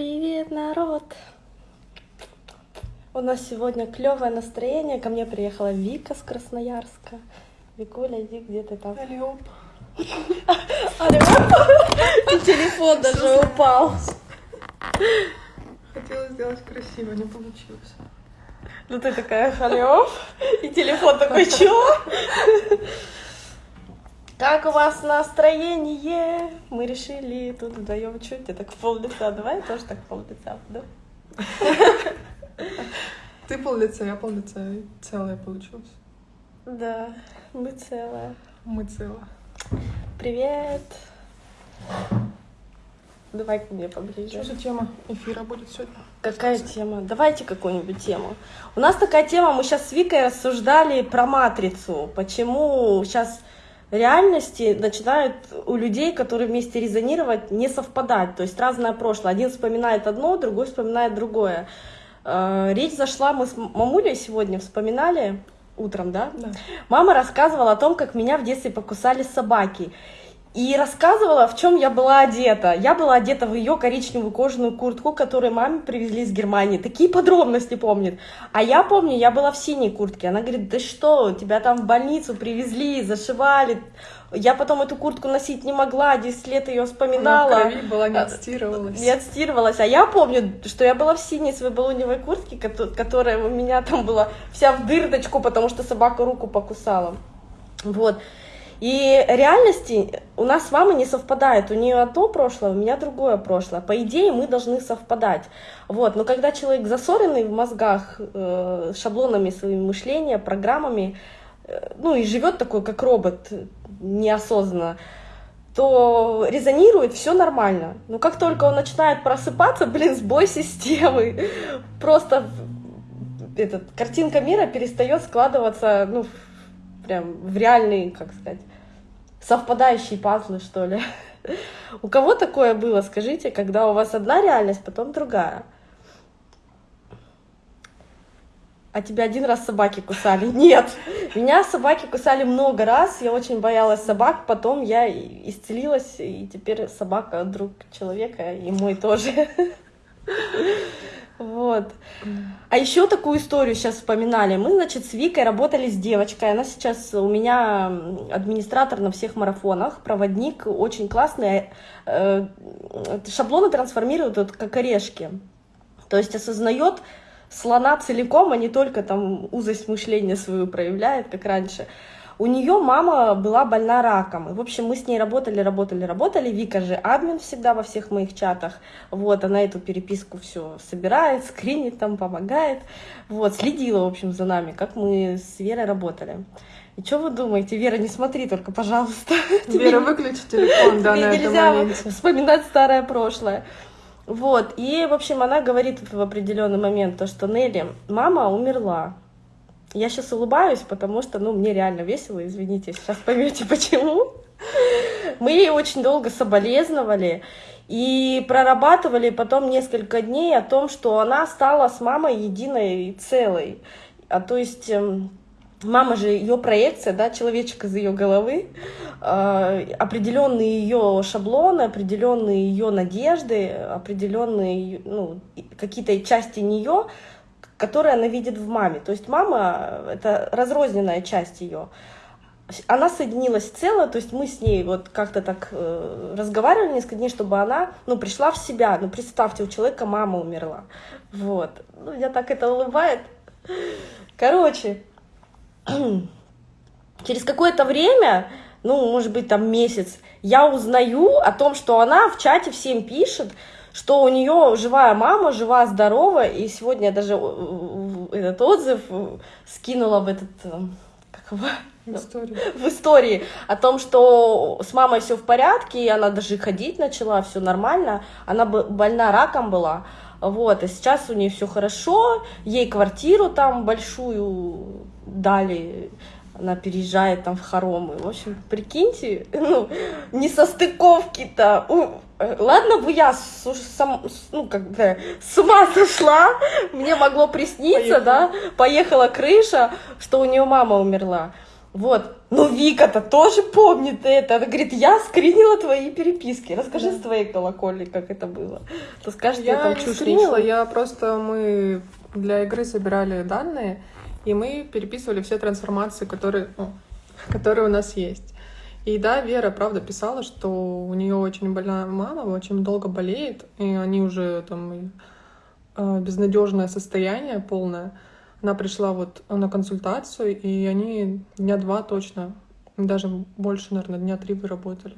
Привет, народ! У нас сегодня клевое настроение. Ко мне приехала Вика с Красноярска. Викуля, иди, где ты там? Алло. И телефон даже упал. Хотела сделать красиво, не получилось. Ну ты такая, алло. И телефон такой, чё? Как у вас настроение? Мы решили тут вдвоем чуть, ты так пол лица. Давай тоже так пол лица, да? Ты пол лица, я пол лица. Целое получилось. Да, мы целая. Мы цело. Привет. Давай ко мне Что поближе. за тема эфира будет сегодня? Какая тема? Давайте какую-нибудь тему. У нас такая тема, мы сейчас с Викой рассуждали про матрицу. Почему сейчас реальности начинают у людей, которые вместе резонировать, не совпадать. То есть разное прошлое. Один вспоминает одно, другой вспоминает другое. Э, Речь зашла, мы с мамулей сегодня вспоминали утром, да? Да. Мама рассказывала о том, как меня в детстве покусали собаки. И рассказывала, в чем я была одета. Я была одета в ее коричневую кожаную куртку, которую маме привезли из Германии. Такие подробности помнит. А я помню, я была в синей куртке. Она говорит, да что, тебя там в больницу привезли, зашивали. Я потом эту куртку носить не могла, 10 лет ее Она вспоминала. в крови была, не отстирывалась. Не отстирывалась. А я помню, что я была в синей своей балоневой куртке, кото- которая у меня там была вся в дырочку, потому что собака руку покусала. Вот. И реальности у нас с мамой не совпадает. У нее одно прошлое, у меня другое прошлое. По идее, мы должны совпадать. Вот. Но когда человек засоренный в мозгах э, шаблонами своими мышления, программами, э, ну и живет такой, как робот, неосознанно, то резонирует все нормально. Но как только он начинает просыпаться, блин, сбой системы, просто этот, картинка мира перестает складываться, ну, прям в реальные, как сказать, совпадающие пазлы, что ли. У кого такое было, скажите, когда у вас одна реальность, потом другая? А тебя один раз собаки кусали? Нет. Меня собаки кусали много раз. Я очень боялась собак. Потом я исцелилась, и теперь собака друг человека, и мой тоже. Вот. А еще такую историю сейчас вспоминали. Мы, значит, с Викой работали с девочкой. Она сейчас у меня администратор на всех марафонах, проводник, очень классный. Э, э, Шаблоны трансформируют вот как орешки. То есть осознает слона целиком, а не только там узость мышления свою проявляет, как раньше. У нее мама была больна раком. И, в общем, мы с ней работали, работали, работали. Вика же админ всегда во всех моих чатах. Вот, она эту переписку все собирает, скринит там, помогает. Вот, следила, в общем, за нами, как мы с Верой работали. И что вы думаете, Вера, не смотри только, пожалуйста. Вера, выключи телефон, да, на нельзя вспоминать старое прошлое. Вот, и, в общем, она говорит в определенный момент то, что Нелли, мама умерла. Я сейчас улыбаюсь, потому что, ну, мне реально весело, извините, сейчас поймете почему. Мы ей очень долго соболезновали и прорабатывали потом несколько дней о том, что она стала с мамой единой и целой. А то есть эм, мама же ее проекция, да, человечек из ее головы, э, определенные ее шаблоны, определенные ее надежды, определенные ну, какие-то части нее, которые она видит в маме. То есть мама — это разрозненная часть ее. Она соединилась в то есть мы с ней вот как-то так э, разговаривали несколько дней, чтобы она, ну, пришла в себя. Ну, представьте, у человека мама умерла. Вот. Ну, я так это улыбает. Короче, через какое-то время, ну, может быть, там месяц, я узнаю о том, что она в чате всем пишет, что у нее живая мама, жива, здорова, и сегодня я даже э, э, этот отзыв э, скинула в этот, как его, История. в истории о том, что с мамой все в порядке, и она даже ходить начала, все нормально. Она больна раком была. Вот, а сейчас у нее все хорошо, ей квартиру там большую дали, она переезжает там в хоромы. В общем, прикиньте, ну, не Ладно бы я с, сам- ну, как бы, с ума сошла, мне могло присниться, Поехала. да, поехала крыша, что у нее мама умерла. Вот. Ну, Вика-то тоже помнит это. Она говорит, я скринила твои переписки. Расскажи Да. с твоей колокольни, как это было. То скажешь, я Я там не скринила, несу. я просто мы для игры собирали данные, и мы переписывали все трансформации, которые, ну, которые у нас есть. И да, Вера, правда, писала, что у нее очень больная мама, очень долго болеет, и они уже там э, безнадежное состояние полное. Она пришла вот на консультацию, и они дня два точно, даже больше, наверное, дня три выработали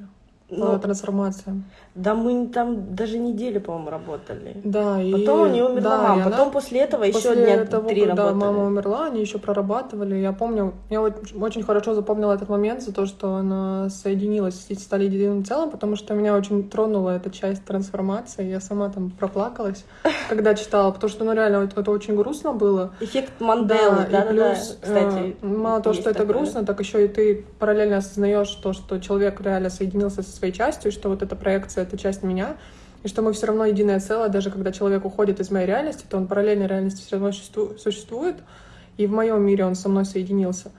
Ну, трансформациям. да мы там даже неделю, по-моему, работали. Да, и Потом у нее умерла да, мама. и она- Потом после этого еще После дня того, три когда работали. мама умерла, они еще прорабатывали. Я помню, я очень хорошо запомнила этот момент за то, что она соединилась и стали единым целым, потому что меня очень тронула эта часть трансформации. Я сама там проплакалась, когда читала, потому что, ну, реально, это, очень грустно было. Эффект Манделы, да, да, плюс, Кстати, э, мало того, что это грустно, так еще и ты параллельно осознаешь то, что человек реально соединился со своей частью, что вот эта проекция — это часть меня, и что мы все равно единое целое, даже когда человек уходит из моей реальности, то он параллельной реальности все равно существу- существует, и в моем мире он со мной соединился.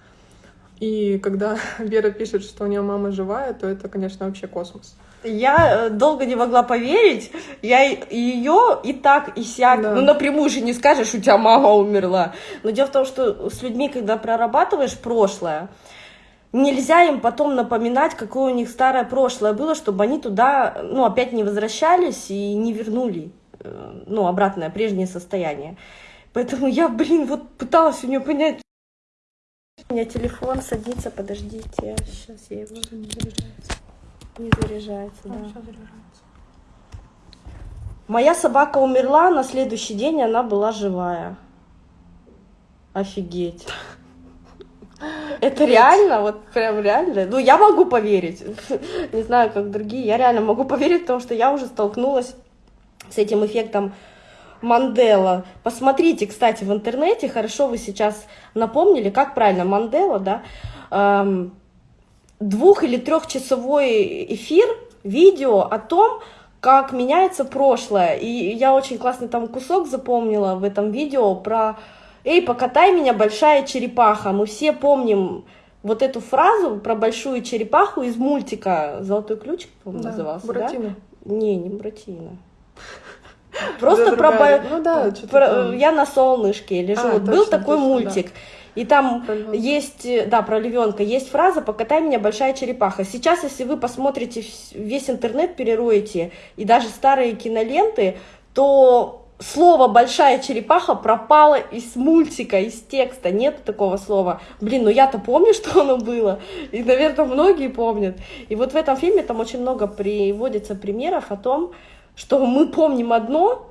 И когда Вера пишет, что у нее мама живая, то это, конечно, вообще космос. Я э, долго не могла поверить. Я ее и так, и сяк. Да. Ну, напрямую же не скажешь, у тебя мама умерла. Но дело в том, что с людьми, когда прорабатываешь прошлое, нельзя им потом напоминать, какое у них старое прошлое было, чтобы они туда, ну, опять не возвращались и не вернули, э, ну, обратное, прежнее состояние. Поэтому я, блин, вот пыталась у нее понять. У меня телефон садится, подождите, сейчас я его не заряжается. не заряжается, да. Заряжается. Моя собака умерла, на следующий день она была живая. Офигеть. Это реально, вот прям реально. Ну, я могу поверить. Не знаю, как другие. Я реально могу поверить, потому что я уже столкнулась с этим эффектом Мандела. Посмотрите, кстати, в интернете, хорошо вы сейчас напомнили, как правильно Мандела, да, эм, двух- или трехчасовой эфир, видео о том, как меняется прошлое. И я очень классный там кусок запомнила в этом видео про «Эй, покатай меня, большая черепаха». Мы все помним вот эту фразу про большую черепаху из мультика «Золотой ключик», по-моему, Да, назывался, да? Буратино. Не, не Буратино. Просто Да, про... Ну да, про-. Я на солнышке лежу. А, Вот Был такой точно, мультик. И там есть, э, да, про львенка, есть фраза «покатай меня, большая черепаха». Сейчас, если вы посмотрите весь интернет, перероете, и даже старые киноленты, то слово «большая черепаха» пропало из мультика, из текста, нет такого слова. Блин, ну я-то помню, что оно было, и, наверное, многие помнят. И вот в этом фильме там очень много приводится примеров о том, что мы помним одно,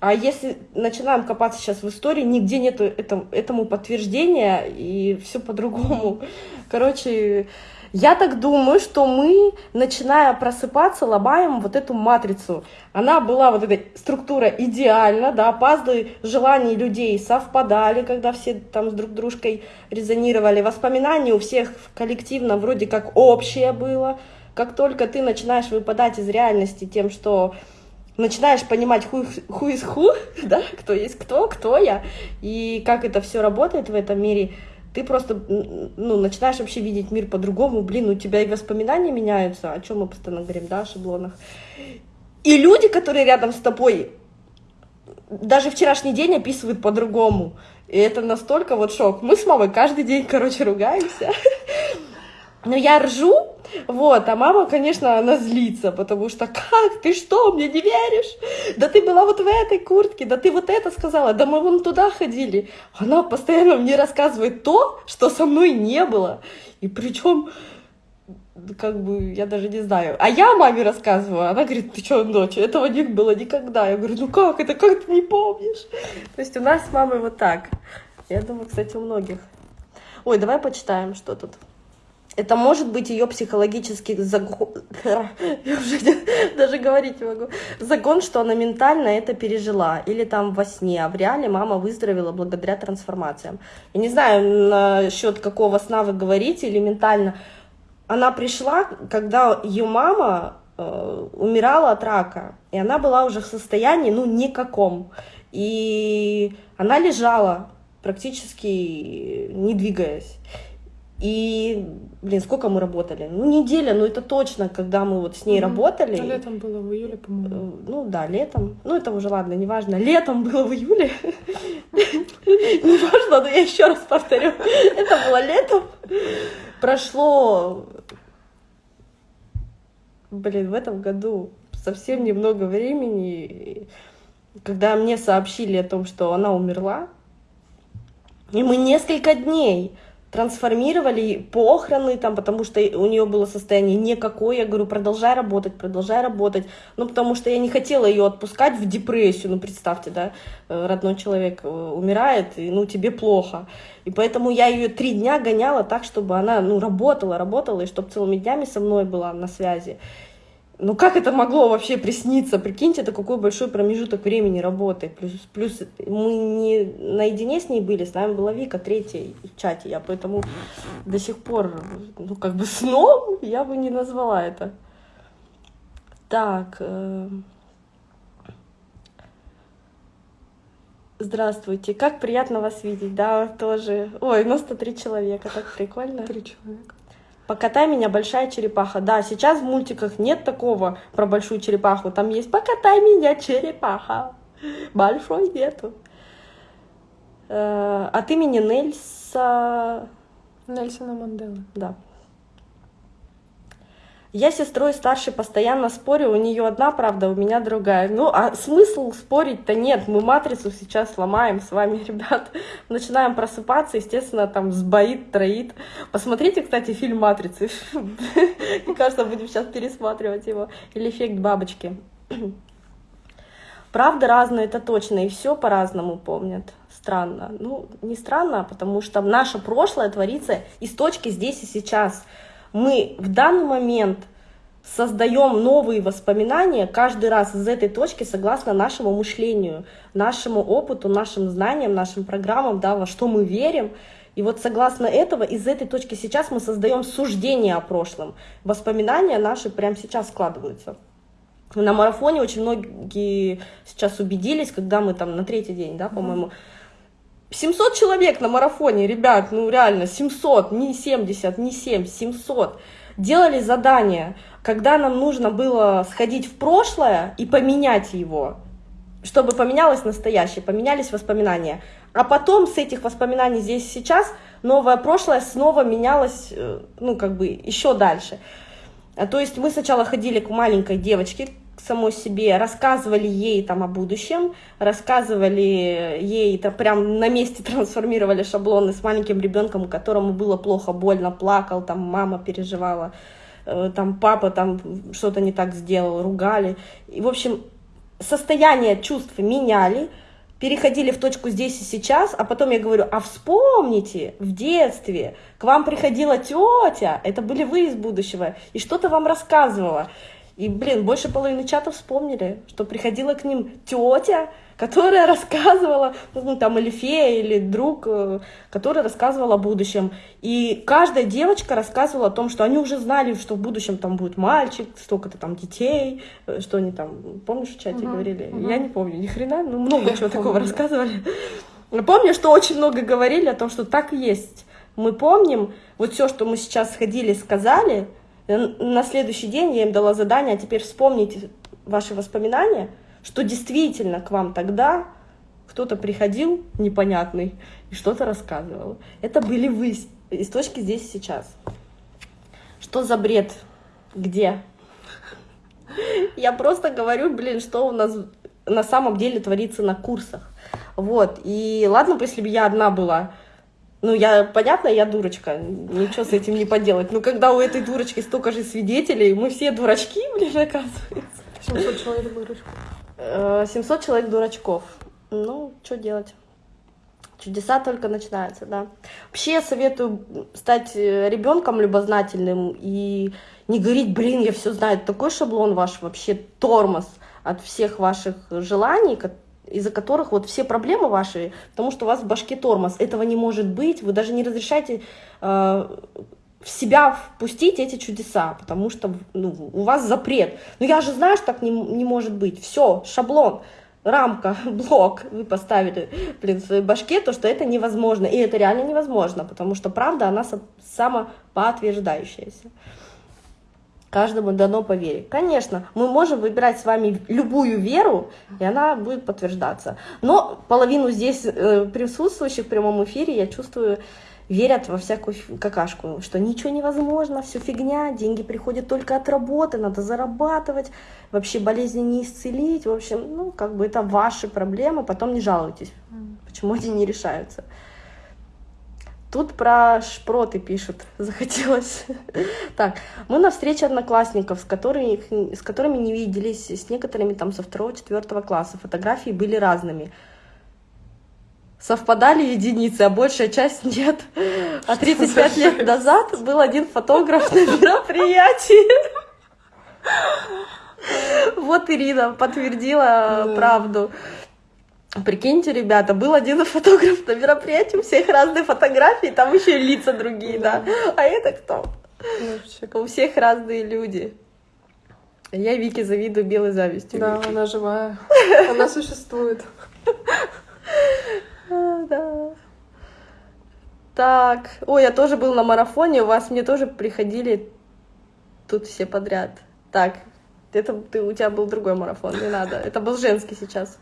а если начинаем копаться сейчас в истории, нигде этому, этому подтверждения, и все по-другому. Короче, я так думаю, что мы, начиная просыпаться, ломаем вот эту матрицу. Она была, вот эта структура идеальна, да, пазлы желаний людей совпадали, когда все там с друг дружкой резонировали. Воспоминания у всех коллективно вроде как общее было. Как только ты начинаешь выпадать из реальности тем, что начинаешь понимать who, who is да, кто есть кто, кто я, и как это все работает в этом мире, ты просто ну, начинаешь вообще видеть мир по-другому. Блин, у тебя и воспоминания меняются, о чем мы постоянно говорим, да, о шаблонах. И люди, которые рядом с тобой, даже вчерашний день описывают по-другому. И это настолько вот шок. Мы с мамой каждый день, короче, ругаемся. Но я ржу, вот, а мама, конечно, она злится, потому что как, ты что, мне не веришь? Да ты была вот в этой куртке, да ты вот это сказала, да мы вон туда ходили. Она постоянно мне рассказывает то, что со мной не было. И причем, как бы, я даже не знаю. А я маме рассказываю, она говорит, ты что, дочь, этого не было никогда. Я говорю, ну как это, как ты не помнишь? То есть у нас с мамой вот так. Я думаю, кстати, у многих. Ой, давай почитаем, что тут. Это может быть ее психологический загон. Я уже даже говорить не могу. Загон, что она ментально это пережила. Или там во сне. А в реале мама выздоровела благодаря трансформациям. Я не знаю, насчет какого сна вы говорите, или ментально. Она пришла, когда ее мама э, умирала от рака. И она была уже в состоянии, ну, никаком. И она лежала, практически не двигаясь. И, блин, сколько мы работали? Ну, неделя, ну это точно, когда мы вот с ней mm-hmm. работали. А летом было в июле, по-моему. Э, ну да, летом. Ну это уже ладно, неважно. Летом было в июле. Неважно, но я еще раз повторю. Это было летом. Прошло, блин, в этом году совсем немного времени, когда мне сообщили о том, что она умерла. И мы несколько дней трансформировали похороны, там, потому что у нее было состояние никакое. Я говорю, продолжай работать, продолжай работать. Ну, потому что я не хотела ее отпускать в депрессию. Ну, представьте, да, э, родной человек э, умирает, и, ну, тебе плохо. И поэтому я ее три дня гоняла так, чтобы она, ну, работала, работала, и чтобы целыми днями со мной была на связи. Ну как это могло вообще присниться? Прикиньте, это какой большой промежуток времени работы. Плюс, плюс мы не наедине с ней были, с нами была Вика, третья в чате. Я поэтому до сих пор, ну как бы сном я бы не назвала это. Так. Э... Здравствуйте, как приятно вас видеть, да, тоже. Ой, у нас 103 человека, так прикольно. Три человека. Покатай меня, большая черепаха. Да, сейчас в мультиках нет такого про большую черепаху. Там есть покатай меня, черепаха. Большой нету. Э, от имени Нельса... Нельсона Мандела. Да. Я с сестрой старшей постоянно спорю, у нее одна правда, у меня другая. Ну, а смысл спорить-то нет. Мы матрицу сейчас сломаем с вами, ребят. Начинаем просыпаться, естественно, там сбоит, троит. Посмотрите, кстати, фильм «Матрицы». Мне кажется, будем сейчас пересматривать его. Или «Эффект бабочки». Правда разные, это точно, и все по-разному помнят. Странно. Ну, не странно, потому что наше прошлое творится из точки здесь и сейчас мы в данный момент создаем новые воспоминания каждый раз из этой точки согласно нашему мышлению, нашему опыту, нашим знаниям, нашим программам, да, во что мы верим. И вот согласно этого, из этой точки сейчас мы создаем суждение о прошлом. Воспоминания наши прямо сейчас складываются. На марафоне очень многие сейчас убедились, когда мы там на третий день, да, по-моему, 700 человек на марафоне, ребят, ну реально, 700, не 70, не 7, 700. Делали задание, когда нам нужно было сходить в прошлое и поменять его, чтобы поменялось настоящее, поменялись воспоминания. А потом с этих воспоминаний здесь сейчас новое прошлое снова менялось, э, ну как бы еще дальше. А То есть мы сначала ходили к маленькой девочке, самой себе, рассказывали ей там о будущем, рассказывали ей, это прям на месте трансформировали шаблоны с маленьким ребенком, которому было плохо, больно, плакал, там мама переживала, э, там папа там что-то не так сделал, ругали. И, в общем, состояние чувств меняли, переходили в точку здесь и сейчас, а потом я говорю, а вспомните, в детстве к вам приходила тетя, это были вы из будущего, и что-то вам рассказывала. И, блин, больше половины чата вспомнили, что приходила к ним тетя, которая рассказывала, ну, там, или фея, или друг, э, который рассказывал о будущем. И каждая девочка рассказывала о том, что они уже знали, что в будущем там будет мальчик, столько-то там детей, э, что они там, помнишь, в чате uh-huh, говорили? Uh-huh. Я не помню, ни хрена, ну, много чего такого рассказывали. Помню, что очень много говорили о том, что так и есть. Мы помним, вот все, что мы сейчас сходили, сказали, на следующий день я им дала задание, а теперь вспомните ваши воспоминания, что действительно к вам тогда кто-то приходил непонятный и что-то рассказывал. Это были вы из точки здесь сейчас. Что за бред? Где? Я просто говорю, блин, что у нас на самом деле творится на курсах. Вот. И ладно если бы я одна была, ну, я, понятно, я дурочка, ничего с этим не поделать. Но когда у этой дурочки столько же свидетелей, мы все дурачки, блин, оказывается. 700 человек дурачков. 700 э, человек дурачков. Ну, что делать? Чудеса только начинаются, да. Вообще я советую стать э, ребенком любознательным и не говорить, блин, я все знаю. Такой шаблон ваш вообще тормоз от всех ваших желаний, из-за которых вот все проблемы ваши, потому что у вас в башке тормоз. Этого не может быть, вы даже не разрешаете э, в себя впустить эти чудеса, потому что ну, у вас запрет. Но я же знаю, что так не, не может быть. Все, шаблон. рамка, блок вы поставили, блин, в своей башке, то, что это невозможно. И это реально невозможно, потому что правда, она самоподтверждающаяся. Каждому дано по вере. Конечно, мы можем выбирать с вами любую веру, и она будет подтверждаться. Но половину здесь э, присутствующих в прямом эфире я чувствую верят во всякую какашку, что ничего невозможно, все фигня, деньги приходят только от работы, надо зарабатывать, вообще болезни не исцелить, в общем, ну, как бы это ваши проблемы, потом не жалуйтесь, почему они не решаются. Тут про шпроты пишут, захотелось. Так, мы на встрече одноклассников, с которыми, с которыми не виделись, с некоторыми там со второго-четвертого класса. Фотографии были разными совпадали единицы, а большая часть нет. А 35 лет назад был один фотограф на мероприятии. Вот Ирина подтвердила правду. Прикиньте, ребята, был один фотограф на мероприятии, у всех разные фотографии, там еще и лица другие, да. А это кто? У всех разные люди. Я Вике завидую белой завистью. Да, она живая. Она существует. Да. Так, ой, я тоже был на марафоне, у вас мне тоже приходили тут все подряд. Так, это ты, у тебя был другой марафон, не надо. Это был женский сейчас.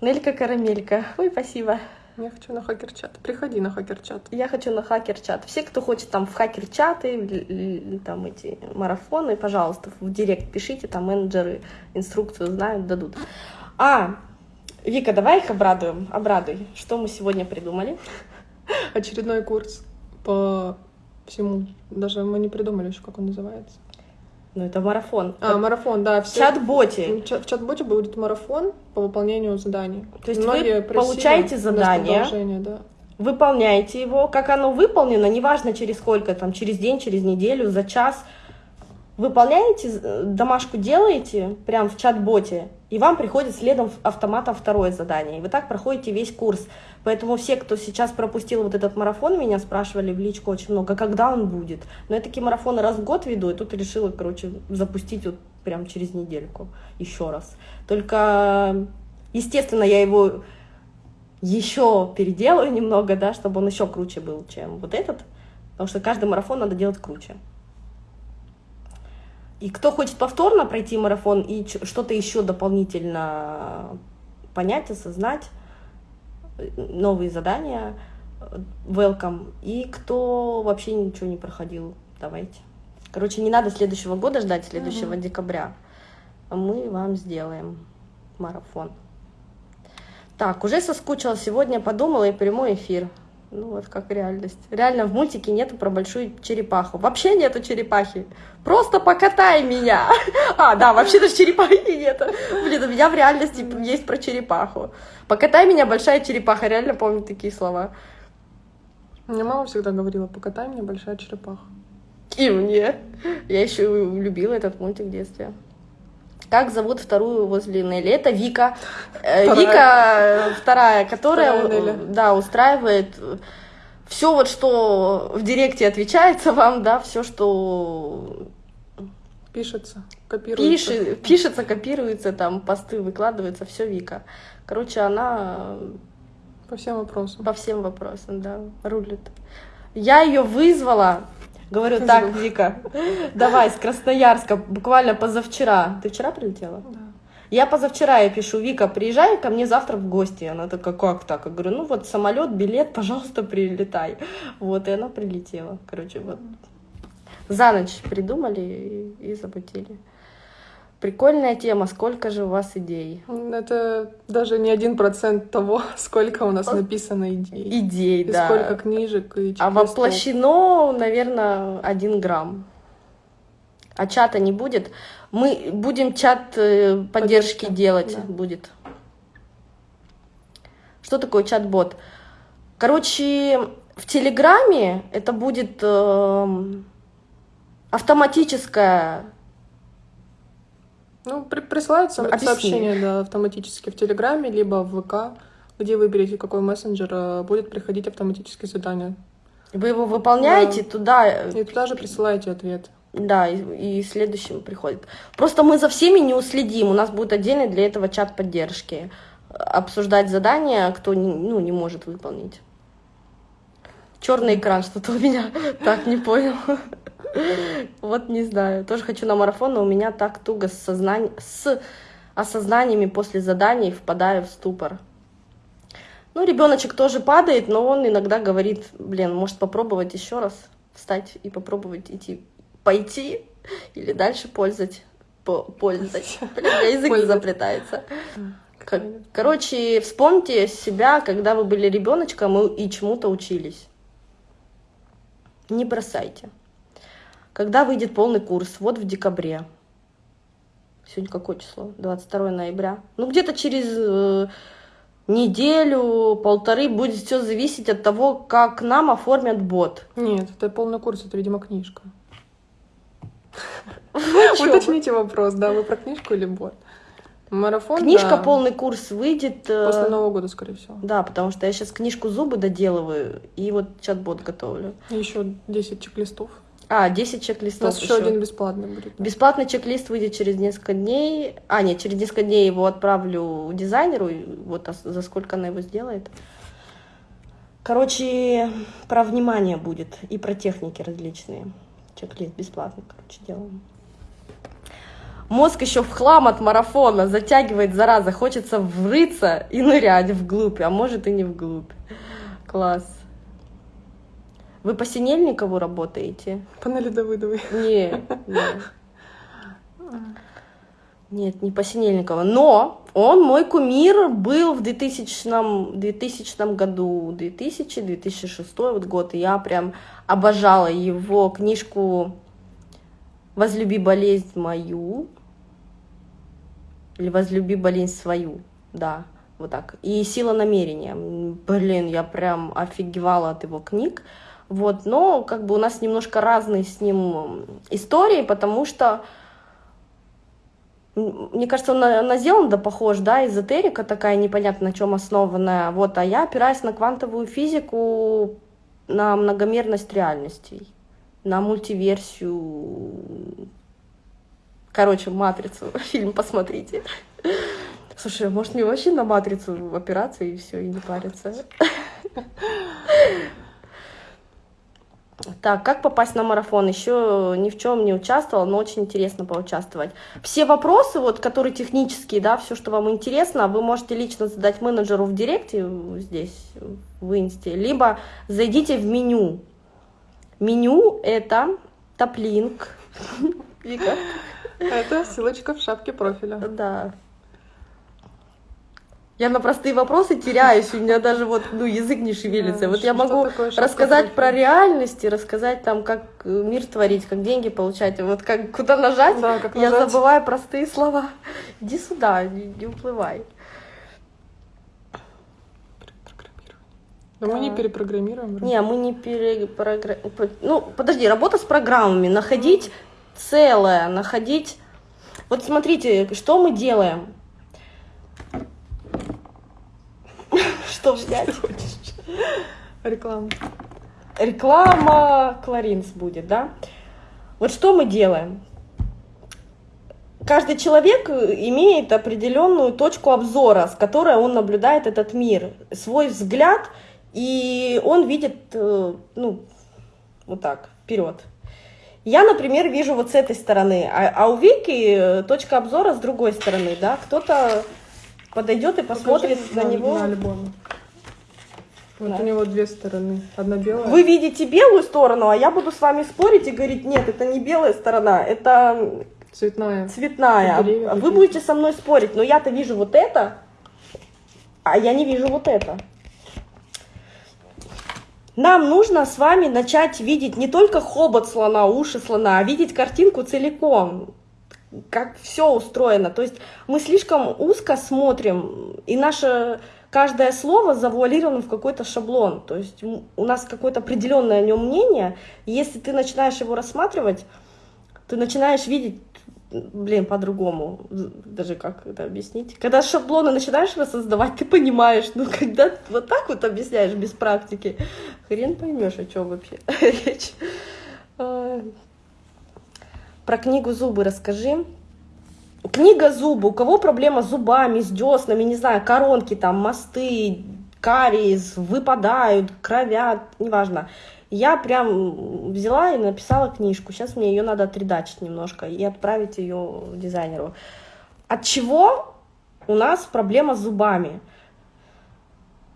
Нелька Карамелька. Ой, спасибо. Я хочу на хакер-чат. Приходи на хакер-чат. Я хочу на хакер-чат. Все, кто хочет там в хакер-чаты, там эти марафоны, пожалуйста, в директ пишите, там менеджеры инструкцию знают, дадут. А, Вика, давай их обрадуем. Обрадуй. Что мы сегодня придумали? Очередной курс по всему. Даже мы не придумали еще, как он называется. Ну, это марафон. А, как... марафон, да. В чат-боте. В чат-боте будет марафон по выполнению заданий. То есть Многие вы получаете задание, да. выполняете его. Как оно выполнено, неважно через сколько, там, через день, через неделю, за час – выполняете, э, домашку делаете прям в чат-боте, и вам приходит следом автоматом второе задание. И вы так проходите весь курс. Поэтому все, кто сейчас пропустил вот этот марафон, меня спрашивали в личку очень много, когда он будет. Но я такие марафоны раз в год веду, и тут решила, короче, запустить вот прям через недельку еще раз. Только, естественно, я его еще переделаю немного, да, чтобы он еще круче был, чем вот этот. Потому что каждый марафон надо делать круче. И кто хочет повторно пройти марафон и что-то еще дополнительно понять, осознать, новые задания, welcome. И кто вообще ничего не проходил, давайте. Короче, не надо следующего года ждать, следующего угу. декабря. Мы вам сделаем марафон. Так, уже соскучила сегодня, подумала и прямой эфир. Ну вот как реальность. Реально в мультике нету про большую черепаху. Вообще нету черепахи. Просто покатай меня. А, да, вообще даже черепахи нету. Блин, у меня в реальности есть про черепаху. Покатай меня, большая черепаха. Реально помню такие слова. Мне мама всегда говорила, покатай меня, большая черепаха. И мне. Я еще любила этот мультик в детстве. Как зовут вторую возле Нелли? Это Вика. Э, вторая. Вика вторая, которая вторая да, устраивает все вот, что в директе отвечается вам, да, все, что пишется, копируется. Пиши, пишется, копируется, там посты выкладываются, все Вика. Короче, она по всем вопросам. По всем вопросам, да, рулит. Я ее вызвала Говорю, так, Вика, давай, с Красноярска, буквально позавчера. Ты вчера прилетела? Да. Я позавчера я пишу, Вика, приезжай ко мне завтра в гости. Она такая, как так? Я говорю, ну вот самолет, билет, пожалуйста, прилетай. Вот, и она прилетела. Короче, вот. За ночь придумали и, и запустили. Прикольная тема. Сколько же у вас идей? Это даже не один процент того, сколько у нас написано идей. Идей, и да. сколько книжек и А воплощено, наверное, один грамм. А чата не будет. Мы будем чат э, поддержки Поддержка, делать. Да. Будет. Что такое чат-бот? Короче, в Телеграме это будет э, автоматическая ну, при присылаются Объясни. сообщения да, автоматически в Телеграме, либо в ВК, где выберете, какой мессенджер, э, будет приходить автоматическое задание. Вы его выполняете да. туда... И туда же присылаете ответ. Да, и, и следующим приходит. Просто мы за всеми не уследим. У нас будет отдельный для этого чат поддержки. Обсуждать задания, кто ну, не может выполнить. Черный экран, что-то у меня так не понял. Вот не знаю. Тоже хочу на марафон, но у меня так туго с, сознань... с осознаниями после заданий впадаю в ступор. Ну, ребеночек тоже падает, но он иногда говорит, блин, может попробовать еще раз встать и попробовать идти, пойти или дальше пользовать. Пользовать. Блин, язык не заплетается. Короче, вспомните себя, когда вы были ребеночком и чему-то учились. Не бросайте. Когда выйдет полный курс? Вот в декабре. Сегодня какое число? 22 ноября. Ну, где-то через э, неделю, полторы будет все зависеть от того, как нам оформят бот. Нет, это полный курс, это, видимо, книжка. Уточните вопрос, да, вы про книжку или бот? Марафон, Книжка да. полный курс выйдет. Э, После Нового года, скорее всего. Да, потому что я сейчас книжку зубы доделываю и вот чат-бот готовлю. Еще 10 чек-листов. А, 10 чек-листов. У нас еще, один бесплатный будет. Да. Бесплатный чек-лист выйдет через несколько дней. А, нет, через несколько дней его отправлю дизайнеру. Вот за сколько она его сделает. Короче, про внимание будет и про техники различные. Чек-лист бесплатный, короче, делаем. Мозг еще в хлам от марафона затягивает, зараза. Хочется врыться и нырять вглубь, а может и не вглубь. Класс. Вы по Синельникову работаете? По Нелли Давыдовой. Нет, нет. Нет, не по Синельникову. Но он, мой кумир, был в 2000, 2000 году, 2000-2006 вот год. И я прям обожала его книжку «Возлюби болезнь мою» или «Возлюби болезнь свою», да, вот так. И «Сила намерения». Блин, я прям офигевала от его книг. Вот, но как бы у нас немножко разные с ним истории, потому что мне кажется, он на, на Зеланда похож, да, эзотерика такая непонятно на чем основанная, вот, а я опираюсь на квантовую физику, на многомерность реальностей, на мультиверсию, короче, матрицу, фильм посмотрите. Слушай, может мне вообще на матрицу опираться и все, и не париться? Так, как попасть на марафон? Еще ни в чем не участвовала, но очень интересно поучаствовать. Все вопросы, вот, которые технические, да, все, что вам интересно, вы можете лично задать менеджеру в директе здесь, в инсте, либо зайдите в меню. Меню это топлинк. Вика. Это ссылочка в шапке профиля. Да, я на простые вопросы теряюсь, у меня даже вот, ну, язык не шевелится. Да, вот я могу рассказать про реальности, рассказать там, как э, мир творить, как деньги получать, вот как куда нажать, да, как я нажать. забываю простые слова. Иди сюда, не, не уплывай. Но да. мы не перепрограммируем. Не, мы не перепрограммируем. Ну, подожди, работа с программами, находить целое, находить... Вот смотрите, что мы делаем? Что взять? Реклама. Реклама Кларинс будет, да? Вот что мы делаем? Каждый человек имеет определенную точку обзора, с которой он наблюдает этот мир, свой взгляд, и он видит, э, ну, вот так, вперед. Я, например, вижу вот с этой стороны, а, а у Вики точка обзора с другой стороны, да, кто-то подойдет и посмотрит Покажи на, на него. На альбоме. Вот да. у него две стороны. Одна белая. Вы видите белую сторону, а я буду с вами спорить и говорить, нет, это не белая сторона, это цветная. Цветная. Деревья Вы будете со мной спорить, но я-то вижу вот это, а я не вижу вот это. Нам нужно с вами начать видеть не только хобот слона, уши слона, а видеть картинку целиком как все устроено. То есть мы слишком узко смотрим, и наше каждое слово завуалировано в какой-то шаблон. То есть у нас какое-то определенное о нем мнение, если ты начинаешь его рассматривать, ты начинаешь видеть блин, по-другому, даже как это объяснить. Когда шаблоны начинаешь воссоздавать, ты понимаешь, ну, когда вот так вот объясняешь без практики, хрен поймешь, о чем вообще речь. Про книгу «Зубы» расскажи. Книга «Зубы». У кого проблема с зубами, с деснами, не знаю, коронки там, мосты, кариес, выпадают, кровят, неважно. Я прям взяла и написала книжку. Сейчас мне ее надо отредачить немножко и отправить ее дизайнеру. От чего у нас проблема с зубами?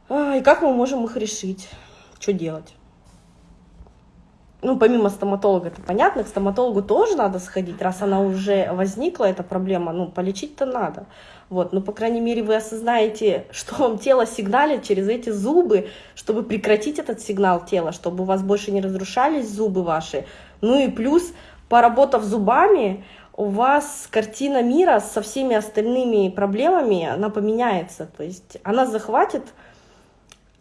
И как мы можем их решить? Что делать? Ну, помимо стоматолога, это понятно, к стоматологу тоже надо сходить, раз она уже возникла, эта проблема, ну, полечить-то надо. Вот, ну, по крайней мере, вы осознаете, что вам тело сигналит через эти зубы, чтобы прекратить этот сигнал тела, чтобы у вас больше не разрушались зубы ваши. Ну и плюс, поработав зубами, у вас картина мира со всеми остальными проблемами, она поменяется. То есть она захватит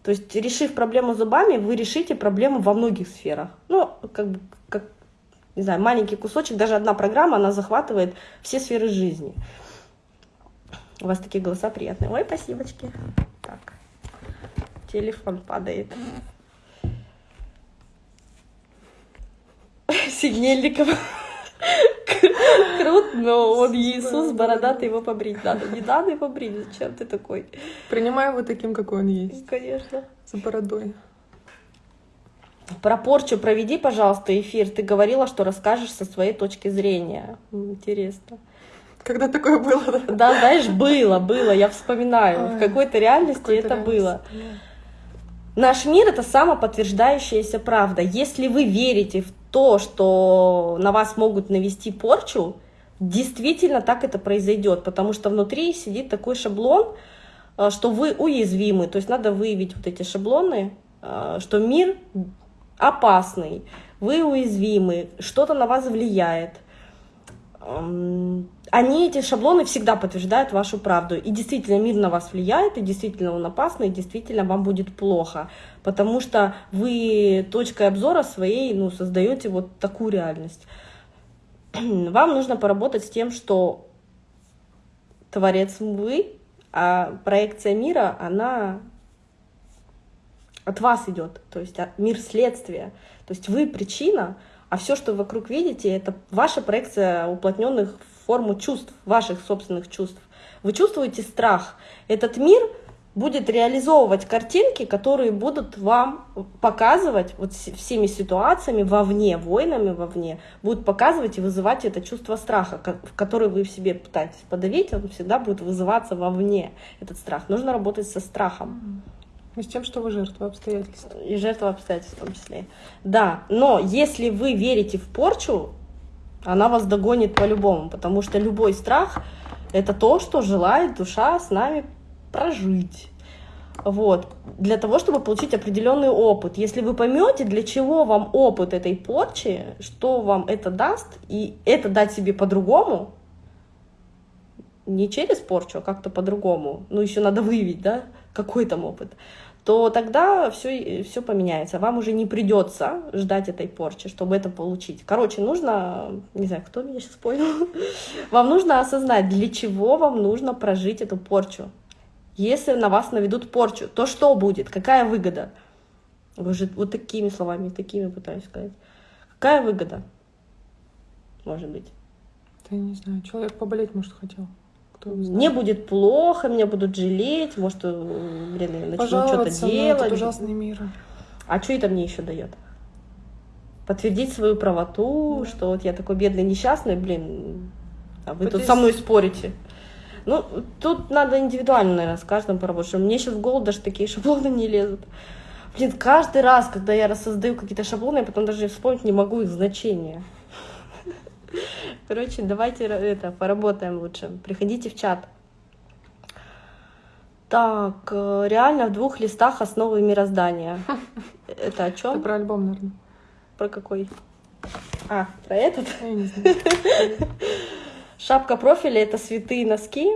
то есть, решив проблему зубами, вы решите проблему во многих сферах. Ну, как как, не знаю, маленький кусочек, даже одна программа, она захватывает все сферы жизни. У вас такие голоса приятные. Ой, спасибочки. Так, телефон падает. Сигнельников. Крут, но он Иисус, бородатый, его побрить надо. Не надо его брить, зачем ты такой? Принимай его таким, какой он есть. Конечно. С бородой. Про порчу проведи, пожалуйста, эфир. Ты говорила, что расскажешь со своей точки зрения. Интересно. Когда такое было, да? Да, знаешь, было, было, я вспоминаю. Ой, в какой-то реальности какой это реальности, было. Наш мир это самоподтверждающаяся правда. Если вы верите в то, что на вас могут навести порчу, действительно так это произойдет, потому что внутри сидит такой шаблон, э, что вы уязвимы, то есть надо выявить вот эти шаблоны, э, что мир опасный, вы уязвимы, что-то на вас влияет. Они, эти шаблоны, всегда подтверждают вашу правду. И действительно мир на вас влияет, и действительно он опасный, и действительно вам будет плохо. Потому что вы точкой обзора своей ну, создаете вот такую реальность. Вам нужно поработать с тем, что творец вы, а проекция мира, она от вас идет. То есть мир следствия. То есть вы причина, а все, что вокруг видите, это ваша проекция уплотненных форму чувств, ваших собственных чувств. Вы чувствуете страх. Этот мир будет реализовывать картинки, которые будут вам показывать вот всеми ситуациями вовне, войнами вовне, будут показывать и вызывать это чувство страха, которое вы в себе пытаетесь подавить, он всегда будет вызываться вовне, этот страх. Нужно работать со страхом. И с тем, что вы жертва обстоятельств. И жертва обстоятельств в том числе. Да, но если вы верите в порчу, она вас догонит по-любому, потому что любой страх — это то, что желает душа с нами прожить. Вот. Для того, чтобы получить определенный опыт. Если вы поймете, для чего вам опыт этой порчи, что вам это даст, и это дать себе по-другому, не через порчу, а как-то по-другому, ну еще надо выявить, да, какой там опыт, то тогда все, все поменяется. Вам уже не придется ждать этой порчи, чтобы это получить. Короче, нужно, не знаю, кто меня сейчас понял, вам нужно осознать, для чего вам нужно прожить эту порчу. Если на вас наведут порчу, то что будет? Какая выгода? Уже вот такими словами, такими пытаюсь сказать. Какая выгода? Может быть. Да я не знаю, человек поболеть, может, хотел. Мне будет плохо, меня будут жалеть, может, э, блин, я начну что-то делать. Этот ужасный мир. А что это мне еще дает? Подтвердить свою правоту, да. что вот я такой бедный, несчастный, блин, а вы вот тут со мной спорите. Ну, тут надо индивидуально, наверное, с каждым поработать. Мне сейчас в голову даже такие шаблоны не лезут. Блин, каждый раз, когда я рассоздаю какие-то шаблоны, я потом даже вспомнить не могу их значения. Короче, давайте это поработаем лучше. Приходите в чат. Так, э, реально в двух листах основы мироздания. Это о чем? Это про альбом, наверное. Про какой? А, про этот? Я не знаю. Шапка профиля это святые носки.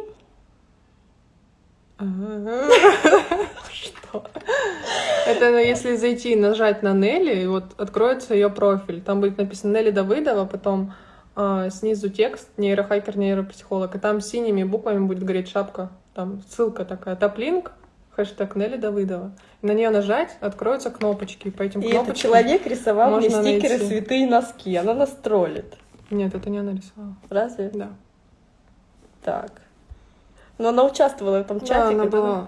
Что? Это если зайти и нажать на Нелли, вот откроется ее профиль. Там будет написано Нелли Давыдова, потом а, снизу текст нейрохакер, нейропсихолог, и там синими буквами будет гореть шапка, там ссылка такая, топлинк, хэштег Нелли Давыдова. На нее нажать, откроются кнопочки, по этим и кнопочкам этот человек рисовал мне стикеры найти. «Святые носки», она нас троллит. Нет, это не она рисовала. Разве? Да. Так. Но она участвовала в этом чате. Да, она была.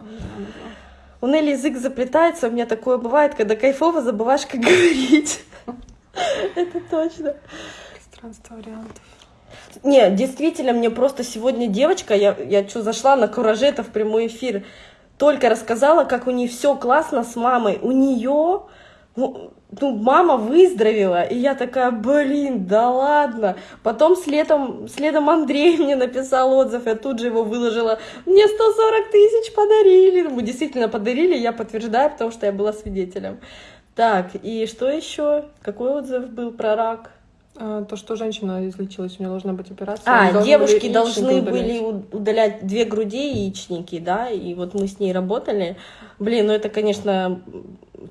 У Нелли язык заплетается, у меня такое бывает, когда кайфово забываешь, как говорить. Это точно. Пространство вариантов. Не, действительно, мне просто сегодня девочка, я, я что, зашла на кураже, в прямой эфир, только рассказала, как у нее все классно с мамой. У нее, ну, ну, мама выздоровела, и я такая, блин, да ладно. Потом следом, следом Андрей мне написал отзыв, я тут же его выложила. Мне 140 тысяч подарили. Мы действительно подарили, я подтверждаю, потому что я была свидетелем. Так, и что еще? Какой отзыв был про рак? А, то, что женщина излечилась, у нее должна быть операция. А, девушки были должны удалять. были у- удалять две груди и яичники, да, и вот мы с ней работали. Блин, ну это, конечно,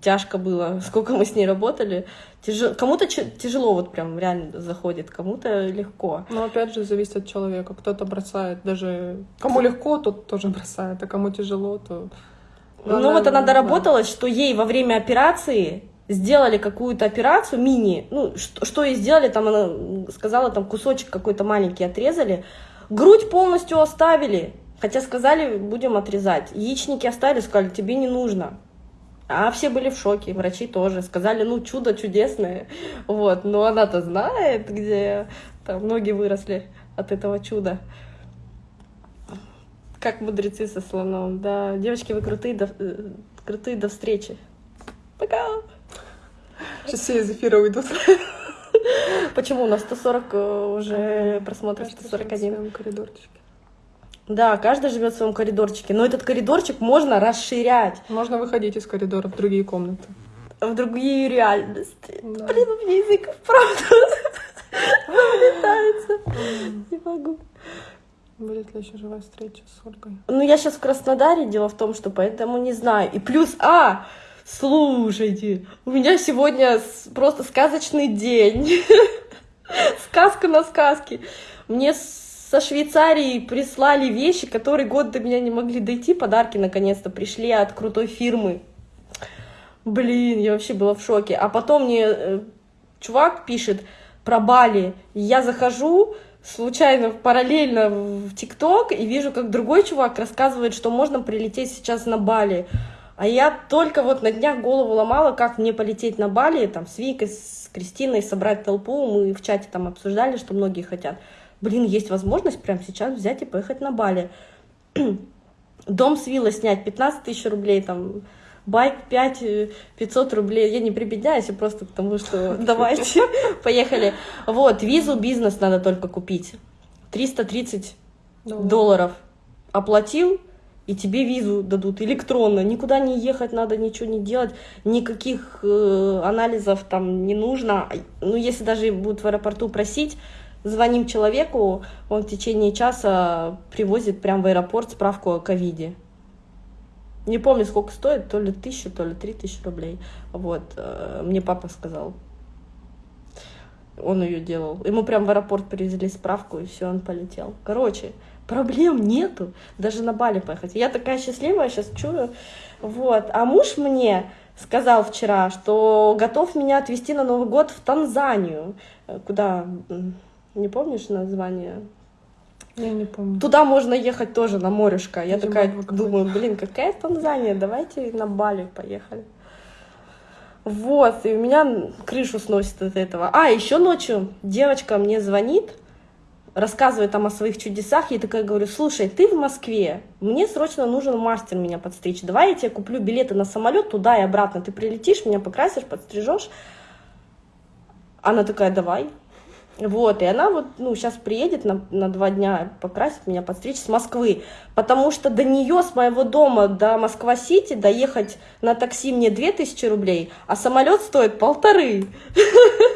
тяжко было, сколько мы с ней работали. Тяжело, кому-то тяжело вот прям реально заходит, кому-то легко. Но опять же, зависит от человека. Кто-то бросает даже... Кому легко, тот тоже бросает, а кому тяжело, то... ну Главное, вот она да. доработалась, что ей во время операции сделали какую-то операцию мини, ну что, что ей сделали, там она сказала, там кусочек какой-то маленький отрезали, грудь полностью оставили, хотя сказали, будем отрезать, яичники оставили, сказали, тебе не нужно. А все были в шоке, врачи тоже. Сказали, ну, чудо чудесное. Вот, но она-то знает, где там ноги выросли от этого чуда. Как мудрецы со слоном. Да, девочки, вы крутые, до, э, крутые до встречи. Пока! Сейчас все из эфира уйдут. Почему у нас 140 э, уже просмотров, Каждый живет в 141? своем коридорчике. Да, каждый живет в своем коридорчике, но этот коридорчик можно расширять Можно выходить из коридора в другие комнаты. в другие реальности. Да. Блин, у меня язык вправду вылетается. Не могу. Будет ли еще живая встреча с Ольгой? Ну, я сейчас в Краснодаре, дело в том, что поэтому не знаю. И плюс, а, слушайте, у меня сегодня просто сказочный день. Сказка на сказке. Мне со Швейцарии прислали вещи, которые год до меня не могли дойти. Подарки наконец-то пришли от крутой фирмы. Блин, я вообще была в шоке. А потом мне э, чувак пишет про Бали. Я захожу случайно параллельно в ТикТок и вижу, как другой чувак рассказывает, что можно прилететь сейчас на Бали. А я только вот на днях голову ломала, как мне полететь на Бали, там, с Викой, с Кристиной, собрать толпу. Мы в чате там обсуждали, что многие хотят. Блин, есть возможность прямо сейчас взять и поехать на Бали. Дом с виллой снять 15 тысяч рублей, там, байк 5 э, 500 рублей. Я не прибедняюсь, я просто потому что давайте, поехали. Вот, визу бизнес надо только купить. 330 долларов оплатил, и тебе визу дадут электронно. Никуда не ехать надо, ничего не делать, никаких э, анализов там не нужно. Ну, если даже будут в аэропорту просить, звоним человеку, он в течение часа привозит прямо в аэропорт справку о ковиде. Не помню, сколько стоит, то ли тысяча, то ли три тысячи рублей. Вот, э, мне папа сказал. Он ее делал. Ему прям в аэропорт привезли справку, и все, он полетел. Короче, проблем нету. Даже на Бали поехать. Я такая счастливая сейчас чую. Вот. А муж мне сказал вчера, что готов меня отвезти на Новый год в Танзанию. Э, Куда? Не помнишь название? Я не помню. Туда можно ехать тоже на морюшко. Я Зимой такая думаю, блин, какая Танзания, давайте на Бали поехали. Вот, и у меня крышу сносит от этого. А, еще ночью девочка мне звонит, рассказывает там о своих чудесах. Я такая говорю, слушай, ты в Москве, мне срочно нужен мастер меня подстричь. Давай я тебе куплю билеты на самолет туда и обратно. Ты прилетишь, меня покрасишь, подстрижешь. Она такая, давай. Вот, и она вот, ну, сейчас приедет на, на два дня покрасит меня, подстричь с Москвы, потому что до нее, с моего дома до Москва-Сити доехать на такси мне 2000 рублей, а самолет стоит полторы.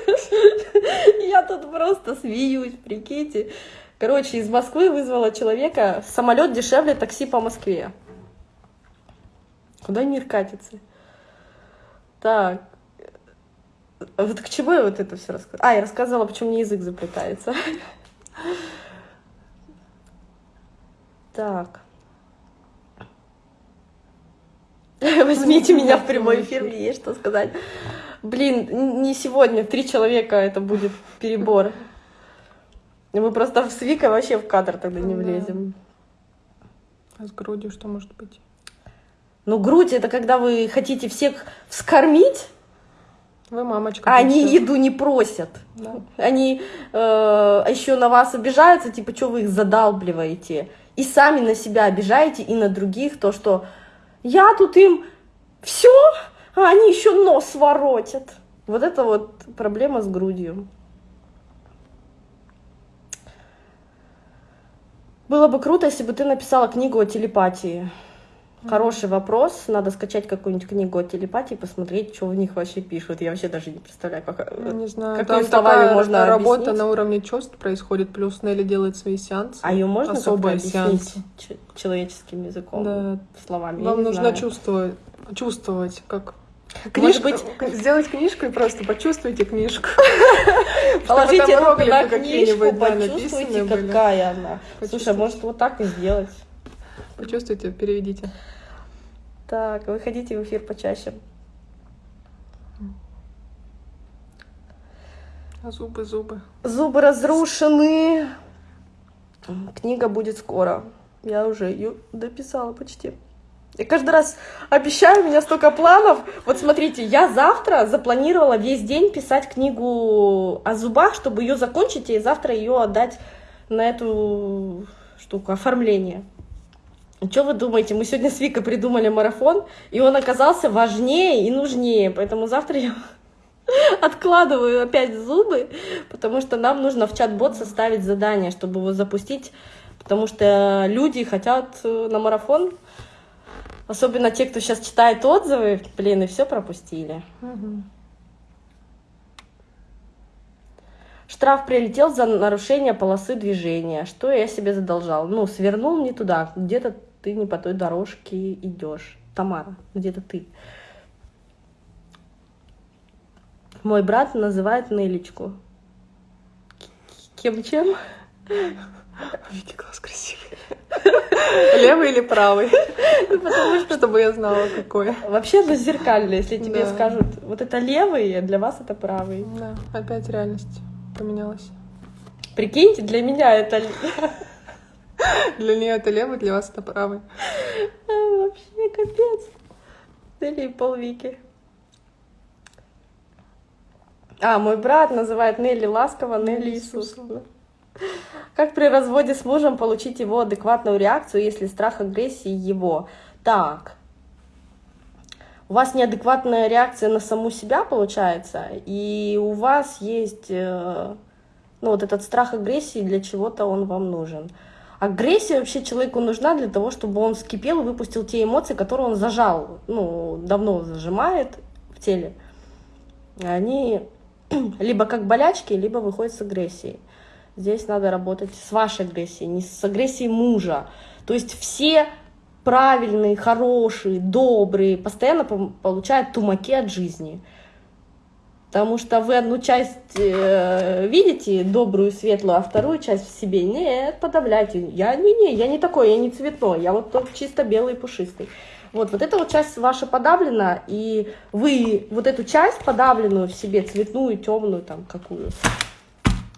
Я тут просто смеюсь, прикиньте. Короче, из Москвы вызвала человека, самолет дешевле такси по Москве. Куда мир катится? Так, Вот к чему я вот это все рассказала? А, я рассказывала, почему мне язык заплетается. Так. Возьмите меня в прямой эфир, мне есть что сказать. Блин, не сегодня, три человека это будет перебор. Мы просто с Викой вообще в кадр тогда не влезем. А с грудью что может быть? Ну, грудь это когда вы хотите всех вскормить, Вы мамочка. а они еду не просят. Да. Они э, еще на вас обижаются, типа, что вы их задалбливаете. И сами на себя обижаете, и на других, то, что я тут им все, а они еще нос воротят. Вот это вот проблема с грудью. Было бы круто, если бы ты написала книгу о телепатии. Хороший вопрос. Надо скачать какую-нибудь книгу о телепатии, посмотреть, что в них вообще пишут. Я вообще даже не представляю, как... э, Не знаю, Какими там словами такая можно работа объяснить? на уровне чувств происходит, плюс Нелли делает свои сеансы. А ее можно особые сеансы. человеческим языком, Да. словами? Вам нужно знаю. чувствовать, чувствовать, как Может Книжку- быть, сделать книжку и просто почувствуйте книжку. положите руку на книжку, почувствуйте, какая она. Слушай, может вот так и сделать? Почувствуйте, переведите. Так, выходите в эфир почаще. А зубы, зубы. Зубы разрушены. Книга будет скоро. Я уже ее дописала почти. Я каждый раз обещаю, у меня столько планов. Вот смотрите, я завтра запланировала весь день писать книгу о зубах, чтобы ее закончить и завтра ее отдать на эту штуку, оформление. Что вы думаете? Мы сегодня с Викой придумали марафон, и он оказался важнее и нужнее. Поэтому завтра я откладываю опять зубы, потому что нам нужно в чат-бот составить задание, чтобы его запустить, потому что люди хотят э, на марафон, особенно те, кто сейчас читает отзывы, блин, и все пропустили. Штраф прилетел за нарушение полосы движения. Что я себе задолжал? Ну, свернул не туда. Где-то ты не по той дорожке идешь. Тамара, где-то ты. Мой брат называет Нелечку. Кем чем? Видите, глаз красивый. Левый или правый? Потому что Чтобы я знала, какой. вообще зеркально. Если тебе Да. скажут, вот это левый, а для вас это правый. Да, опять реальность поменялась. Прикиньте, для меня это Для нее это левый, для вас это правый. А, вообще капец. Или полвики. А, мой брат называет Нелли ласково Нелли Иисус. Как при разводе с мужем получить его адекватную реакцию, если страх агрессии его? Так, у вас неадекватная реакция на саму себя получается, и у вас есть, э, ну вот этот страх агрессии, для чего-то он вам нужен. Агрессия вообще человеку нужна для того, чтобы он вскипел и выпустил те эмоции, которые он зажал, ну, давно зажимает в теле. Они либо как болячки, либо выходят с агрессией. Здесь надо работать с вашей агрессией, не с агрессией мужа. То есть все правильные, хорошие, добрые постоянно получают тумаки от жизни. Потому что вы одну часть э, видите, добрую, светлую, а вторую часть в себе нет, подавляйте. Я не, не, я не такой, я не цветной, я вот тот чисто белый пушистый. Вот, вот эта вот часть ваша подавлена, и вы вот эту часть подавленную в себе, цветную, темную, там, какую,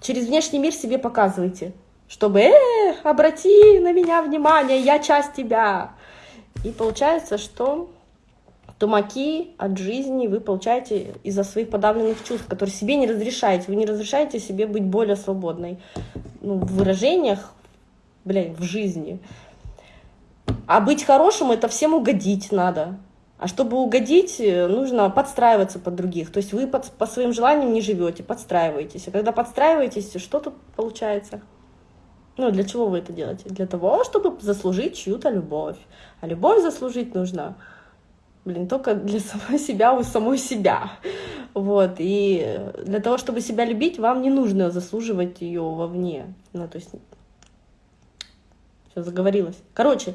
через внешний мир себе показываете, чтобы, э, обрати на меня внимание, я часть тебя. И получается, что тумаки от жизни вы получаете из-за своих подавленных чувств, которые себе не разрешаете. Вы не разрешаете себе быть более свободной ну, в выражениях, блин, в жизни. А быть хорошим это всем угодить надо. А чтобы угодить, э, нужно подстраиваться под других. То есть вы под- по своим желаниям не живете, подстраиваетесь. А когда подстраиваетесь, что тут получается? Ну, для чего вы это делаете? Для того, чтобы заслужить чью-то любовь. А любовь заслужить нужно, блин, только для самой себя у самой себя. Вот. И для того, чтобы себя любить, вам не нужно заслуживать ее вовне. Ну, то есть... Все, заговорилась. Короче,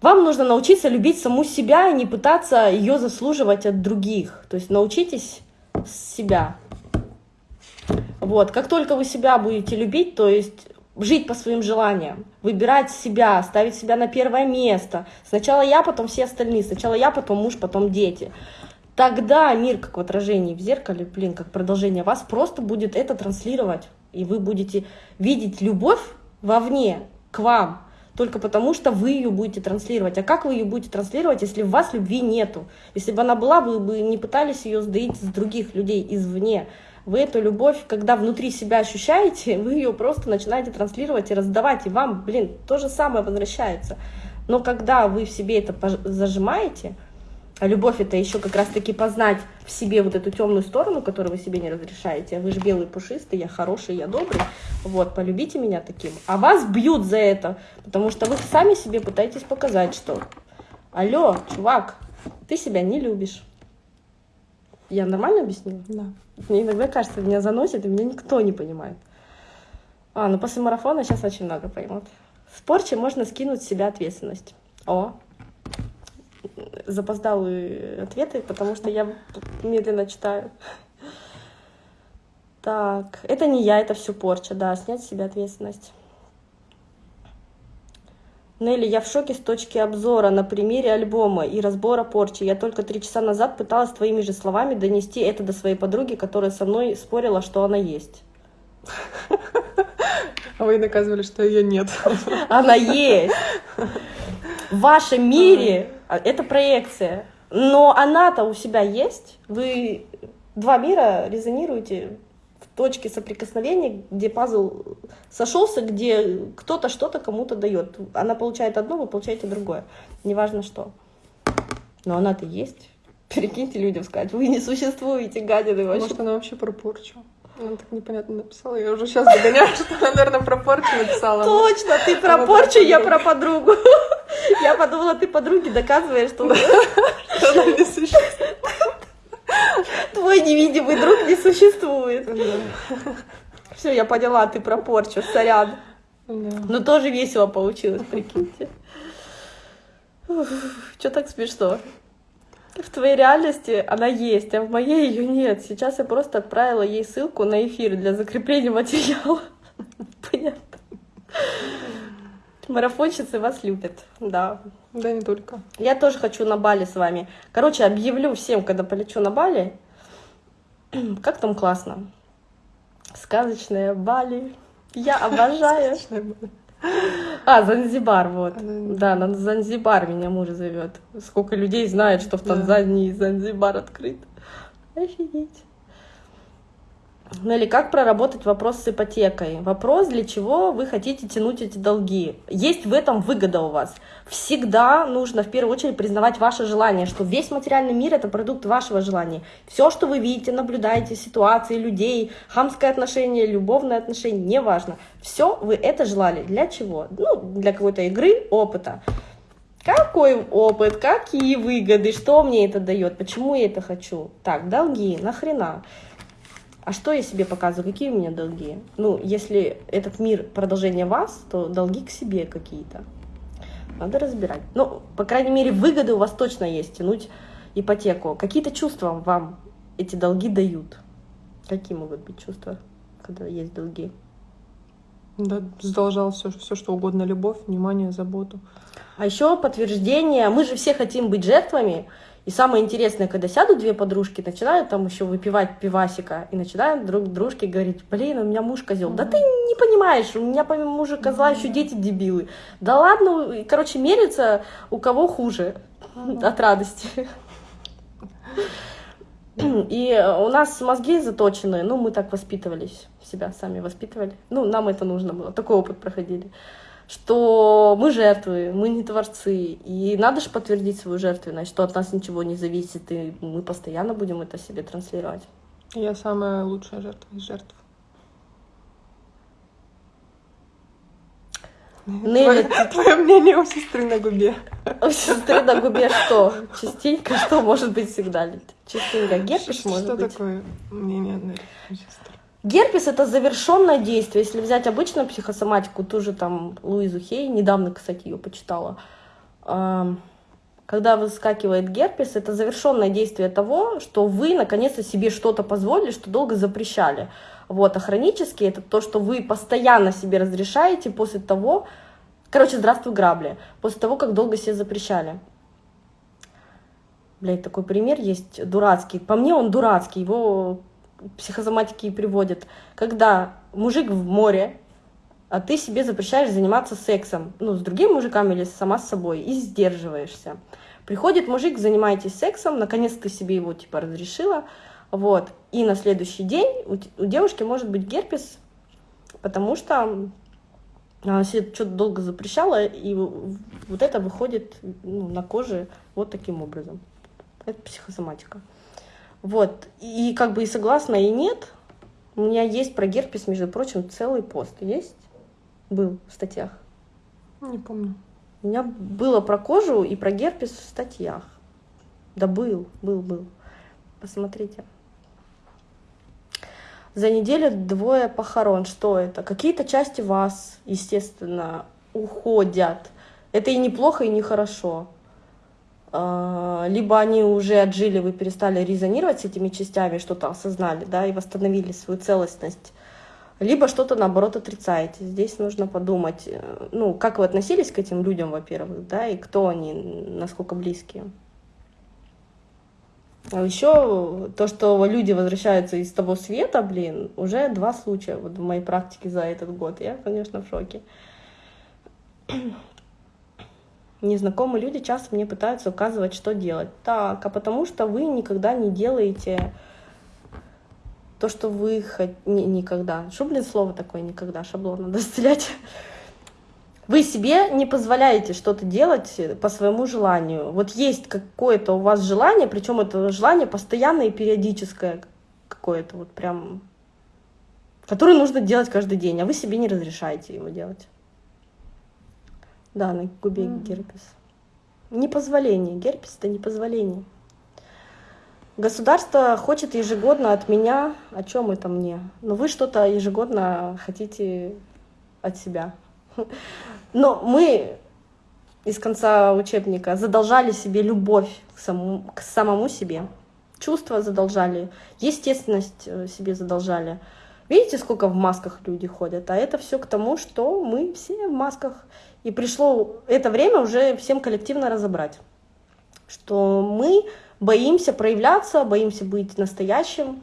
вам нужно научиться любить саму себя и не пытаться ее заслуживать от других. То есть научитесь себя. Вот, как только вы себя будете любить, то есть жить по своим желаниям, выбирать себя, ставить себя на первое место. Сначала я, потом все остальные. Сначала я, потом муж, потом дети. Тогда мир, как в отражении в зеркале, блин, как продолжение вас, просто будет это транслировать. И вы будете видеть любовь вовне, к вам, только потому что вы ее будете транслировать. А как вы ее будете транслировать, если в вас любви нету? Если бы она была, вы бы не пытались ее сдаить с других людей извне. Вы эту любовь, когда внутри себя ощущаете, вы ее просто начинаете транслировать и раздавать, и вам, блин, то же самое возвращается. Но когда вы в себе это зажимаете, а любовь это еще как раз-таки познать в себе вот эту темную сторону, которую вы себе не разрешаете. Вы же белый пушистый, я хороший, я добрый. Вот, полюбите меня таким. А вас бьют за это, потому что вы сами себе пытаетесь показать, что алло, чувак, ты себя не любишь. Я нормально объяснила? Да. Мне иногда кажется, меня заносит, и меня никто не понимает. А, ну после марафона сейчас очень много поймут. В порче можно скинуть с себя ответственность. О, запоздалые ответы, потому что я медленно читаю. Так, это не я, это все порча, да, снять с себя ответственность. Нелли, я в шоке с точки обзора на примере альбома и разбора порчи. Я только три часа назад пыталась твоими же словами донести это до своей подруги, которая со мной спорила, что она есть. А вы доказывали, что ее нет. Она есть. В вашем мире а, это проекция. Но она-то у себя есть. Вы два мира резонируете в точке соприкосновения, где пазл сошелся, где кто-то что-то кому-то дает. Она получает одно, вы получаете другое. Неважно что. Но она-то есть. Перекиньте людям сказать, вы не существуете, гадины вообще. Может, она вообще про порчу? Она так непонятно написала. Я уже сейчас догоняю, что она, наверное, про порчу написала. Точно, ты про порчу, я про подругу. Я подумала, ты подруге доказываешь, что она не существует. Твой невидимый друг не существует. Все, я поняла, ты про порчу, сорян. Ну тоже весело получилось, прикиньте. Что так смешно? В твоей реальности она есть, а в моей ее нет. Сейчас я просто отправила ей ссылку на эфир для закрепления материала. Понятно. Марафонщицы вас любят, да. Да, не только. Я тоже хочу на Бали с вами. Короче, объявлю всем, когда полечу на Бали. Как там классно. Сказочная Бали. Я обожаю. А, Занзибар, вот. Да, на Занзибар меня муж зовет. Сколько людей знает, что в Танзании Занзибар открыт. Офигеть. Ну или как проработать вопрос с ипотекой? Вопрос, для чего вы хотите тянуть эти долги. Есть в этом выгода у вас. Всегда нужно в первую очередь признавать ваше желание, что весь материальный мир это продукт вашего желания. Все, что вы видите, наблюдаете, ситуации, людей, хамское отношение, любовное отношение, неважно. Все вы это желали. Для чего? Ну, для какой-то игры, опыта. Какой опыт, какие выгоды, что мне это дает, почему я это хочу. Так, долги, нахрена? А что я себе показываю, какие у меня долги? Ну, если этот мир продолжение вас, то долги к себе какие-то. Надо разбирать. Ну, по крайней мере, выгоды у вас точно есть, тянуть ипотеку. Какие-то чувства вам эти долги дают? Какие могут быть чувства, когда есть долги? Да, задолжал все, все что угодно, любовь, внимание, заботу. А еще подтверждение, мы же все хотим быть жертвами, и самое интересное, когда сядут две подружки, начинают там еще выпивать пивасика, и начинают друг дружке говорить, блин, у меня муж козел. Да ты не понимаешь, у меня помимо мужа козла еще дети дебилы. Да ладно, короче, мерится, у кого хуже от радости. И у нас мозги заточены, ну, мы так воспитывались, себя сами воспитывали. Ну, нам это нужно было, такой опыт проходили что мы жертвы, мы не творцы, и надо же подтвердить свою жертвенность, что от нас ничего не зависит, и мы постоянно будем это себе транслировать. Я самая лучшая жертва из жертв. Нелли, твое, твое мнение у сестры на губе. У сестры на губе что? Частенько что может быть всегда? Частенько герпес может что быть? Что такое мнение Нелли? Герпес это завершенное действие. Если взять обычную психосоматику, ту же там Луизу Хей, недавно, кстати, ее почитала. Когда выскакивает герпес, это завершенное действие того, что вы наконец-то себе что-то позволили, что долго запрещали. Вот, а хронический это то, что вы постоянно себе разрешаете после того, короче, здравствуй, грабли, после того, как долго себе запрещали. Блять, такой пример есть дурацкий. По мне он дурацкий, его психосоматики и приводит, когда мужик в море, а ты себе запрещаешь заниматься сексом, ну, с другим мужиком или сама с собой, и сдерживаешься. Приходит мужик, занимаетесь сексом, наконец ты себе его, типа, разрешила, вот, и на следующий день у, у девушки может быть герпес, потому что она себе что-то долго запрещала, и вот это выходит ну, на коже вот таким образом. Это психосоматика. Вот. И как бы и согласна, и нет. У меня есть про герпес, между прочим, целый пост. Есть? Был в статьях. Не помню. У меня было про кожу и про герпес в статьях. Да был, был, был. Посмотрите. За неделю двое похорон. Что это? Какие-то части вас, естественно, уходят. Это и неплохо, и нехорошо. А, либо они уже отжили, вы перестали резонировать с этими частями, что-то осознали, да, и восстановили свою целостность. Либо что-то, наоборот, отрицаете. Здесь нужно подумать, э, ну, как вы относились к этим людям, во-первых, да, и кто они, насколько близкие. А еще то, что люди возвращаются из того света, блин, уже два случая вот в моей практике за этот год. Я, конечно, в шоке. Незнакомые люди часто мне пытаются указывать, что делать. Так, а потому что вы никогда не делаете то, что вы хотите... Никогда. Что, блин, слово такое никогда? Шаблон надо стрелять. Вы себе не позволяете что-то делать по своему желанию. Вот есть какое-то у вас желание, причем это желание постоянное и периодическое какое-то, вот прям, которое нужно делать каждый день, а вы себе не разрешаете его делать. Да, на губе mm-hmm. герпес. Непозволение. Герпес это непозволение. Государство хочет ежегодно от меня, о чем это мне? Но вы что-то ежегодно хотите от себя. Но мы из конца учебника задолжали себе любовь к самому, к самому себе. Чувства задолжали, естественность э, себе задолжали. Видите, сколько в масках люди ходят? А это все к тому, что мы все в масках. И пришло это время уже всем коллективно разобрать, что мы боимся проявляться, боимся быть настоящим,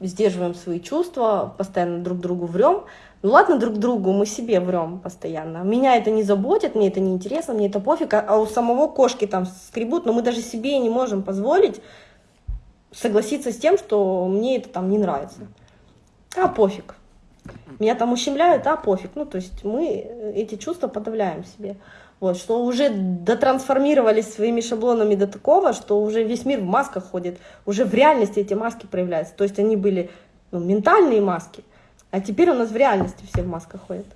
сдерживаем свои чувства, постоянно друг другу врем. Ну ладно, друг другу, мы себе врем постоянно. Меня это не заботит, мне это не интересно, мне это пофиг, а у самого кошки там скребут, но мы даже себе не можем позволить согласиться с тем, что мне это там не нравится. А пофиг. Меня там ущемляют, а пофиг. Ну, то есть мы эти чувства подавляем себе. Вот, что уже дотрансформировались своими шаблонами до такого, что уже весь мир в масках ходит, уже в реальности эти маски проявляются. То есть они были ну, ментальные маски, а теперь у нас в реальности все в масках ходят.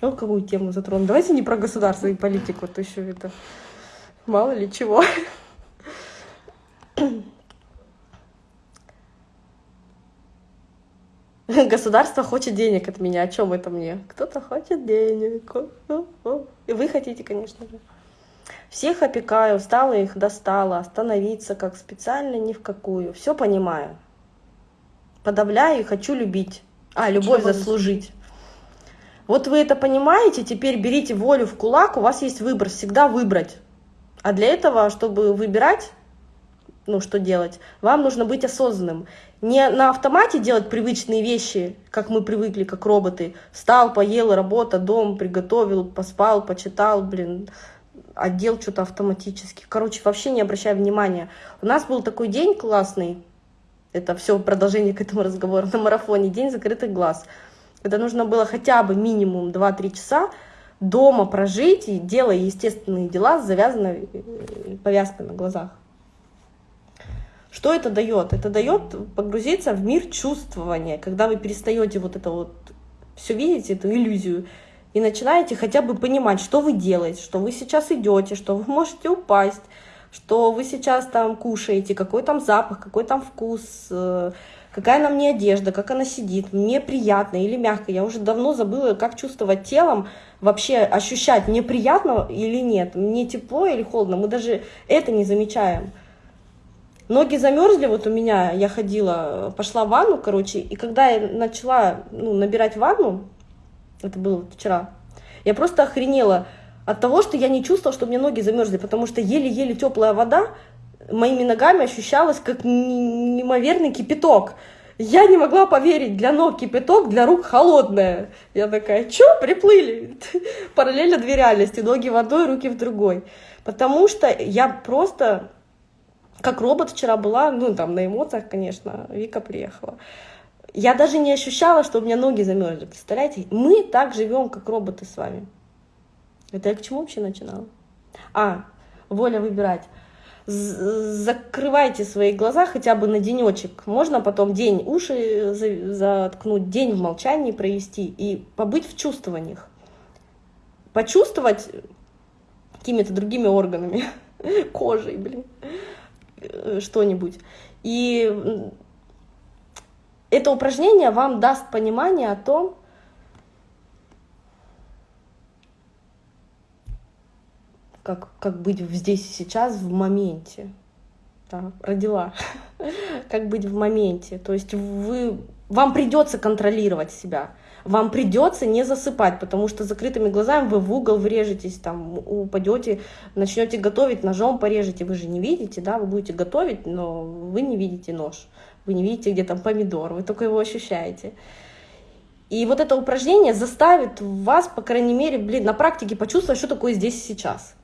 Ну, какую тему затронуть? Давайте не про государство и политику, то еще это мало ли чего. Государство хочет денег от меня. О чем это мне? Кто-то хочет денег. И вы хотите, конечно же. Всех опекаю, устала их, достала. Остановиться как специально ни в какую. Все понимаю. Подавляю и хочу любить. А, любовь заслужить. Вот вы это понимаете, теперь берите волю в кулак, у вас есть выбор, всегда выбрать. А для этого, чтобы выбирать, ну, что делать, вам нужно быть осознанным. Не на автомате делать привычные вещи, как мы привыкли, как роботы. Встал, поел, работа, дом, приготовил, поспал, почитал, блин, отдел что-то автоматически. Короче, вообще не обращая внимания. У нас был такой день классный, это все продолжение к этому разговору на марафоне, день закрытых глаз. Когда нужно было хотя бы минимум 2-3 часа дома прожить и делая естественные дела с завязанной э, повязкой на глазах. Что это дает? Это дает погрузиться в мир чувствования, когда вы перестаете вот это вот все видеть, эту иллюзию, и начинаете хотя бы понимать, что вы делаете, что вы сейчас идете, что вы можете упасть, что вы сейчас там кушаете, какой там запах, какой там вкус, э, какая на мне одежда, как она сидит, мне приятно или мягко. Я уже давно забыла, как чувствовать телом, вообще ощущать, мне приятно или нет, мне тепло или холодно. Мы даже это не замечаем. Ноги замерзли, вот у меня, я ходила, пошла в ванну, короче, и когда я начала ну, набирать ванну, это было вчера, я просто охренела, от того, что я не чувствовала, что меня ноги замерзли, потому что еле-еле теплая вода моими ногами ощущалась как неимоверный кипяток. Я не могла поверить, для ног кипяток, для рук холодное. Я такая, чё, приплыли? Параллельно две реальности, ноги в одной, руки в другой. Потому что я просто, как робот вчера была, ну там на эмоциях, конечно, Вика приехала. Я даже не ощущала, что у меня ноги замерзли. Представляете, мы так живем, как роботы с вами. Это я к чему вообще начинала? А, воля выбирать закрывайте свои глаза хотя бы на денечек. Можно потом день уши заткнуть, день в молчании провести и побыть в чувствованиях. Почувствовать какими-то другими органами, кожей, блин, что-нибудь. И это упражнение вам даст понимание о том, как, как быть здесь и сейчас, в моменте. Да, родила. как быть в моменте. То есть вы, вам придется контролировать себя. Вам придется не засыпать, потому что закрытыми глазами вы в угол врежетесь, там, упадете, начнете готовить, ножом порежете. Вы же не видите, да, вы будете готовить, но вы не видите нож. Вы не видите, где там помидор, вы только его ощущаете. И вот это упражнение заставит вас, по крайней мере, блин, на практике почувствовать, что такое здесь и сейчас.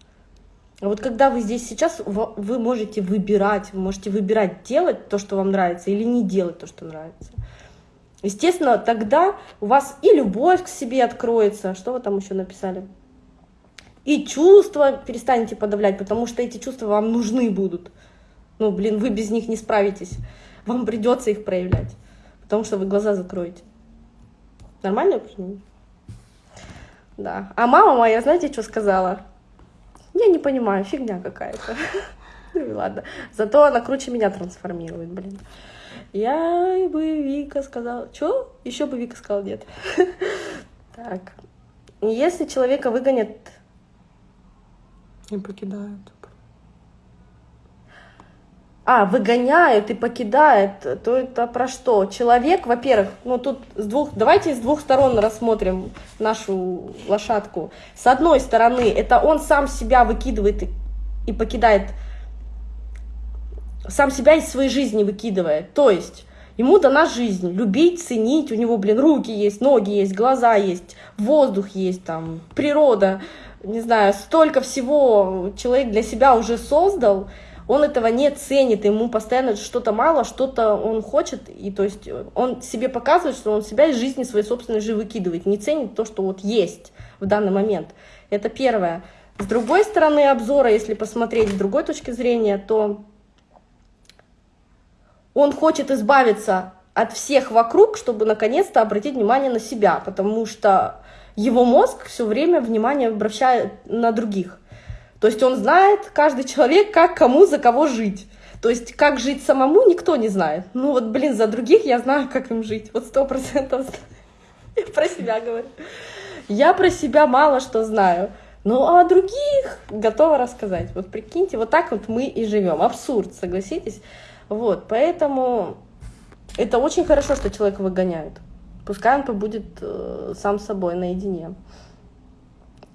А вот когда вы здесь сейчас, вы можете выбирать, вы можете выбирать делать то, что вам нравится, или не делать то, что нравится. Естественно, тогда у вас и любовь к себе откроется, что вы там еще написали, и чувства перестанете подавлять, потому что эти чувства вам нужны будут. Ну, блин, вы без них не справитесь. Вам придется их проявлять, потому что вы глаза закроете. Нормально? Да. А мама моя, знаете, что сказала? Я не понимаю, фигня какая-то. Ну и ладно. Зато она круче меня трансформирует, блин. Я бы Вика сказала... Чё? Еще бы Вика сказала нет. Так. Если человека выгонят... И покидают. А, выгоняют и покидают, то это про что? Человек, во-первых, ну тут с двух, давайте с двух сторон рассмотрим нашу лошадку. С одной стороны, это он сам себя выкидывает и, и покидает, сам себя из своей жизни выкидывает. То есть ему дана жизнь, любить, ценить, у него, блин, руки есть, ноги есть, глаза есть, воздух есть, там, природа, не знаю, столько всего человек для себя уже создал, он этого не ценит, ему постоянно что-то мало, что-то он хочет, и то есть он себе показывает, что он себя из жизни своей собственной же выкидывает, не ценит то, что вот есть в данный момент. Это первое. С другой стороны обзора, если посмотреть с другой точки зрения, то он хочет избавиться от всех вокруг, чтобы наконец-то обратить внимание на себя, потому что его мозг все время внимание обращает на других. То есть он знает, каждый человек, как кому за кого жить. То есть как жить самому, никто не знает. Ну вот, блин, за других я знаю, как им жить. Вот сто процентов про себя говорю. Я про себя мало что знаю. Ну, а о других готова рассказать. Вот прикиньте, вот так вот мы и живем. Абсурд, согласитесь? Вот, поэтому это очень хорошо, что человека выгоняют. Пускай он побудет э, сам собой наедине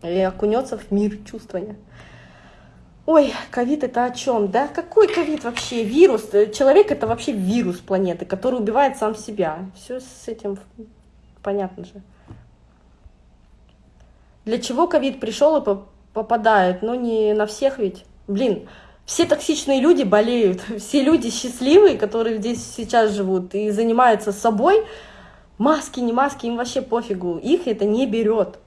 и окунется в мир чувствования. Ой, ковид это о чем? Да какой ковид вообще? Вирус. Человек это вообще вирус планеты, который убивает сам себя. Все с этим понятно же. Для чего ковид пришел и попадает? Ну не на всех ведь. Блин, все токсичные люди болеют, все люди счастливые, которые здесь сейчас живут и занимаются собой, маски, не маски, им вообще пофигу, их это не берет.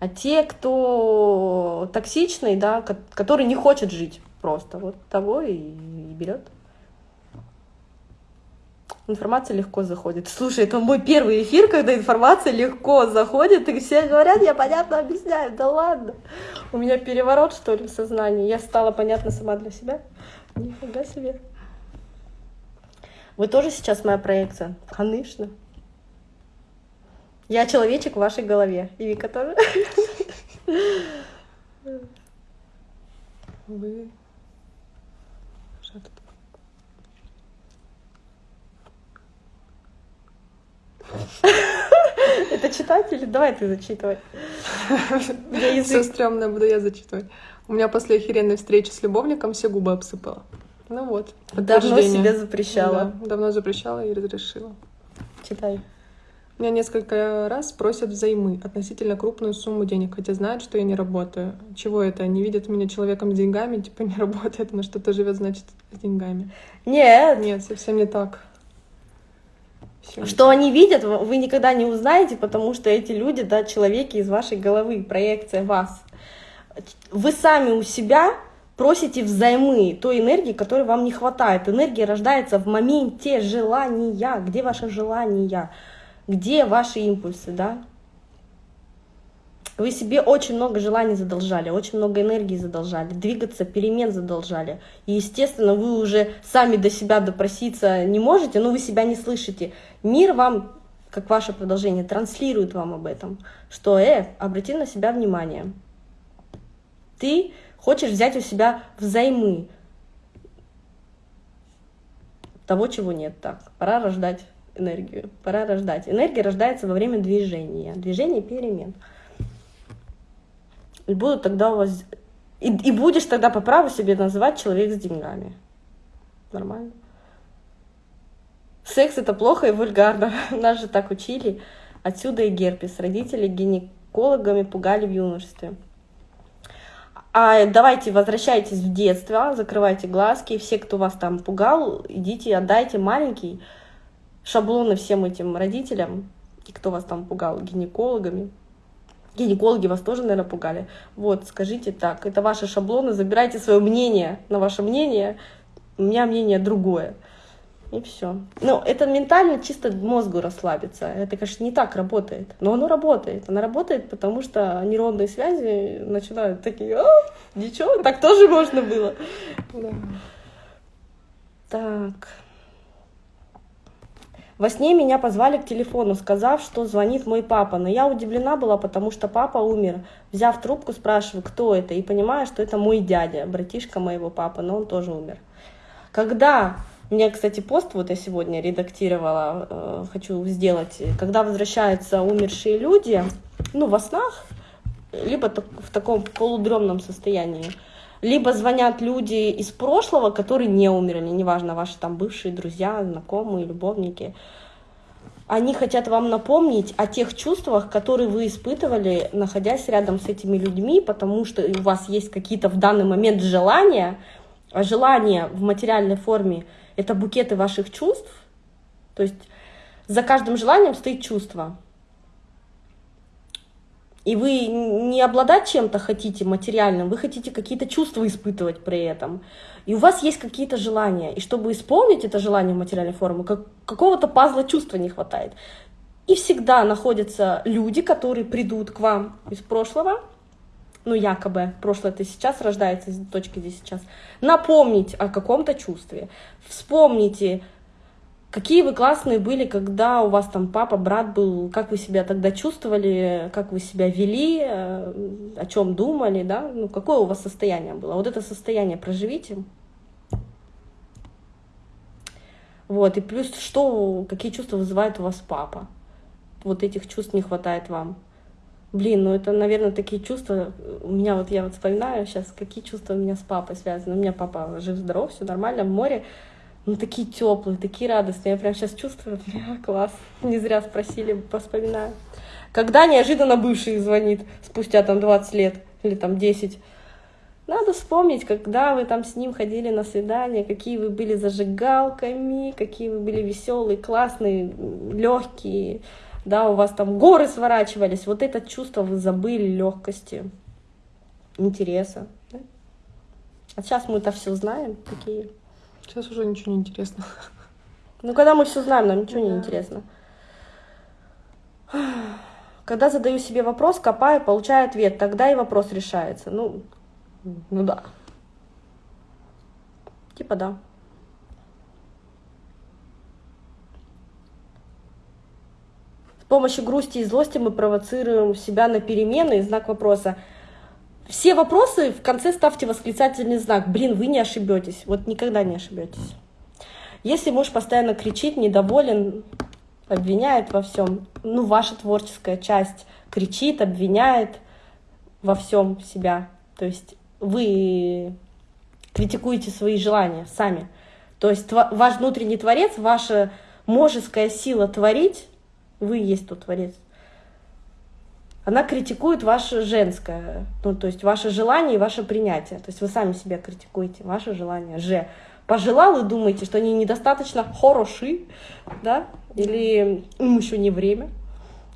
А те, кто токсичный, да, который не хочет жить просто, вот того и, и берет. Информация легко заходит. Слушай, это мой первый эфир, когда информация легко заходит, и все говорят, я понятно объясняю. Да ладно. У меня переворот, что ли, в сознании. Я стала понятна сама для себя. Нифига себе. Вы тоже сейчас моя проекция? Конечно. Я человечек в вашей голове. И Вика тоже. Вы... Это читатель? Давай ты зачитывай. Все стрёмное буду я зачитывать. У меня после охеренной встречи с любовником все губы обсыпала. Ну вот. Давно себе запрещала. Да, давно запрещала и разрешила. Читай. Меня несколько раз просят взаймы относительно крупную сумму денег, хотя знают, что я не работаю. Чего это? Не видят меня человеком с деньгами, типа не работает, на что-то живет, значит, с деньгами. Нет, Нет, совсем не так. Что они видят, вы никогда не узнаете, потому что эти люди, да, человеки из вашей головы, проекция вас. Вы сами у себя просите взаймы той энергии, которой вам не хватает. Энергия рождается в моменте желания. Где ваши желания? Где ваши импульсы, да? Вы себе очень много желаний задолжали, очень много энергии задолжали, двигаться, перемен задолжали. И, естественно, вы уже сами до себя допроситься не можете, но вы себя не слышите. Мир вам, как ваше продолжение, транслирует вам об этом, что, э, обрати на себя внимание. Ты хочешь взять у себя взаймы того, чего нет. Так, пора рождать энергию, пора рождать. Энергия рождается во время движения, движения перемен. И будут тогда у вас... И, и будешь тогда по праву себе называть человек с деньгами. Нормально. Секс это плохо и вульгарно. Нас же так учили. Отсюда и герпес. Родители гинекологами пугали в юношестве. А давайте возвращайтесь в детство, закрывайте глазки. И все, кто вас там пугал, идите, отдайте маленький шаблоны всем этим родителям. И кто вас там пугал гинекологами. Гинекологи вас тоже, наверное, пугали. Вот, скажите так, это ваши шаблоны, забирайте свое мнение на ваше мнение, у меня мнение другое. И все. Ну, это ментально чисто мозгу расслабиться. Это, конечно, не так работает. Но оно работает. Оно работает, потому что нейронные связи начинают такие, «А, ничего, так тоже можно было. Так. Во сне меня позвали к телефону, сказав, что звонит мой папа. Но я удивлена была, потому что папа умер. Взяв трубку, спрашиваю, кто это, и понимаю, что это мой дядя, братишка моего папы, но он тоже умер. Когда меня, кстати, пост вот я сегодня редактировала, э, хочу сделать, когда возвращаются умершие люди, ну, во снах, либо в таком полудремном состоянии, либо звонят люди из прошлого, которые не умерли, неважно, ваши там бывшие друзья, знакомые, любовники. Они хотят вам напомнить о тех чувствах, которые вы испытывали, находясь рядом с этими людьми, потому что у вас есть какие-то в данный момент желания, а желание в материальной форме — это букеты ваших чувств. То есть за каждым желанием стоит чувство. И вы не обладать чем-то хотите материальным, вы хотите какие-то чувства испытывать при этом. И у вас есть какие-то желания. И чтобы исполнить это желание в материальной форме, как, какого-то пазла чувства не хватает. И всегда находятся люди, которые придут к вам из прошлого, ну якобы прошлое это сейчас рождается из точки здесь сейчас, напомнить о каком-то чувстве. Вспомните, какие вы классные были, когда у вас там папа, брат был, как вы себя тогда чувствовали, как вы себя вели, э, о чем думали, да, ну какое у вас состояние было. Вот это состояние проживите. Вот, и плюс, что, какие чувства вызывает у вас папа. Вот этих чувств не хватает вам. Блин, ну это, наверное, такие чувства. У меня вот я вот вспоминаю сейчас, какие чувства у меня с папой связаны. У меня папа жив-здоров, все нормально, в море. Ну, такие теплые, такие радостные. Я прям сейчас чувствую, бля, класс. Не зря спросили, вспоминаю. Когда неожиданно бывший звонит, спустя там 20 лет или там 10, надо вспомнить, когда вы там с ним ходили на свидание, какие вы были зажигалками, какие вы были веселые, классные, легкие, да, у вас там горы сворачивались. Вот это чувство вы забыли легкости, интереса. А сейчас мы это все знаем, такие. Сейчас уже ничего не интересно. Ну, когда мы все знаем, нам ничего не Да. интересно. Когда задаю себе вопрос, копаю, получаю ответ, тогда и вопрос решается. Ну, ну да. Типа да. С помощью грусти и злости мы провоцируем себя на перемены и знак вопроса. Все вопросы в конце ставьте восклицательный знак. Блин, вы не ошибетесь. Вот никогда не ошибетесь. Если муж постоянно кричит, недоволен, обвиняет во всем, ну, ваша творческая часть кричит, обвиняет во всем себя. То есть вы критикуете свои желания сами. То есть ваш внутренний творец, ваша можеская сила творить, вы есть тот творец, она критикует ваше женское, ну, то есть ваше желание и ваше принятие. То есть вы сами себя критикуете, ваше желание, же. Пожелал и думаете, что они недостаточно хороши, да, или им еще не время,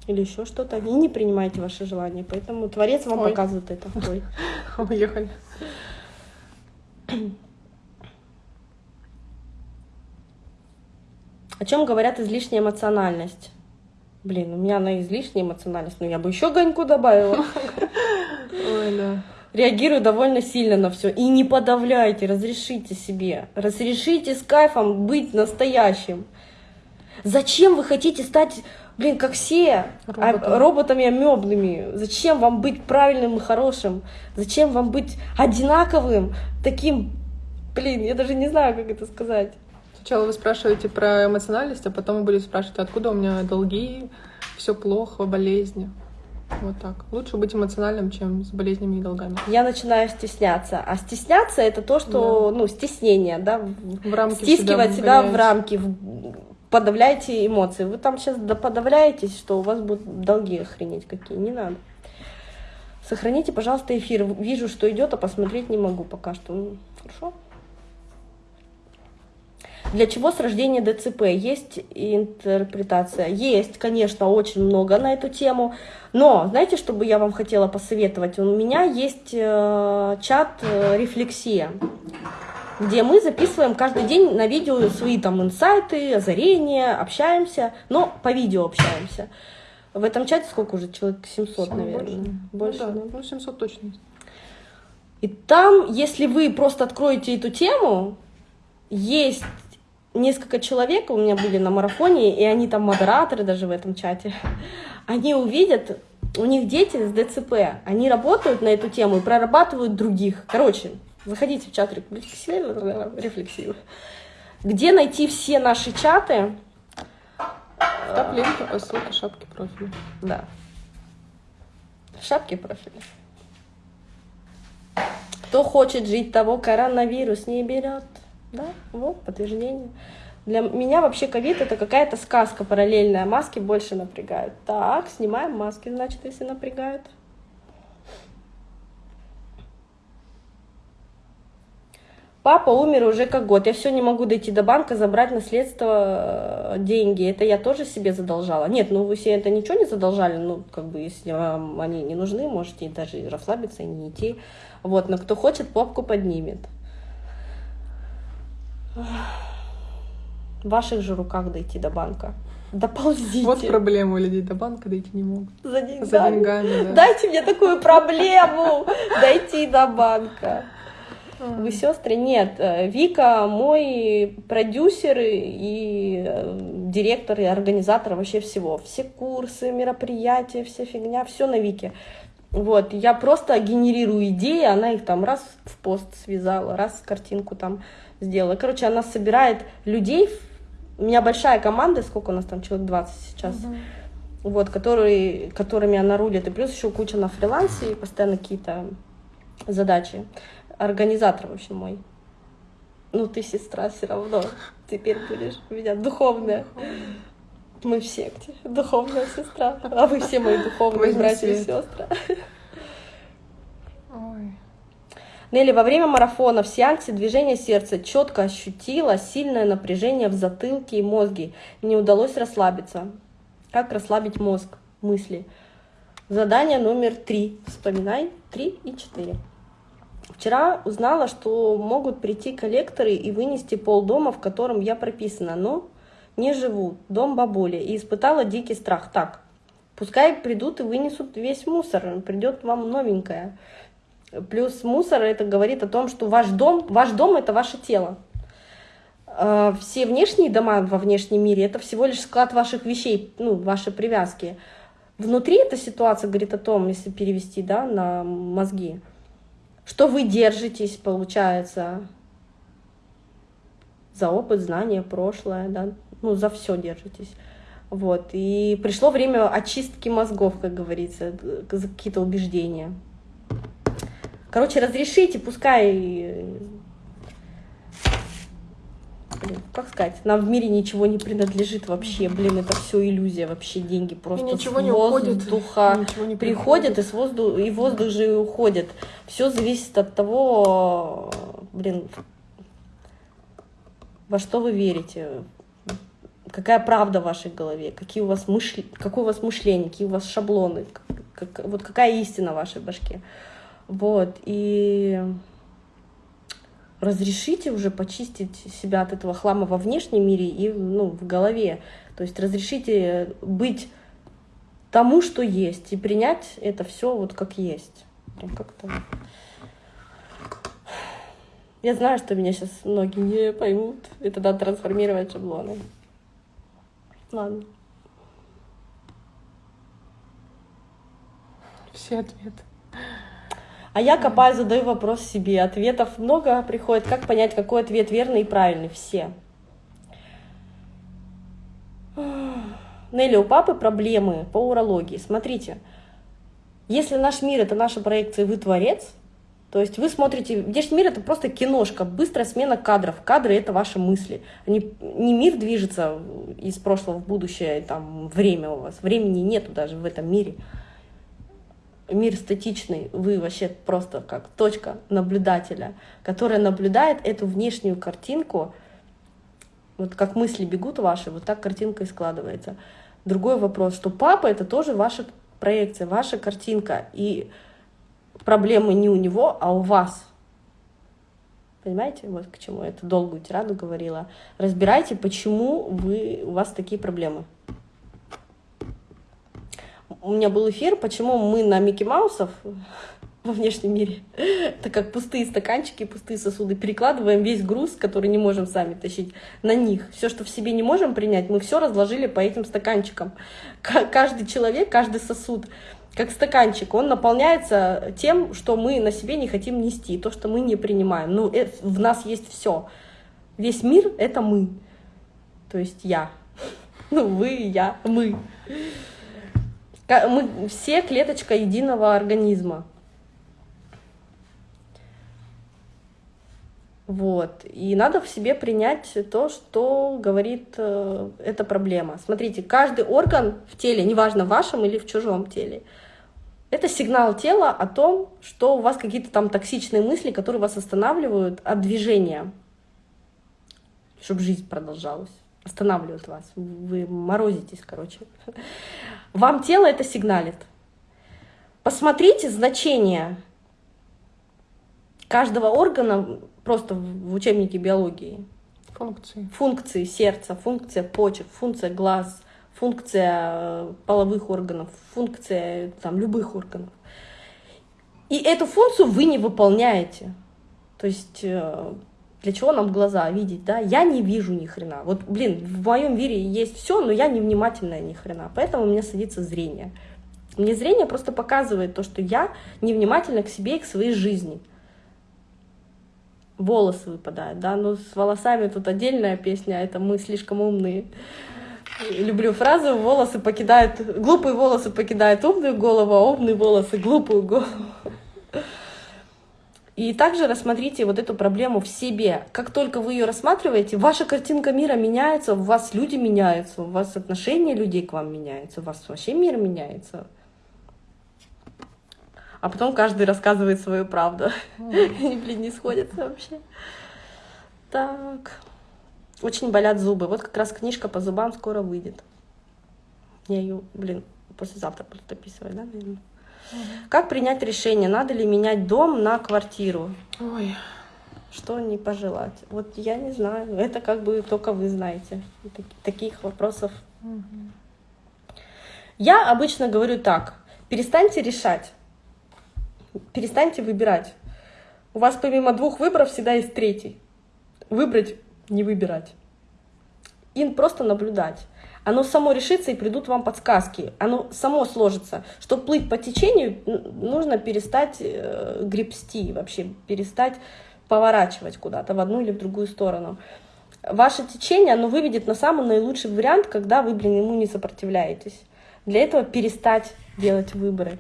или еще что-то, и не принимаете ваши желания. Поэтому Творец вам Ой. показывает это. Ой. Уехали. О чем говорят излишняя эмоциональность? Блин, у меня она излишняя эмоциональность, но я бы еще гоньку добавила. Ой, да. Реагирую довольно сильно на все. И не подавляйте, разрешите себе. Разрешите с кайфом быть настоящим. Зачем вы хотите стать, блин, как все, а, Роботом. роботами амебными? Зачем вам быть правильным и хорошим? Зачем вам быть одинаковым, таким, блин, я даже не знаю, как это сказать. Сначала вы спрашиваете про эмоциональность, а потом вы будете спрашивать, откуда у меня долги, все плохо, болезни. Вот так. Лучше быть эмоциональным, чем с болезнями и долгами. Я начинаю стесняться. А стесняться это то, что, да. ну, стеснение, да, в рамки стискивать себя, себя в рамки, подавляете эмоции. Вы там сейчас подавляетесь, что у вас будут долги охренеть какие. Не надо. Сохраните, пожалуйста, эфир. Вижу, что идет, а посмотреть не могу пока что. Хорошо? Для чего с рождения ДЦП? Есть интерпретация? Есть, конечно, очень много на эту тему. Но, знаете, что бы я вам хотела посоветовать? У меня есть э, чат э, «Рефлексия», где мы записываем каждый день на видео свои там инсайты, озарения, общаемся, но по видео общаемся. В этом чате сколько уже? Человек 700, наверное. Больше, больше ну, да, ну 700 точно. И там, если вы просто откроете эту тему, есть несколько человек у меня были на марафоне, и они там модераторы даже в этом чате, они увидят, у них дети с ДЦП, они работают на эту тему и прорабатывают других. Короче, заходите в чат рефлексив. Где найти все наши чаты? В топ-ленте по ссылке шапки профиля. Да. Шапки профиля. Кто хочет жить, того коронавирус не берет. Да, вот подтверждение. Для меня вообще ковид это какая-то сказка параллельная. Маски больше напрягают. Так, снимаем маски, значит, если напрягают. Папа умер уже как год. Я все не могу дойти до банка, забрать наследство, э, деньги. Это я тоже себе задолжала. Нет, ну вы себе это ничего не задолжали. Ну, как бы, если вам они не нужны, можете даже расслабиться и не идти. Вот, но кто хочет, попку поднимет. В ваших же руках дойти до банка. Доползите. Вот проблема у людей до банка дойти не могут. За деньгами. За деньгами да. Дайте мне такую проблему дойти до банка. Вы сестры? Нет. Э, Вика мой продюсер и э, директор и организатор вообще всего. Все курсы, мероприятия, вся фигня, все на Вике. Вот, я просто генерирую идеи, она их там раз в пост связала, раз картинку там сделала. Короче, она собирает людей, у меня большая команда, сколько у нас там, человек 20 сейчас, угу. вот, которые, которыми она рулит, и плюс еще куча на фрилансе, и постоянно какие-то задачи. Организатор, в общем, мой. Ну, ты сестра все равно, теперь будешь у меня духовная. Мы в секте, духовная сестра, а вы все мои духовные братья и сестры. Ой. Нелли, во время марафона в сеансе движения сердца четко ощутила сильное напряжение в затылке и мозге. Не удалось расслабиться. Как расслабить мозг? Мысли. Задание номер три. Вспоминай. Три и четыре. Вчера узнала, что могут прийти коллекторы и вынести полдома, в котором я прописана, но не живу, дом бабули, и испытала дикий страх. Так, пускай придут и вынесут весь мусор, придет вам новенькое. Плюс мусор это говорит о том, что ваш дом, ваш дом это ваше тело. А, все внешние дома во внешнем мире это всего лишь склад ваших вещей, ну, ваши привязки. Внутри эта ситуация говорит о том, если перевести да, на мозги, что вы держитесь, получается, за опыт, знания, прошлое, да, ну, за все держитесь. Вот. И пришло время очистки мозгов, как говорится, за какие-то убеждения. Короче, разрешите, пускай как сказать, нам в мире ничего не принадлежит вообще, блин, это все иллюзия, вообще деньги просто и ничего с не воздуха уходит, ничего не приходят, и, с воздух, и воздух же и уходит. Все зависит от того, блин, во что вы верите, какая правда в вашей голове, какие у вас мышли, какое у вас мышление, какие у вас шаблоны, как, вот какая истина в вашей башке. Вот, и разрешите уже почистить себя от этого хлама во внешнем мире и ну, в голове. То есть разрешите быть тому, что есть, и принять это все вот как есть. Как-то... Я знаю, что меня сейчас многие не поймут. Это надо трансформировать шаблоны. Ладно. Все ответы. А я копаю, задаю вопрос себе. Ответов много приходит. Как понять, какой ответ верный и правильный? Все. Нелли, у папы проблемы по урологии. Смотрите, если наш мир — это наша проекция, вы творец, то есть вы смотрите, внешний мир — это просто киношка, быстрая смена кадров. Кадры — это ваши мысли. Они, не мир движется из прошлого в будущее, там время у вас. Времени нету даже в этом мире мир статичный, вы вообще просто как точка наблюдателя, которая наблюдает эту внешнюю картинку, вот как мысли бегут ваши, вот так картинка и складывается. Другой вопрос, что папа это тоже ваша проекция, ваша картинка, и проблемы не у него, а у вас. Понимаете, вот к чему я эту долгую тираду говорила. Разбирайте, почему вы, у вас такие проблемы у меня был эфир, почему мы на Микки Маусов во внешнем мире, так как пустые стаканчики, пустые сосуды, перекладываем весь груз, который не можем сами тащить, на них. Все, что в себе не можем принять, мы все разложили по этим стаканчикам. Каждый человек, каждый сосуд, как стаканчик, он наполняется тем, что мы на себе не хотим нести, то, что мы не принимаем. Ну, это, в нас есть все. Весь мир — это мы. То есть я. Ну, вы, я, мы. Мы все клеточка единого организма. Вот. И надо в себе принять то, что говорит э, эта проблема. Смотрите, каждый орган в теле, неважно в вашем или в чужом теле, это сигнал тела о том, что у вас какие-то там токсичные мысли, которые вас останавливают от движения, чтобы жизнь продолжалась останавливают вас, вы морозитесь, короче. Вам тело это сигналит. Посмотрите значение каждого органа просто в учебнике биологии. Функции. Функции сердца, функция почек, функция глаз, функция э, половых органов, функция там, любых органов. И эту функцию вы не выполняете. То есть э, для чего нам глаза видеть, да? Я не вижу ни хрена. Вот, блин, в моем мире есть все, но я невнимательная ни хрена. Поэтому у меня садится зрение. Мне зрение просто показывает то, что я невнимательна к себе и к своей жизни. Волосы выпадают, да, ну с волосами тут отдельная песня, это мы слишком умные. Люблю фразу «волосы покидают, глупые волосы покидают умную голову, а умные волосы глупую голову». И также рассмотрите вот эту проблему в себе. Как только вы ее рассматриваете, ваша картинка мира меняется, у вас люди меняются, у вас отношение людей к вам меняется, у вас вообще мир меняется. А потом каждый рассказывает свою правду. Они, блин, не сходятся вообще. Так. Очень болят зубы. Вот как раз книжка по зубам скоро выйдет. Я ее, блин, послезавтра буду дописывать, да, наверное? Как принять решение, надо ли менять дом на квартиру? Ой. Что не пожелать? Вот я не знаю. Это как бы только вы знаете. Таких вопросов. Угу. Я обычно говорю так. Перестаньте решать. Перестаньте выбирать. У вас помимо двух выборов всегда есть третий. Выбрать, не выбирать. И просто наблюдать оно само решится и придут вам подсказки, оно само сложится. Чтобы плыть по течению, нужно перестать э, гребсти, вообще перестать поворачивать куда-то в одну или в другую сторону. Ваше течение, оно выведет на самый наилучший вариант, когда вы, блин, ему не сопротивляетесь. Для этого перестать делать выборы.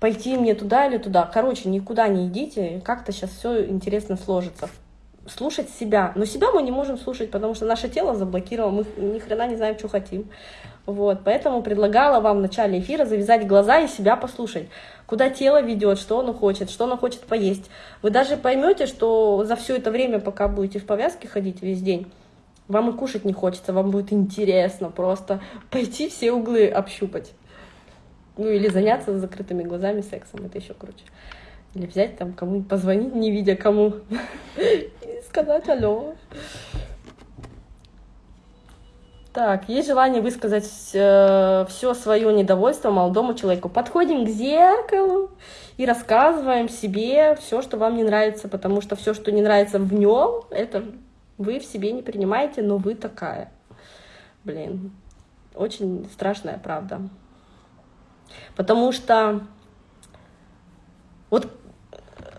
Пойти мне туда или туда. Короче, никуда не идите, как-то сейчас все интересно сложится. Слушать себя. Но себя мы не можем слушать, потому что наше тело заблокировало, мы ни хрена не знаем, что хотим. Вот, поэтому предлагала вам в начале эфира завязать глаза и себя послушать, куда тело ведет, что оно хочет, что оно хочет поесть. Вы даже поймете, что за все это время, пока будете в повязке ходить весь день, вам и кушать не хочется, вам будет интересно просто пойти все углы общупать. Ну или заняться с закрытыми глазами сексом, это еще круче. Или взять там кому-нибудь, позвонить, не видя кому, сказать алло. Так, есть желание высказать э, все свое недовольство молодому человеку. Подходим к зеркалу и рассказываем себе все, что вам не нравится, потому что все, что не нравится в нем, это вы в себе не принимаете, но вы такая. Блин, очень страшная правда. Потому что вот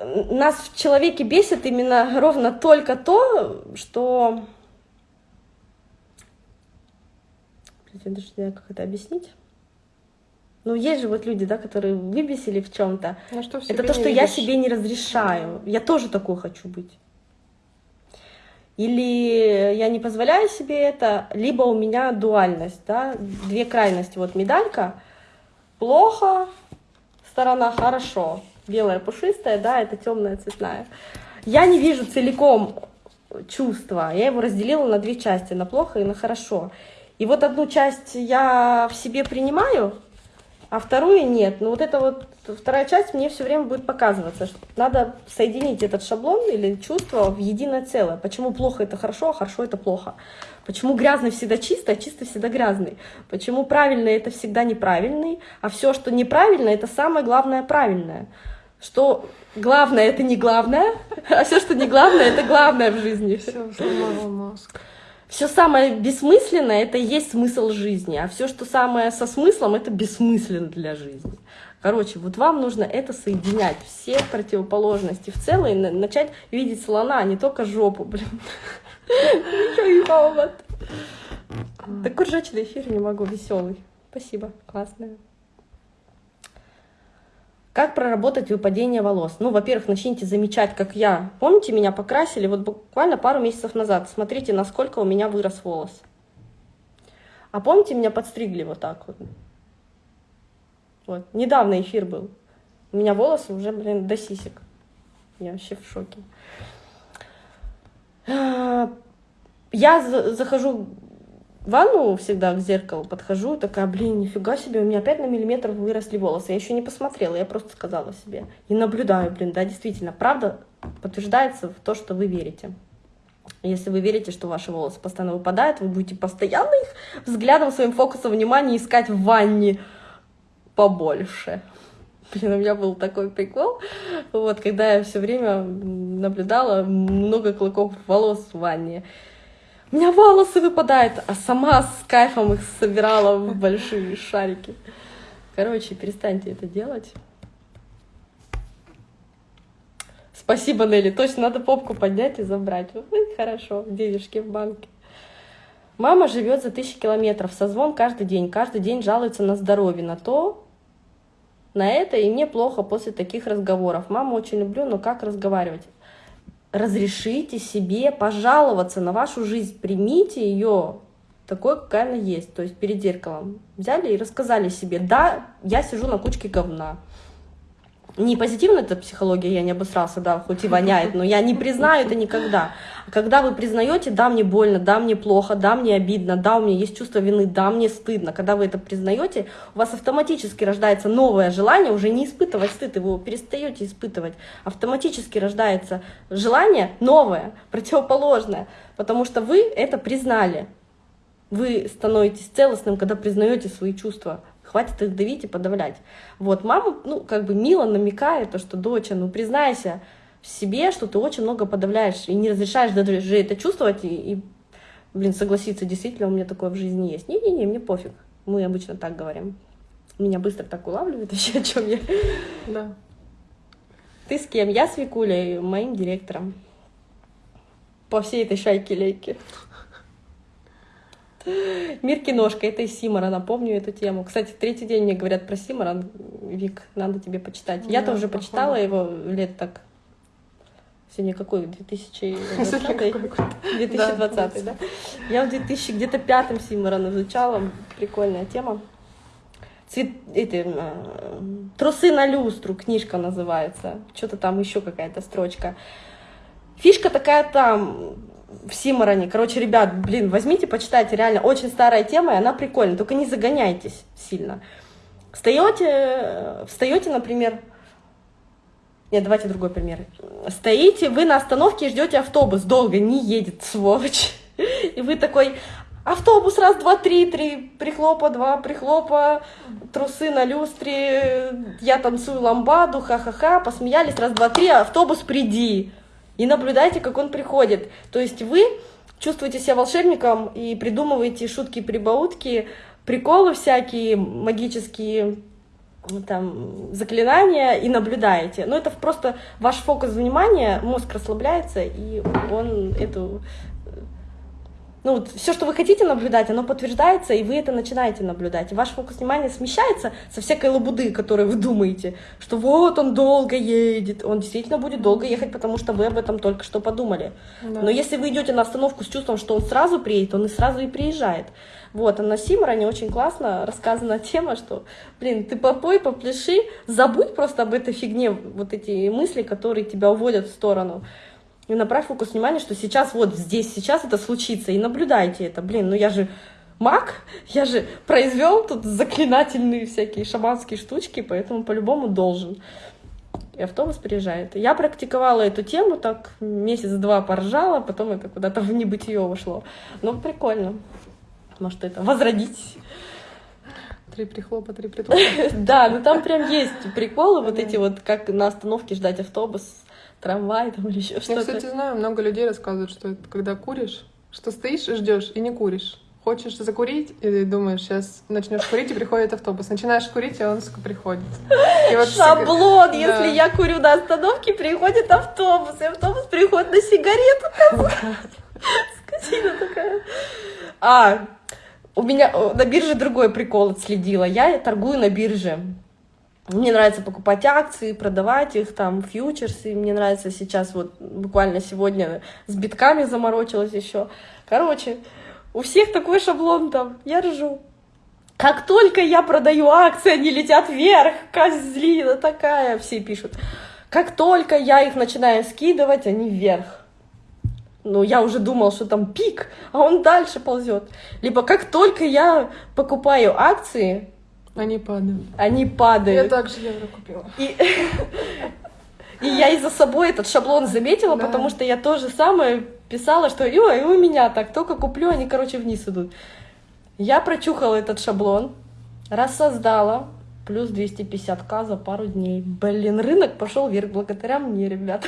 нас в человеке бесит именно ровно только то, что Я даже не знаю, как это объяснить. Ну, есть же вот люди, да, которые выбесили в чем-то. Ну, это то, что видишь? я себе не разрешаю. Я тоже такой хочу быть. Или я не позволяю себе это, либо у меня дуальность, да, две крайности. Вот медалька, плохо, сторона хорошо, белая пушистая, да, это темная цветная. Я не вижу целиком чувства, я его разделила на две части, на плохо и на хорошо. И вот одну часть я в себе принимаю, а вторую нет. Но вот эта вот вторая часть мне все время будет показываться, что надо соединить этот шаблон или чувство в единое целое. Почему плохо это хорошо, а хорошо это плохо. Почему грязный всегда чисто, а чисто всегда грязный. Почему правильный это всегда неправильный, а все, что неправильно, это самое главное правильное. Что главное это не главное, а все, что не главное, это главное в жизни. Все, сломала мозг все самое бессмысленное это и есть смысл жизни, а все, что самое со смыслом, это бессмысленно для жизни. Короче, вот вам нужно это соединять, все противоположности в целом, и начать видеть слона, а не только жопу, блин. Еще и повод. Такой ржачный эфир не могу, веселый. Спасибо, классная. Как проработать выпадение волос? Ну, во-первых, начните замечать, как я. Помните, меня покрасили вот буквально пару месяцев назад. Смотрите, насколько у меня вырос волос. А помните, меня подстригли вот так вот? Вот. Недавно эфир был. У меня волосы уже, блин, до сисек. Я вообще в шоке. Я захожу ванну всегда к зеркалу подхожу, такая, блин, нифига себе, у меня опять на миллиметр выросли волосы. Я еще не посмотрела, я просто сказала себе. И наблюдаю, блин, да, действительно, правда подтверждается в то, что вы верите. Если вы верите, что ваши волосы постоянно выпадают, вы будете постоянно их взглядом, своим фокусом внимания искать в ванне побольше. Блин, у меня был такой прикол, вот, когда я все время наблюдала много клыков волос в ванне у меня волосы выпадают, а сама с кайфом их собирала в большие шарики. Короче, перестаньте это делать. Спасибо, Нелли. Точно надо попку поднять и забрать. Ой, хорошо, денежки в банке. Мама живет за тысячи километров, созвон каждый день. Каждый день жалуется на здоровье, на то, на это, и мне плохо после таких разговоров. Маму очень люблю, но как разговаривать? Разрешите себе пожаловаться на вашу жизнь, примите ее такой, какая она есть, то есть перед зеркалом. Взяли и рассказали себе, да, я сижу на кучке говна, не позитивно это психология, я не обосрался, да, хоть и воняет, но я не признаю это никогда. Когда вы признаете, да, мне больно, да, мне плохо, да, мне обидно, да, у меня есть чувство вины, да, мне стыдно, когда вы это признаете, у вас автоматически рождается новое желание уже не испытывать стыд, его перестаете испытывать. Автоматически рождается желание новое, противоположное, потому что вы это признали. Вы становитесь целостным, когда признаете свои чувства. Хватит их давить и подавлять. Вот, мама, ну, как бы мило намекает, то, что, доча, ну, признайся в себе, что ты очень много подавляешь и не разрешаешь даже это чувствовать и, и блин, согласиться, действительно, у меня такое в жизни есть. Не-не-не, мне пофиг. Мы обычно так говорим. Меня быстро так улавливает вообще, о чем я. Да. Ты с кем? Я с Викулей, моим директором. По всей этой шайке лейки. Мир киношка, это из Симора, напомню эту тему. Кстати, третий день мне говорят про Симора, Вик, надо тебе почитать. Я тоже почитала его лет так Сегодня какой? 2020? 2020, да? Я в 2000 где-то пятом Симорон изучала. Прикольная тема. Цвет, эти, э, трусы на люстру, книжка называется. Что-то там еще какая-то строчка. Фишка такая там, в Симороне. Короче, ребят, блин, возьмите, почитайте, реально очень старая тема, и она прикольная, только не загоняйтесь сильно. Встаете, встаете, например, нет, давайте другой пример. Стоите вы на остановке и ждете автобус, долго не едет, сволочь. И вы такой, автобус, раз, два, три, три прихлопа, два прихлопа, трусы на люстре, я танцую ламбаду, ха-ха-ха, посмеялись, раз, два, три, автобус, приди и наблюдайте, как он приходит. То есть вы чувствуете себя волшебником и придумываете шутки-прибаутки, приколы всякие, магические там, заклинания и наблюдаете. Но это просто ваш фокус внимания, мозг расслабляется, и он эту ну, вот все, что вы хотите наблюдать, оно подтверждается, и вы это начинаете наблюдать. И ваш фокус внимания смещается со всякой лабуды, которую вы думаете, что вот он долго едет. Он действительно будет долго ехать, потому что вы об этом только что подумали. Да. Но если вы идете на остановку с чувством, что он сразу приедет, он и сразу и приезжает. Вот, а на Симороне очень классно рассказана тема, что, блин, ты попой, попляши, забудь просто об этой фигне, вот эти мысли, которые тебя уводят в сторону и направь фокус внимания, что сейчас вот здесь, сейчас это случится, и наблюдайте это. Блин, ну я же маг, я же произвел тут заклинательные всякие шаманские штучки, поэтому по-любому должен. И автобус приезжает. Я практиковала эту тему так месяц-два поржала, потом это куда-то в небытие ушло. Ну, прикольно. Может, это возродить. Три прихлопа, три прихлопа. Да, ну там прям есть приколы, вот эти вот, как на остановке ждать автобус трамвай там или еще что-то. Я, кстати, знаю, много людей рассказывают, что это когда куришь, что стоишь и ждешь и не куришь. Хочешь закурить, и думаешь, сейчас начнешь курить, и приходит автобус. Начинаешь курить, и он сука, приходит. И вот Шаблон, всегда... если да. я курю на остановке, приходит автобус, и автобус приходит на сигарету. Скотина такая. А, у меня на бирже другой прикол отследила. Я торгую на бирже. Мне нравится покупать акции, продавать их, там, фьючерсы. Мне нравится сейчас, вот буквально сегодня с битками заморочилась еще. Короче, у всех такой шаблон там, я ржу. Как только я продаю акции, они летят вверх, козлина такая, все пишут. Как только я их начинаю скидывать, они вверх. Ну, я уже думал, что там пик, а он дальше ползет. Либо как только я покупаю акции, они падают. Они падают. Я также евро купила. И, и я из-за собой этот шаблон заметила, да. потому что я тоже самое писала, что и у меня так, только куплю, они, короче, вниз идут. Я прочухала этот шаблон, рассоздала, плюс 250к за пару дней. Блин, рынок пошел вверх благодаря мне, ребят.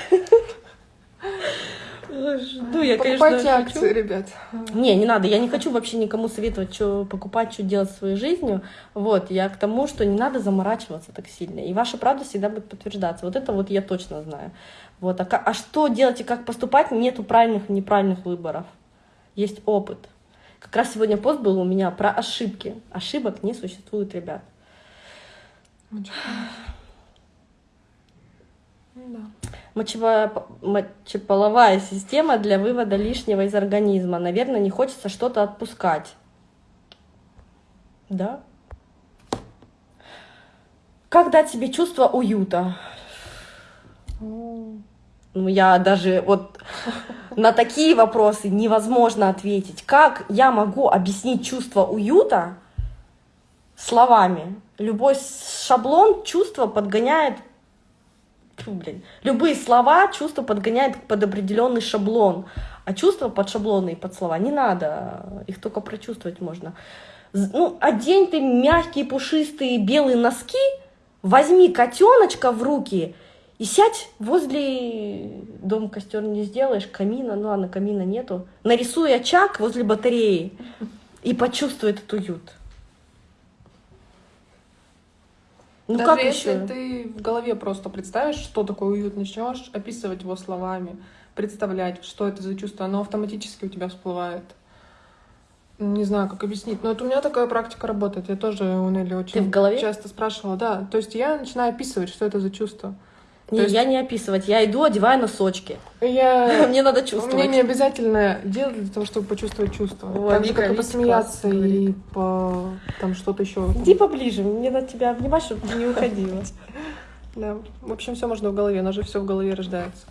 Ну, я, Покупайте конечно, акции, хочу. ребят. Не, не надо. Я не хочу вообще никому советовать, что покупать, что делать своей жизнью. Вот, я к тому, что не надо заморачиваться так сильно. И ваша правда всегда будет подтверждаться. Вот это вот я точно знаю. Вот, а, а что делать и как поступать, нету правильных и неправильных выборов. Есть опыт. Как раз сегодня пост был у меня про ошибки. Ошибок не существует, ребят. Очень да. Мочево... Мочеполовая система для вывода лишнего из организма. Наверное, не хочется что-то отпускать. Да? Как дать себе чувство уюта? Ну, я даже вот на такие вопросы невозможно ответить. Как я могу объяснить чувство уюта словами? Любой шаблон чувства подгоняет фу, блин, любые слова чувство подгоняет под определенный шаблон, а чувства под шаблоны и под слова не надо, их только прочувствовать можно. Ну, одень ты мягкие, пушистые, белые носки, возьми котеночка в руки и сядь возле... Дом костер не сделаешь, камина, ну ладно, камина нету. Нарисуй очаг возле батареи и почувствуй этот уют. Ну Даже как если еще? ты в голове просто представишь, что такое уют, начнешь описывать его словами, представлять, что это за чувство, оно автоматически у тебя всплывает. Не знаю, как объяснить, но это у меня такая практика работает. Я тоже у Нелли очень ты в голове? часто спрашивала, да. То есть я начинаю описывать, что это за чувство. Не, То есть- я не описывать, я иду, одеваю носочки. Я... Мне надо Мне чувствовать. не обязательно делать для того, чтобы почувствовать чувства. Ой, так же, как и посмеяться и по там что-то еще. Иди поближе, мне надо тебя обнимать, чтобы ты не уходила. Да. В общем, все можно в голове, у нас же все в голове рождается.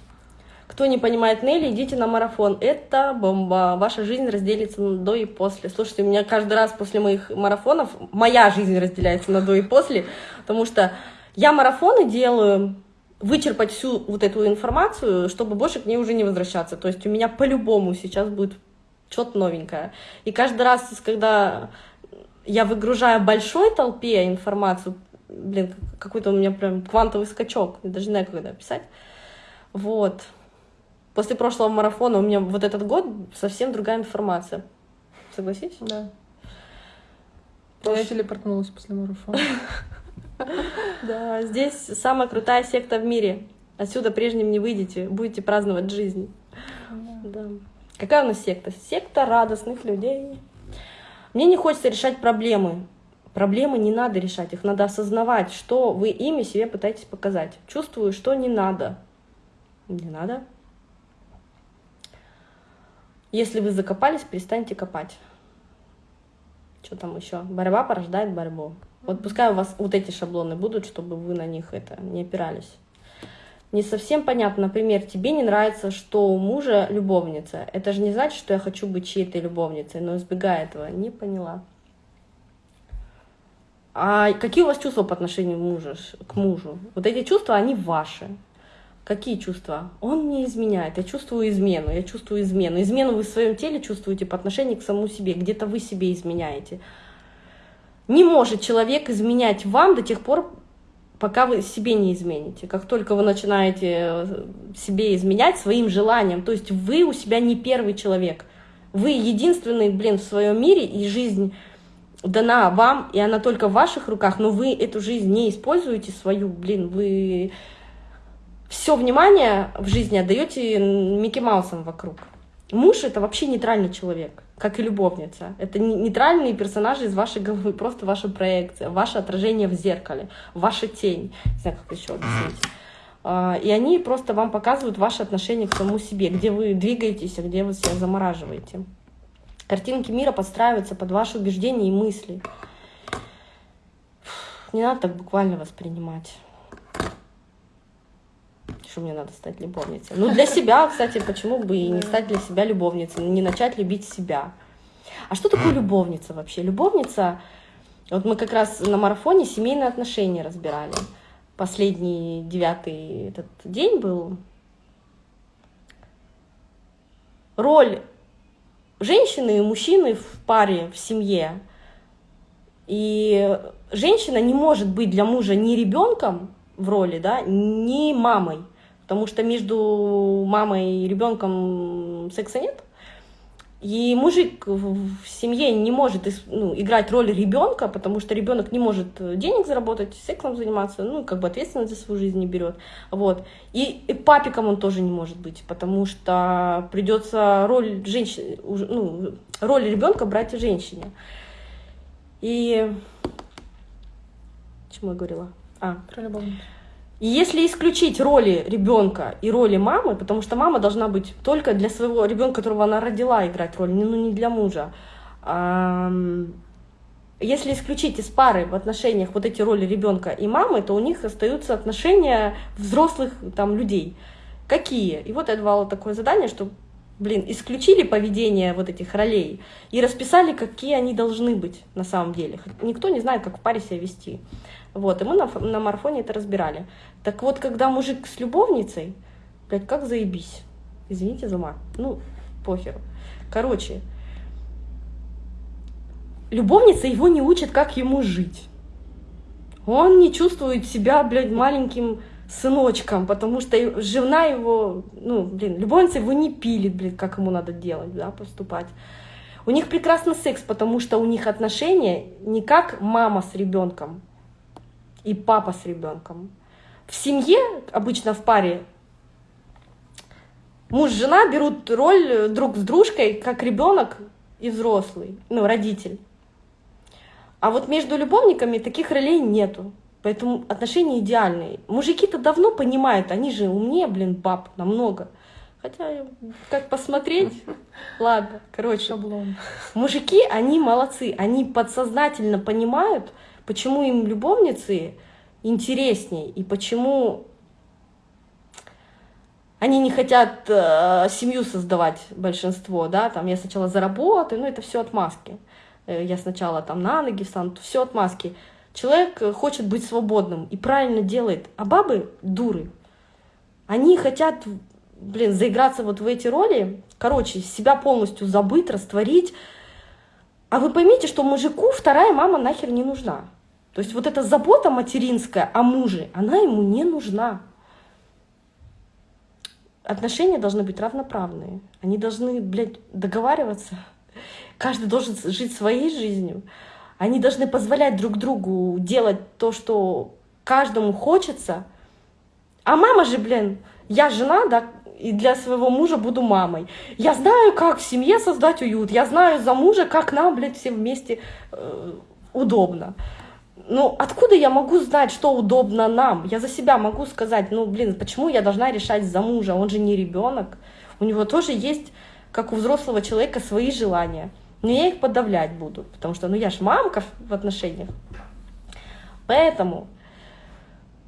Кто не понимает Нелли, идите на марафон. Это бомба. Ваша жизнь разделится на до и после. Слушайте, у меня каждый раз после моих марафонов моя жизнь разделяется на до и после, потому что я марафоны делаю вычерпать всю вот эту информацию, чтобы больше к ней уже не возвращаться. То есть у меня по-любому сейчас будет что-то новенькое. И каждый раз, когда я выгружаю большой толпе информацию, блин, какой-то у меня прям квантовый скачок, я даже не знаю, как это описать. Вот. После прошлого марафона у меня вот этот год совсем другая информация. Согласись? Да. Прош- Я телепортнулась после марафона. Да, здесь самая крутая секта в мире. Отсюда прежним не выйдете, будете праздновать жизнь. Да. Какая у нас секта? Секта радостных людей. Мне не хочется решать проблемы. Проблемы не надо решать, их надо осознавать, что вы ими себе пытаетесь показать. Чувствую, что не надо. Не надо. Если вы закопались, перестаньте копать. Что там еще? Борьба порождает борьбу. Вот пускай у вас вот эти шаблоны будут, чтобы вы на них это не опирались. Не совсем понятно, например, тебе не нравится, что у мужа любовница. Это же не значит, что я хочу быть чьей-то любовницей, но избегая этого, не поняла. А какие у вас чувства по отношению мужа, к мужу? Вот эти чувства, они ваши. Какие чувства? Он мне изменяет, я чувствую измену, я чувствую измену. Измену вы в своем теле чувствуете по отношению к самому себе, где-то вы себе изменяете. Не может человек изменять вам до тех пор, пока вы себе не измените. Как только вы начинаете э, себе изменять своим желанием, то есть вы у себя не первый человек. Вы единственный, блин, в своем мире, и жизнь дана вам, и она только в ваших руках, но вы эту жизнь не используете свою, блин, вы все внимание в жизни отдаете Микки Маусам вокруг. Муж это вообще нейтральный человек, как и любовница. Это не- нейтральные персонажи из вашей головы, просто ваша проекция, ваше отражение в зеркале, ваша тень. Не знаю, как еще объяснить. А, И они просто вам показывают ваше отношение к самому себе, где вы двигаетесь, а где вы себя замораживаете. Картинки мира подстраиваются под ваши убеждения и мысли. Не надо так буквально воспринимать. Что мне надо стать любовницей? Ну, для себя, кстати, почему бы и не стать для себя любовницей, не начать любить себя. А что такое любовница вообще? Любовница, вот мы как раз на марафоне семейные отношения разбирали. Последний девятый этот день был. Роль женщины и мужчины в паре, в семье. И женщина не может быть для мужа ни ребенком в роли, да, ни мамой. Потому что между мамой и ребенком секса нет. И мужик в семье не может ну, играть роль ребенка, потому что ребенок не может денег заработать, сексом заниматься, ну, как бы ответственность за свою жизнь не берет. Вот. И, и папиком он тоже не может быть, потому что придется роль женщины, ну, роль ребенка брать женщине. И чему я говорила? А, Про любовницу. и если исключить роли ребенка и роли мамы, потому что мама должна быть только для своего ребенка, которого она родила, играть роль, не- ну не для мужа. Если исключить из пары в отношениях вот эти роли ребенка и мамы, то у них остаются отношения взрослых там людей. Какие? И вот я давала такое задание, что, блин, исключили поведение вот этих ролей и расписали, какие они должны быть на самом деле. Никто не знает, как в паре себя вести. Вот, и мы на, на марафоне это разбирали. Так вот, когда мужик с любовницей, блядь, как заебись. Извините за мат. Ну, похеру. Короче, любовница его не учит, как ему жить. Он не чувствует себя, блядь, маленьким сыночком, потому что жена его, ну, блин, любовница его не пилит, блин, как ему надо делать, да, поступать. У них прекрасный секс, потому что у них отношения не как мама с ребенком и папа с ребенком. В семье, обычно в паре, муж и жена берут роль друг с дружкой, как ребенок и взрослый, ну, родитель. А вот между любовниками таких ролей нету. Поэтому отношения идеальные. Мужики-то давно понимают, они же умнее, блин, баб намного. Хотя, как посмотреть, ладно, короче. Шаблон. Мужики, они молодцы, они подсознательно понимают, почему им любовницы интересней и почему они не хотят э, семью создавать большинство, да, там я сначала заработаю, ну это все отмазки. Э, я сначала там на ноги встану, все отмазки. Человек э, хочет быть свободным и правильно делает, а бабы дуры. Они хотят, блин, заиграться вот в эти роли, короче, себя полностью забыть, растворить. А вы поймите, что мужику вторая мама нахер не нужна. То есть вот эта забота материнская о муже, она ему не нужна отношения должны быть равноправные. Они должны, блядь, договариваться. Каждый должен жить своей жизнью. Они должны позволять друг другу делать то, что каждому хочется. А мама же, блин, я жена, да, и для своего мужа буду мамой. Я знаю, как в семье создать уют. Я знаю за мужа, как нам, блядь, всем вместе э, удобно ну, откуда я могу знать, что удобно нам? Я за себя могу сказать, ну, блин, почему я должна решать за мужа? Он же не ребенок. У него тоже есть, как у взрослого человека, свои желания. Но я их подавлять буду, потому что, ну, я ж мамка в отношениях. Поэтому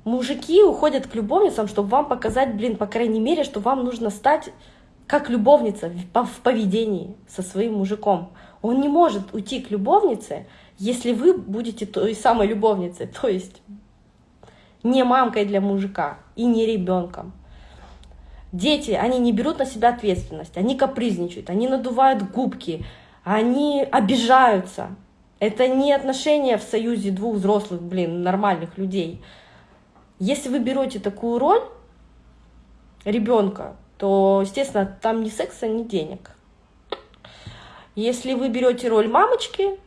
мужики уходят к любовницам, чтобы вам показать, блин, по крайней мере, что вам нужно стать как любовница в поведении со своим мужиком. Он не может уйти к любовнице, если вы будете той самой любовницей, то есть не мамкой для мужика и не ребенком. Дети, они не берут на себя ответственность, они капризничают, они надувают губки, они обижаются. Это не отношения в союзе двух взрослых, блин, нормальных людей. Если вы берете такую роль ребенка, то, естественно, там ни секса, ни денег. Если вы берете роль мамочки,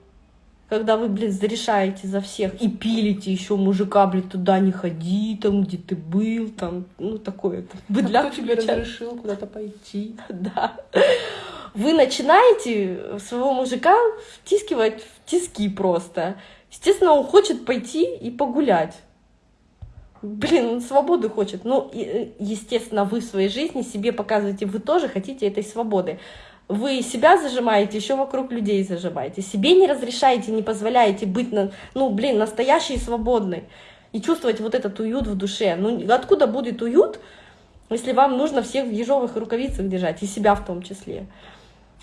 когда вы, блин, зарешаете за всех и пилите еще мужика, блин, туда не ходи, там, где ты был, там, ну, такое. Там, быдляк а кто тебе разрешил куда-то пойти? Да. Вы начинаете своего мужика втискивать в тиски просто. Естественно, он хочет пойти и погулять. Блин, он свободы хочет. Ну, естественно, вы в своей жизни себе показываете, вы тоже хотите этой свободы вы себя зажимаете, еще вокруг людей зажимаете. Себе не разрешаете, не позволяете быть, на, ну, блин, настоящей и свободной. И чувствовать вот этот уют в душе. Ну, откуда будет уют, если вам нужно всех в ежовых рукавицах держать, и себя в том числе.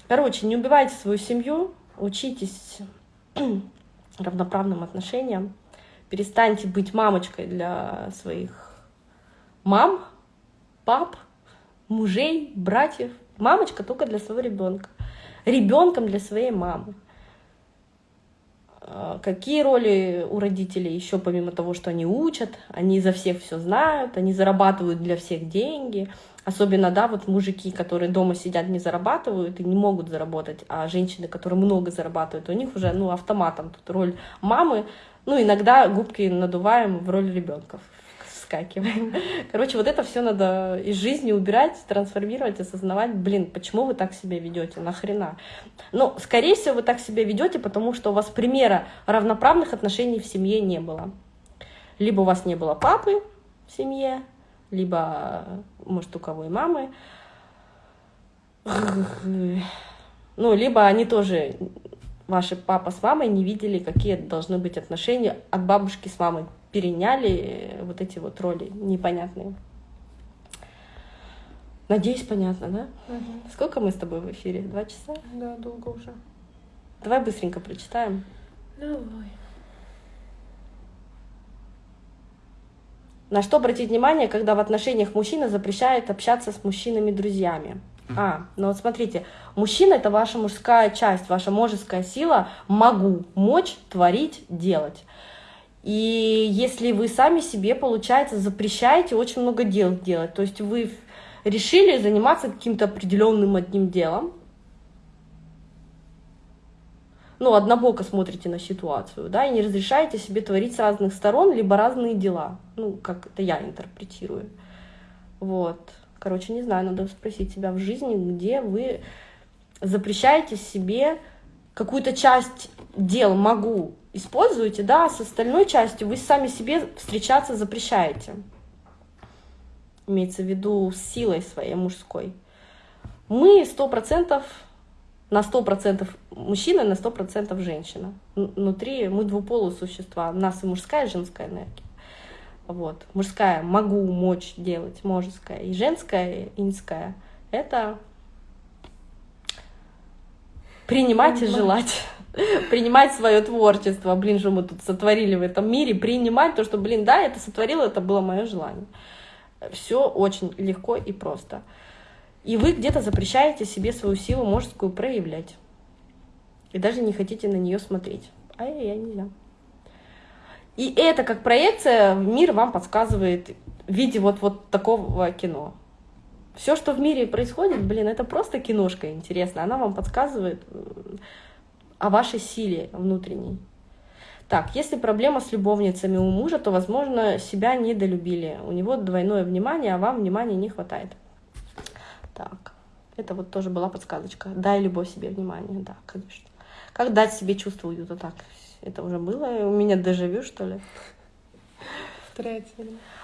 Короче, не убивайте свою семью, учитесь равноправным отношениям, перестаньте быть мамочкой для своих мам, пап, мужей, братьев, Мамочка только для своего ребенка. Ребенком для своей мамы. А, какие роли у родителей еще, помимо того, что они учат, они за всех все знают, они зарабатывают для всех деньги. Особенно, да, вот мужики, которые дома сидят, не зарабатывают и не могут заработать, а женщины, которые много зарабатывают, у них уже, ну, автоматом тут роль мамы, ну, иногда губки надуваем в роль ребенка выскакиваем. Короче, вот это все надо из жизни убирать, трансформировать, осознавать, блин, почему вы так себя ведете, нахрена. Ну, скорее всего, вы так себя ведете, потому что у вас примера равноправных отношений в семье не было. Либо у вас не было папы в семье, либо, может, у кого и мамы. Ну, либо они тоже, ваши папа с мамой, не видели, какие должны быть отношения от бабушки с мамой переняли вот эти вот роли непонятные. Надеюсь, понятно, да? Угу. Сколько мы с тобой в эфире? Два часа? Да, долго уже. Давай быстренько прочитаем. Давай. На что обратить внимание, когда в отношениях мужчина запрещает общаться с мужчинами-друзьями? А, ну вот смотрите, мужчина это ваша мужская часть, ваша мужеская сила, могу, мочь, творить, делать. И если вы сами себе, получается, запрещаете очень много дел делать, то есть вы решили заниматься каким-то определенным одним делом, ну, однобоко смотрите на ситуацию, да, и не разрешаете себе творить с разных сторон, либо разные дела. Ну, как это я интерпретирую. Вот. Короче, не знаю, надо спросить себя в жизни, где вы запрещаете себе какую-то часть дел могу используете, да, с остальной частью вы сами себе встречаться запрещаете. Имеется в виду с силой своей мужской. Мы сто процентов на сто процентов мужчина, на сто процентов женщина. Внутри мы двуполые существа. У нас и мужская, и женская энергия. Вот. Мужская могу, мочь делать, можеская. И женская, инская — это принимать и желать. принимать свое творчество. Блин, что мы тут сотворили в этом мире. Принимать то, что, блин, да, это сотворило, это было мое желание. Все очень легко и просто. И вы где-то запрещаете себе свою силу мужскую проявлять. И даже не хотите на нее смотреть. Ай-яй-яй, нельзя. И это как проекция в мир вам подсказывает в виде вот, вот такого кино. Все, что в мире происходит, блин, это просто киношка интересная. Она вам подсказывает о вашей силе внутренней. Так, если проблема с любовницами у мужа, то, возможно, себя недолюбили. У него двойное внимание, а вам внимания не хватает. Так, это вот тоже была подсказочка. Дай любовь себе внимание, да, конечно. Как дать себе чувство уюта? Так, это уже было. У меня дежавю, что ли?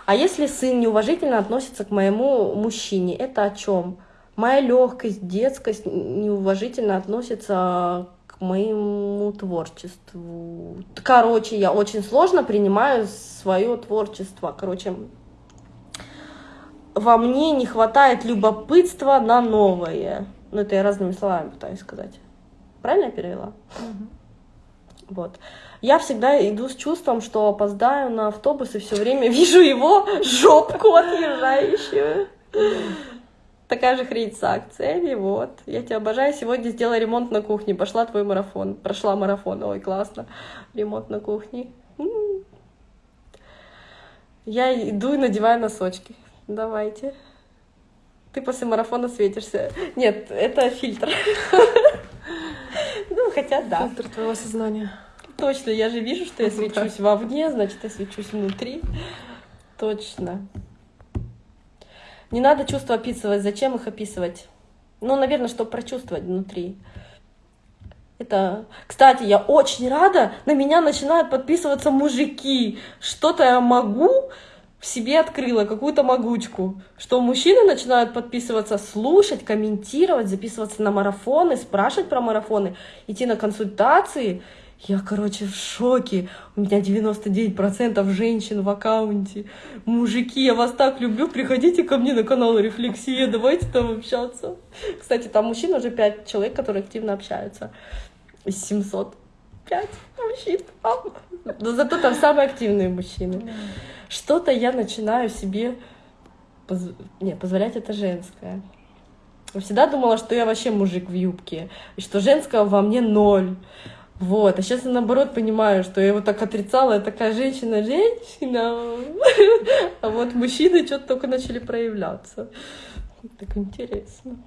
А если сын неуважительно относится к моему мужчине, это о чем? Моя легкость, детскость неуважительно относится к моему творчеству. Короче, я очень сложно принимаю свое творчество. Короче, во мне не хватает любопытства на новое. Ну, это я разными словами пытаюсь сказать. Правильно я перевела? Угу. Вот. Я всегда иду с чувством, что опоздаю на автобус и все время вижу его жопку отъезжающую. Такая же хрень с акциями, вот. Я тебя обожаю. Сегодня сделала ремонт на кухне. Пошла твой марафон. Прошла марафон. Ой, классно. Ремонт на кухне. Я иду и надеваю носочки. Давайте. Ты после марафона светишься. Нет, это фильтр. Ну, хотя да. Фильтр твоего сознания. Точно, я же вижу, что я свечусь вовне, значит, я свечусь внутри. Точно. Не надо чувства описывать. Зачем их описывать? Ну, наверное, чтобы прочувствовать внутри. Это, кстати, я очень рада, на меня начинают подписываться мужики. Что-то я могу, в себе открыла какую-то могучку, что мужчины начинают подписываться, слушать, комментировать, записываться на марафоны, спрашивать про марафоны, идти на консультации. Я, короче, в шоке. У меня 99% женщин в аккаунте. Мужики, я вас так люблю. Приходите ко мне на канал Рефлексия. Давайте там общаться. Кстати, там мужчин уже 5 человек, которые активно общаются. Из 705 мужчин. Но зато там самые активные мужчины что-то я начинаю себе поз... не, позволять это женское. Я всегда думала, что я вообще мужик в юбке, и что женского во мне ноль. Вот, а сейчас я наоборот понимаю, что я его так отрицала, я такая женщина-женщина, а вот мужчины что-то только начали проявляться. Так интересно.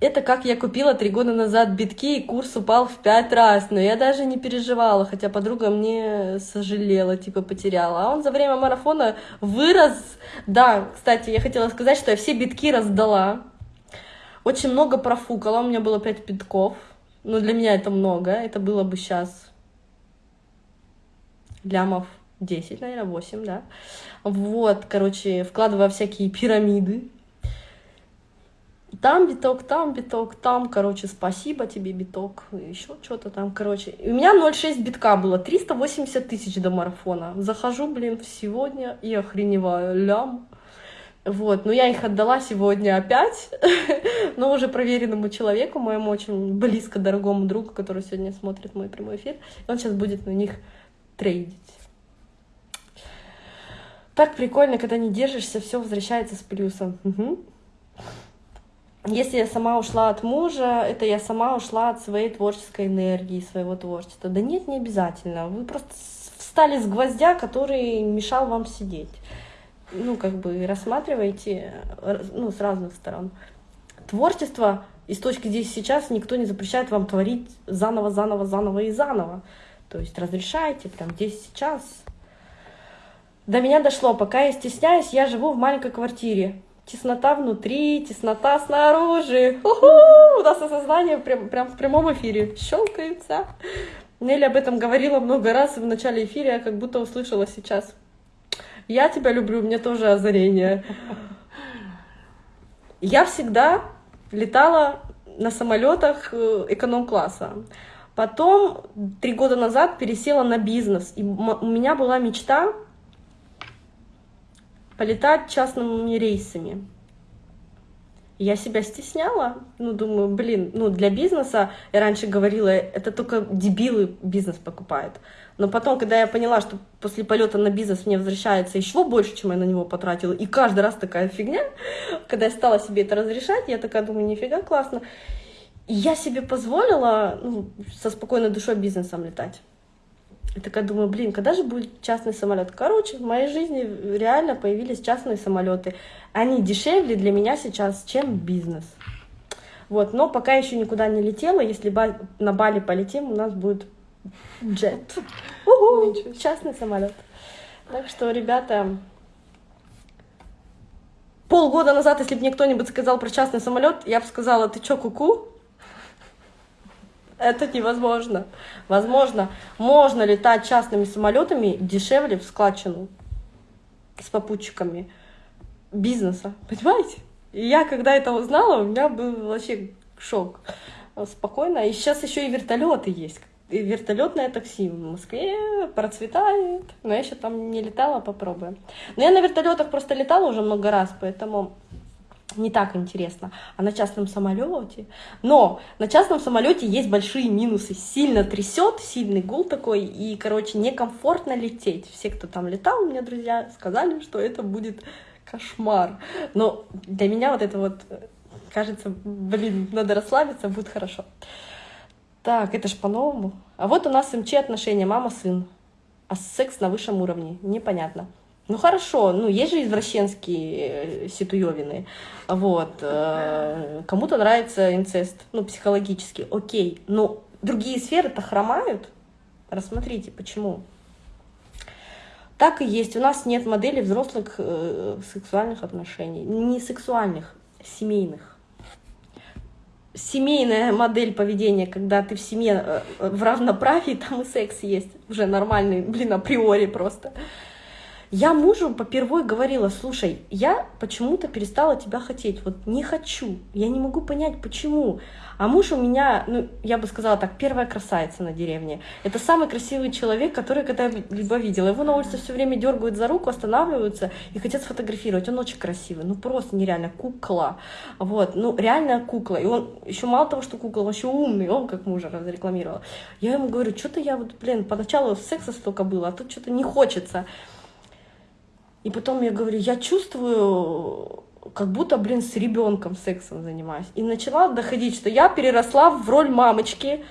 Это как я купила три года назад битки, и курс упал в пять раз. Но я даже не переживала, хотя подруга мне сожалела, типа потеряла. А он за время марафона вырос. Да, кстати, я хотела сказать, что я все битки раздала. Очень много профукала, у меня было пять битков. Ну, для меня это много. Это было бы сейчас лямов 10, наверное, 8, да. Вот, короче, вкладывая всякие пирамиды там биток, там биток, там, короче, спасибо тебе, биток, еще что-то там, короче. У меня 0,6 битка было, 380 тысяч до марафона. Захожу, блин, сегодня и охреневаю, лям. Вот, но я их отдала сегодня опять, но уже проверенному человеку, моему очень близко дорогому другу, который сегодня смотрит мой прямой эфир, он сейчас будет на них трейдить. Так прикольно, когда не держишься, все возвращается с плюсом. Угу если я сама ушла от мужа, это я сама ушла от своей творческой энергии, своего творчества. Да нет, не обязательно. Вы просто встали с гвоздя, который мешал вам сидеть. Ну, как бы рассматривайте ну, с разных сторон. Творчество из точки здесь сейчас никто не запрещает вам творить заново, заново, заново и заново. То есть разрешайте прям здесь сейчас. До меня дошло, пока я стесняюсь, я живу в маленькой квартире теснота внутри, теснота снаружи. У-ху! У нас осознание прям, прям в прямом эфире щелкается. Нелли об этом говорила много раз в начале эфира, я как будто услышала сейчас. Я тебя люблю, мне тоже озарение. Я всегда летала на самолетах э, эконом-класса. Потом три года назад пересела на бизнес. И у меня была мечта полетать частными рейсами. Я себя стесняла, ну, думаю, блин, ну, для бизнеса, я раньше говорила, это только дебилы бизнес покупают. Но потом, когда я поняла, что после полета на бизнес мне возвращается еще больше, чем я на него потратила, и каждый раз такая фигня, когда я стала себе это разрешать, я такая думаю, нифига классно. И я себе позволила ну, со спокойной душой бизнесом летать. И такая думаю, блин, когда же будет частный самолет? Короче, в моей жизни реально появились частные самолеты. Они дешевле для меня сейчас, чем бизнес. Вот, но пока еще никуда не летела. Если на Бали полетим, у нас будет джет. частный самолет. Так что, ребята, полгода назад, если бы мне кто-нибудь сказал про частный самолет, я бы сказала, ты чё, куку? Это невозможно. Возможно, можно летать частными самолетами дешевле в складчину с попутчиками бизнеса. Понимаете? И я, когда это узнала, у меня был вообще шок. Спокойно. И сейчас еще и вертолеты есть. Вертолетное такси в Москве процветает. Но я еще там не летала, попробуем. Но я на вертолетах просто летала уже много раз, поэтому не так интересно, а на частном самолете. Но на частном самолете есть большие минусы. Сильно трясет, сильный гул такой, и, короче, некомфортно лететь. Все, кто там летал, у меня друзья сказали, что это будет кошмар. Но для меня вот это вот кажется, блин, надо расслабиться, будет хорошо. Так, это ж по-новому. А вот у нас МЧ отношения мама-сын. А секс на высшем уровне. Непонятно. Ну хорошо, ну есть же извращенские э, ситуевины, вот, э, кому-то нравится инцест, ну психологически, окей, но другие сферы-то хромают, рассмотрите, почему. Так и есть, у нас нет модели взрослых э, сексуальных отношений, не сексуальных, семейных. Семейная модель поведения, когда ты в семье э, в равноправии, там и секс есть, уже нормальный, блин, априори просто. Я мужу попервой говорила, слушай, я почему-то перестала тебя хотеть, вот не хочу, я не могу понять, почему. А муж у меня, ну, я бы сказала так, первая красавица на деревне. Это самый красивый человек, который когда-либо видела. Его на улице все время дергают за руку, останавливаются и хотят сфотографировать. Он очень красивый, ну просто нереально, кукла. Вот, ну реальная кукла. И он еще мало того, что кукла, он еще умный, он как мужа разрекламировал. Я ему говорю, что-то я вот, блин, поначалу секса столько было, а тут что-то не хочется. И потом я говорю, я чувствую, как будто, блин, с ребенком сексом занимаюсь. И начала доходить, что я переросла в роль мамочки.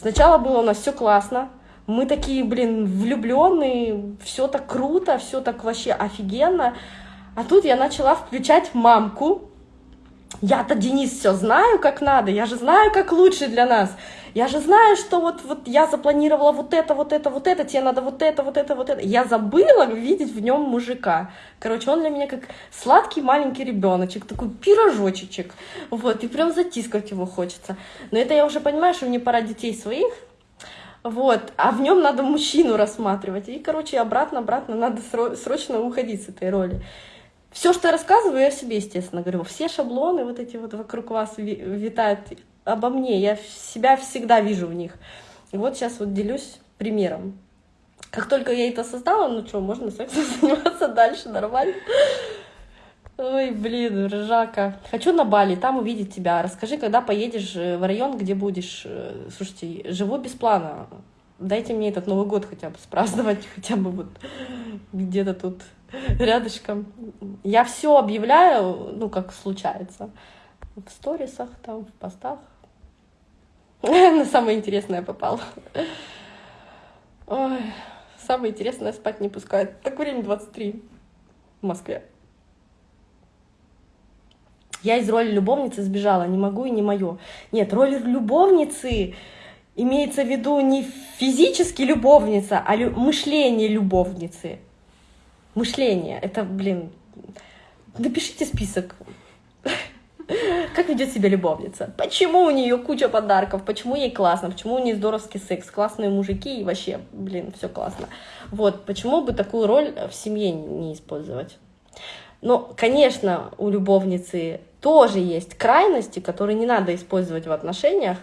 Сначала было у нас все классно. Мы такие, блин, влюбленные, все так круто, все так вообще офигенно. А тут я начала включать мамку. Я-то, Денис, все знаю, как надо, я же знаю, как лучше для нас. Я же знаю, что вот, вот я запланировала вот это, вот это, вот это, тебе надо вот это, вот это, вот это. Я забыла видеть в нем мужика. Короче, он для меня как сладкий маленький ребеночек, такой пирожочек. Вот, и прям затискать его хочется. Но это я уже понимаю, что мне пора детей своих, вот, а в нем надо мужчину рассматривать. И, короче, обратно-обратно надо срочно уходить с этой роли. Все, что я рассказываю, я себе, естественно, говорю. Все шаблоны вот эти вот вокруг вас витают обо мне, я себя всегда вижу в них. И вот сейчас вот делюсь примером. Как только я это осознала, ну что, можно сексом заниматься дальше, нормально. Ой, блин, ржака. Хочу на Бали, там увидеть тебя. Расскажи, когда поедешь э, в район, где будешь. Э, слушайте, живу без плана. Дайте мне этот Новый год хотя бы спраздновать, хотя бы вот где-то тут рядышком. Я все объявляю, ну, как случается. В сторисах, там, в постах. На самое интересное попал. Ой, самое интересное спать не пускает. Так время 23 в Москве. Я из роли любовницы сбежала, не могу и не мое. Нет, роль любовницы имеется в виду не физически любовница, а лю мышление любовницы. Мышление. Это, блин, напишите список. Как ведет себя любовница? Почему у нее куча подарков? Почему ей классно? Почему у нее здоровский секс? Классные мужики и вообще, блин, все классно. Вот, почему бы такую роль в семье не использовать? Но, конечно, у любовницы тоже есть крайности, которые не надо использовать в отношениях.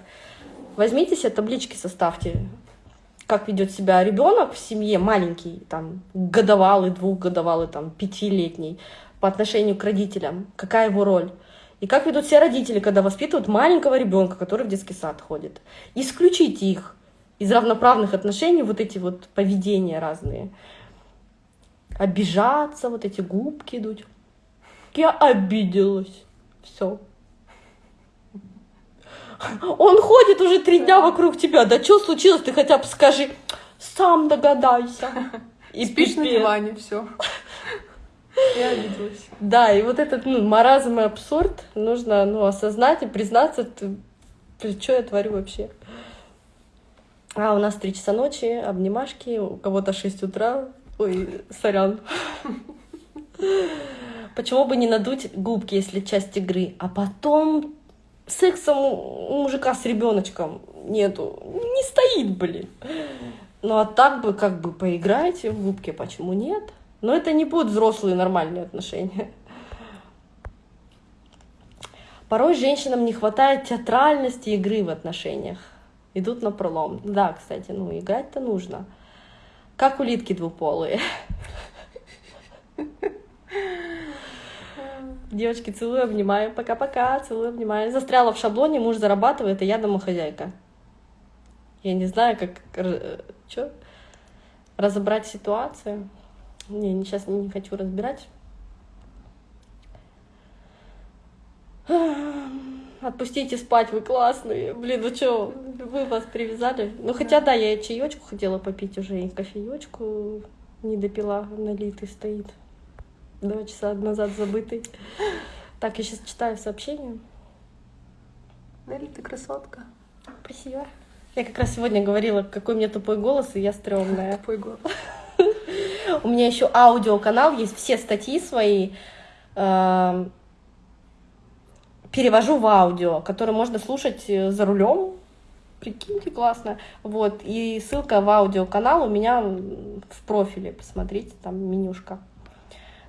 Возьмите себе таблички, составьте, как ведет себя ребенок в семье, маленький, там, годовалый, двухгодовалый, там, пятилетний, по отношению к родителям, какая его роль. И как ведут себя родители, когда воспитывают маленького ребенка, который в детский сад ходит. Исключите их из равноправных отношений, вот эти вот поведения разные. Обижаться, вот эти губки идут. Я обиделась. Все. Он ходит уже три дня вокруг тебя. Да что случилось? Ты хотя бы скажи. Сам догадайся. И Спишь на диване, все. Я обиделась. Да, и вот этот ну, маразм и абсурд нужно ну, осознать и признаться, что я творю вообще. А у нас три часа ночи, обнимашки, у кого-то 6 утра. Ой, сорян. Почему бы не надуть губки, если часть игры, а потом сексом у мужика с ребеночком нету, не стоит, блин. Ну а так бы как бы поиграйте в губки, почему нет? Но это не будут взрослые нормальные отношения. Порой женщинам не хватает театральности игры в отношениях. Идут на пролом. Да, кстати, ну играть-то нужно. Как улитки двуполые. Девочки, целую, обнимаю. Пока-пока, целую, обнимаю. Застряла в шаблоне, муж зарабатывает, а я домохозяйка. Я не знаю, как... Что? Разобрать ситуацию. Не, сейчас не хочу разбирать. Отпустите спать, вы классные. Блин, ну что, вы вас привязали? Ну, хотя да, я чаечку хотела попить уже, и кофеечку не допила, налитый стоит два часа назад забытый. Так, я сейчас читаю сообщение. Нелли, ты красотка. Спасибо. Я как раз сегодня говорила, какой у меня тупой голос, и я стрёмная. Тупой голос. У меня еще аудиоканал, есть все статьи свои. Эм, перевожу в аудио, которые можно слушать э, за рулем. Прикиньте, классно. Вот. И ссылка в аудиоканал у меня в профиле. Посмотрите, там менюшка.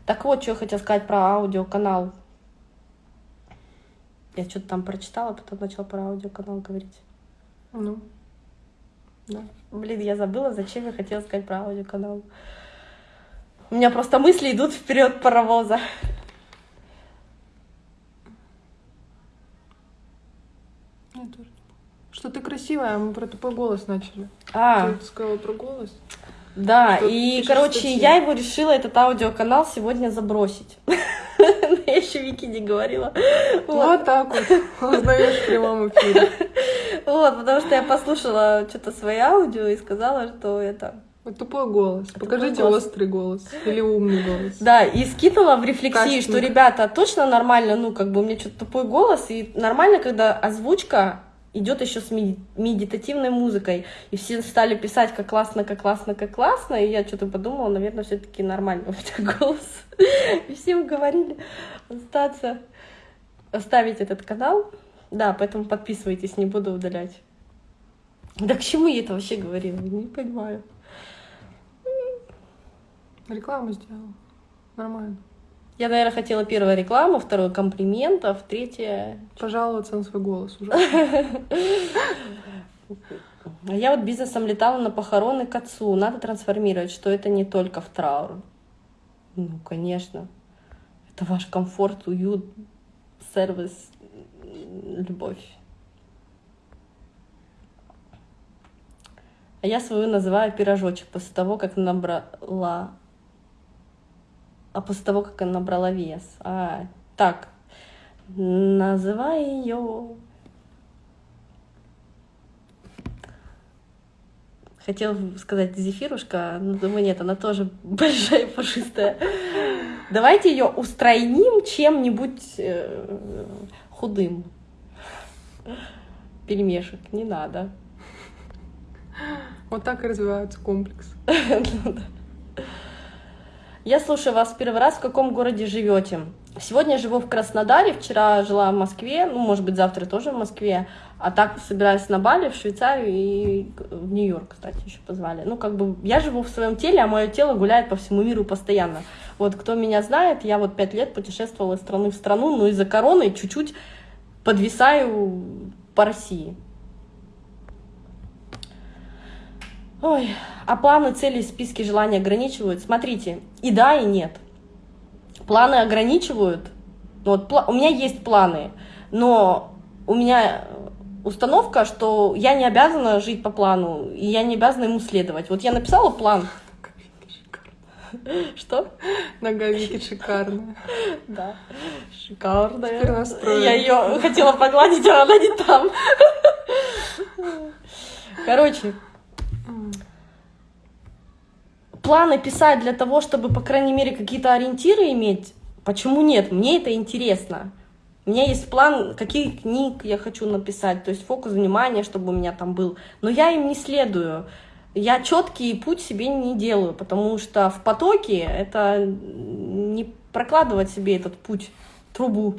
Так вот, что я хотела сказать про аудиоканал. Я что-то там прочитала, потом начала про аудиоканал говорить. Ну, да. Блин, я забыла, зачем я хотела сказать про аудиоканал. У меня просто мысли идут вперед паровоза. Что ты красивая, мы про тупой голос начали. А. Ты сказала про голос. Да, что и, короче, статьи. я его решила, этот аудиоканал, сегодня забросить. Я еще Вики не говорила. Вот так вот, узнаешь в прямом эфире. Вот, потому что я послушала что-то свои аудио и сказала, что это... Тупой голос. Покажите голос. острый голос или умный голос. Да, и скинула в рефлексии, что, ребята, точно нормально, ну, как бы у меня что-то тупой голос, и нормально, когда озвучка идет еще с медитативной музыкой. И все стали писать, как классно, как классно, как классно. И я что-то подумала, наверное, все-таки нормально у меня голос. И всем говорили остаться, оставить этот канал. Да, поэтому подписывайтесь, не буду удалять. Да к чему я это вообще говорила? Не понимаю. Рекламу сделала. Нормально. Я, наверное, хотела первую рекламу, вторую комплиментов, третье... Пожаловаться на свой голос уже. А я вот бизнесом летала на похороны к отцу. Надо трансформировать, что это не только в траур. Ну, конечно. Это ваш комфорт, уют, сервис, любовь. А я свою называю пирожочек после того, как набрала а после того, как она набрала вес. А, так, называй ее. Хотела сказать зефирушка, но думаю, нет, она тоже большая и пушистая. Давайте ее устраним чем-нибудь э, худым. Пельмешек не надо. Вот так и развивается комплекс. Я слушаю вас первый раз. В каком городе живете? Сегодня живу в Краснодаре, вчера жила в Москве, ну, может быть, завтра тоже в Москве, а так собираюсь на Бали, в Швейцарию и в Нью-Йорк, кстати, еще позвали. Ну, как бы я живу в своем теле, а мое тело гуляет по всему миру постоянно. Вот кто меня знает, я вот пять лет путешествовала из страны в страну, но из-за короны чуть-чуть подвисаю по России. Ой, а планы, цели, списки желаний ограничивают? Смотрите, и да, и нет. Планы ограничивают. Вот, у меня есть планы, но у меня установка, что я не обязана жить по плану, и я не обязана ему следовать. Вот я написала план. Что? Нога Вики шикарная. Да, шикарная. Я ее хотела погладить, а она не там. Короче, планы писать для того, чтобы, по крайней мере, какие-то ориентиры иметь, почему нет? Мне это интересно. У меня есть план, какие книг я хочу написать, то есть фокус внимания, чтобы у меня там был. Но я им не следую. Я четкий путь себе не делаю, потому что в потоке это не прокладывать себе этот путь, трубу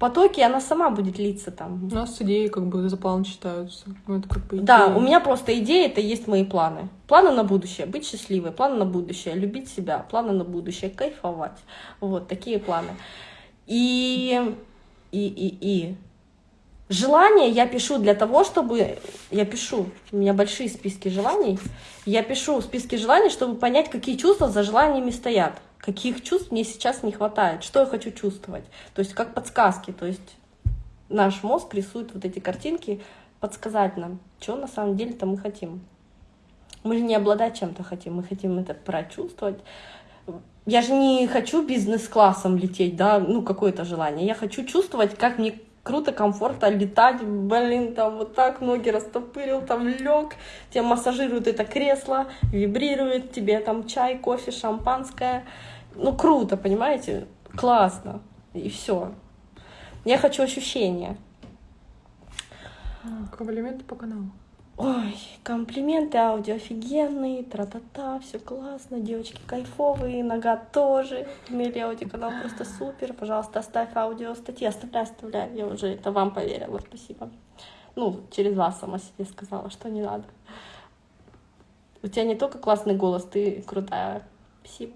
потоке она сама будет литься там. У нас идеи как бы за план считаются. Ну, это как бы идея. Да, у меня просто идеи, это есть мои планы. Планы на будущее, быть счастливой, планы на будущее, любить себя, планы на будущее, кайфовать. Вот такие планы. И, и, и, и. Желания я пишу для того, чтобы... Я пишу, у меня большие списки желаний. Я пишу списки желаний, чтобы понять, какие чувства за желаниями стоят каких чувств мне сейчас не хватает, что я хочу чувствовать. То есть как подсказки, то есть наш мозг рисует вот эти картинки, подсказать нам, что на самом деле-то мы хотим. Мы же не обладать чем-то хотим, мы хотим это прочувствовать. Я же не хочу бизнес-классом лететь, да, ну какое-то желание. Я хочу чувствовать, как мне круто, комфортно летать, блин, там вот так ноги растопырил, там лег, тебя массажирует это кресло, вибрирует, тебе там чай, кофе, шампанское. Ну, круто, понимаете? Классно. И все. Я хочу ощущения. Комплименты по каналу. Ой, комплименты, аудио офигенные, тра-та-та, все классно, девочки кайфовые, нога тоже, Мели аудиоканал просто супер, пожалуйста, оставь аудио статьи, оставляй, оставляй, я уже это вам поверила, спасибо. Ну, через вас сама себе сказала, что не надо. У тебя не только классный голос, ты крутая. Спасибо.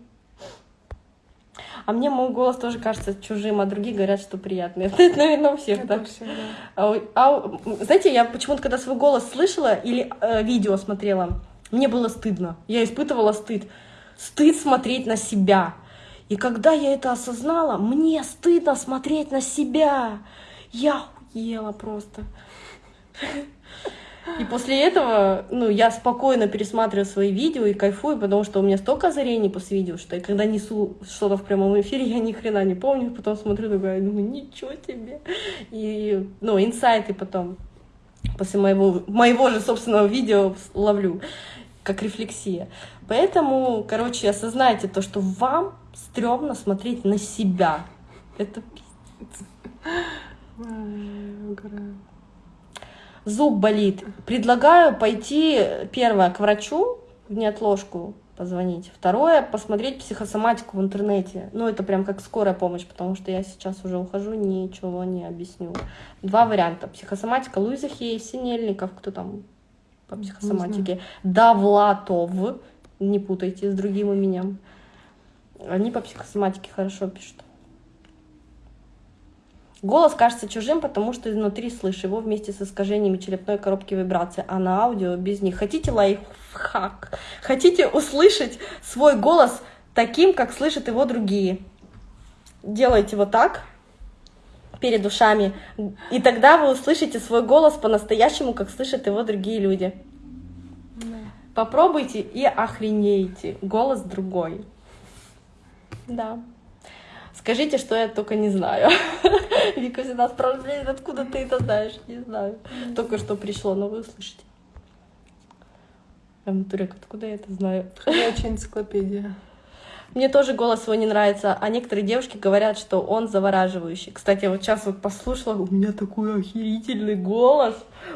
А мне мой голос тоже кажется чужим, а другие говорят, что приятный. Это, наверное, у всех так. А, а, знаете, я почему-то, когда свой голос слышала или э, видео смотрела, мне было стыдно. Я испытывала стыд. Стыд смотреть на себя. И когда я это осознала, мне стыдно смотреть на себя. Я ела просто. И после этого, ну, я спокойно пересматриваю свои видео и кайфую, потому что у меня столько озарений после видео, что я когда несу что-то в прямом эфире, я ни хрена не помню, потом смотрю, такая, думаю, ничего себе. И, ну, инсайты потом после моего, моего же собственного видео ловлю, как рефлексия. Поэтому, короче, осознайте то, что вам стрёмно смотреть на себя. Это пиздец зуб болит, предлагаю пойти, первое, к врачу в неотложку позвонить. Второе, посмотреть психосоматику в интернете. Ну, это прям как скорая помощь, потому что я сейчас уже ухожу, ничего не объясню. Два варианта. Психосоматика Луиза Хей, Синельников, кто там по психосоматике. Давлатов, не путайте с другим именем. Они по психосоматике хорошо пишут. Голос кажется чужим, потому что изнутри слышу его вместе с искажениями черепной коробки вибрации, а на аудио без них. Хотите лайфхак? Хотите услышать свой голос таким, как слышат его другие? Делайте вот так перед ушами, и тогда вы услышите свой голос по-настоящему, как слышат его другие люди. Попробуйте и охренеете. Голос другой. Да. Скажите, что я только не знаю. Вика всегда спрашивает, откуда ты это знаешь? Не знаю. Только что пришло, но вы услышите. Я Турек, откуда я это знаю? Ходячая энциклопедия. Мне тоже голос свой не нравится, а некоторые девушки говорят, что он завораживающий. Кстати, вот сейчас вот послушала, у меня такой охерительный голос.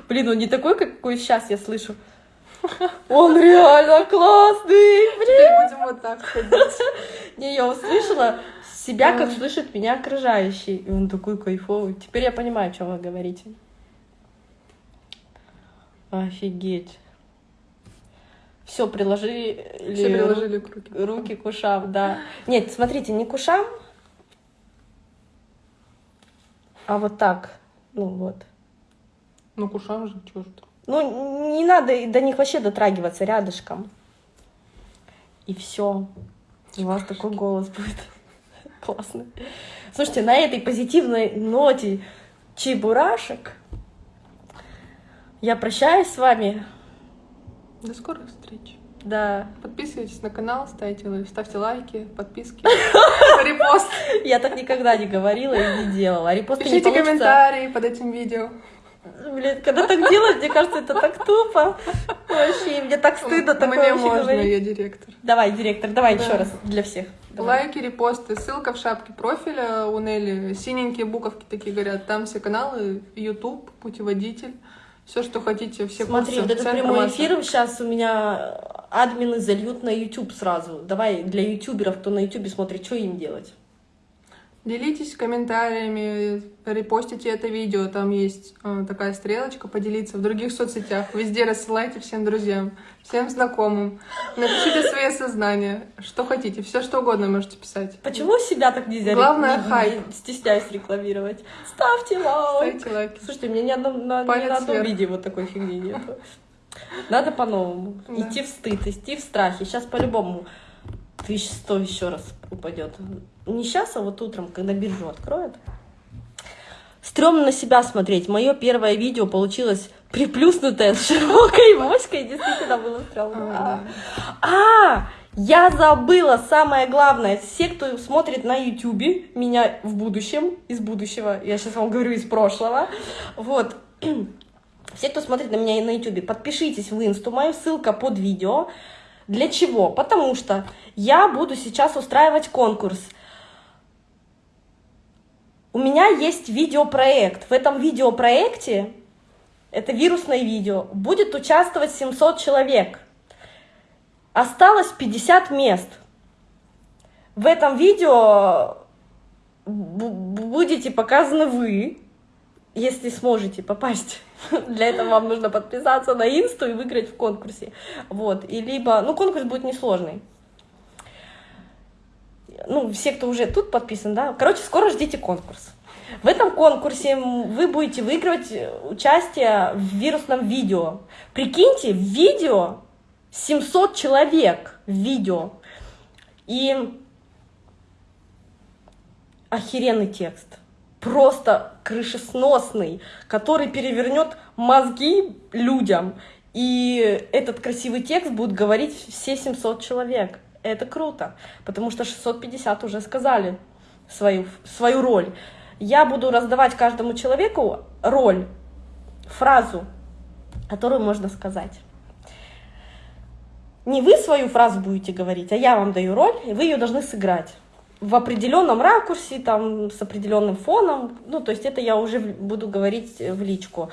Блин, он не такой, какой сейчас я слышу. Он реально классный! Теперь будем вот так ходить. Не, я услышала себя, как слышит меня окружающий. И он такой кайфовый. Теперь я понимаю, о чем вы говорите. Офигеть. Все, приложили... Все приложили к руке. Руки к ушам, да. Нет, смотрите, не к ушам, а вот так. Ну вот. Ну, к ушам же, чё ж. Ну, не надо до них вообще дотрагиваться рядышком. И все. У вас такой голос будет. Классно. Слушайте, на этой позитивной ноте чебурашек я прощаюсь с вами. До скорых встреч. Да, Подписывайтесь на канал, ставьте, ставьте лайки, подписки, репост. я так никогда не говорила и не делала. Репосты не Пишите комментарии под этим видео. Блин, когда так делать, мне кажется, это так тупо. Вообще, мне так стыдно такое Мне можно, я директор. Давай, директор, давай Да. еще раз для всех. Давай. Лайки, репосты, ссылка в шапке профиля у Нелли. Синенькие буковки такие горят. Там все каналы, YouTube, путеводитель. Все, что хотите, все Смотри, курсы, вот этот прямой информация. эфир сейчас у меня админы зальют на YouTube сразу. Давай для ютуберов, кто на YouTube смотрит, что им делать? Делитесь комментариями, репостите это видео. Там есть э, такая стрелочка поделиться в других соцсетях. Везде рассылайте всем друзьям, всем знакомым. Напишите свои осознания, что хотите, все что угодно можете писать. Почему себя так нельзя Главное, не- хайп. стесняюсь рекламировать? Ставьте лайк. Ставьте лайки. Слушайте, у меня ни, одном- на, ни на одном видео вот такой фигни нет. Надо по-новому. Да. Идти в стыд, идти в страхе. Сейчас по-любому тысяч сто еще раз упадет. Не сейчас, а вот утром, когда биржу откроют. Стремно на себя смотреть. Мое первое видео получилось приплюснутое с широкой моськой. Действительно было стрёмно. А, я забыла самое главное. Все, кто смотрит на Ютубе, меня в будущем, из будущего, я сейчас вам говорю из прошлого, вот, все, кто смотрит на меня на Ютубе, подпишитесь в инсту, мою ссылка под видео. Для чего? Потому что я буду сейчас устраивать конкурс. У меня есть видеопроект. В этом видеопроекте, это вирусное видео, будет участвовать 700 человек. Осталось 50 мест. В этом видео бу- будете показаны вы, если сможете попасть. Для этого вам нужно подписаться на инсту и выиграть в конкурсе. Вот. И либо, ну, конкурс будет несложный. Ну, все, кто уже тут подписан, да. Короче, скоро ждите конкурс. В этом конкурсе вы будете выигрывать э, участие в вирусном видео. Прикиньте, видео 700 человек в видео. И охеренный текст. Просто крышесносный, который перевернет мозги людям. И этот красивый текст будут говорить все 700 человек. Это круто, потому что 650 уже сказали свою, свою роль. Я буду раздавать каждому человеку роль, фразу, которую можно сказать. Не вы свою фразу будете говорить, а я вам даю роль, и вы ее должны сыграть в определенном ракурсе, там, с определенным фоном. Ну, то есть это я уже буду говорить э, в личку.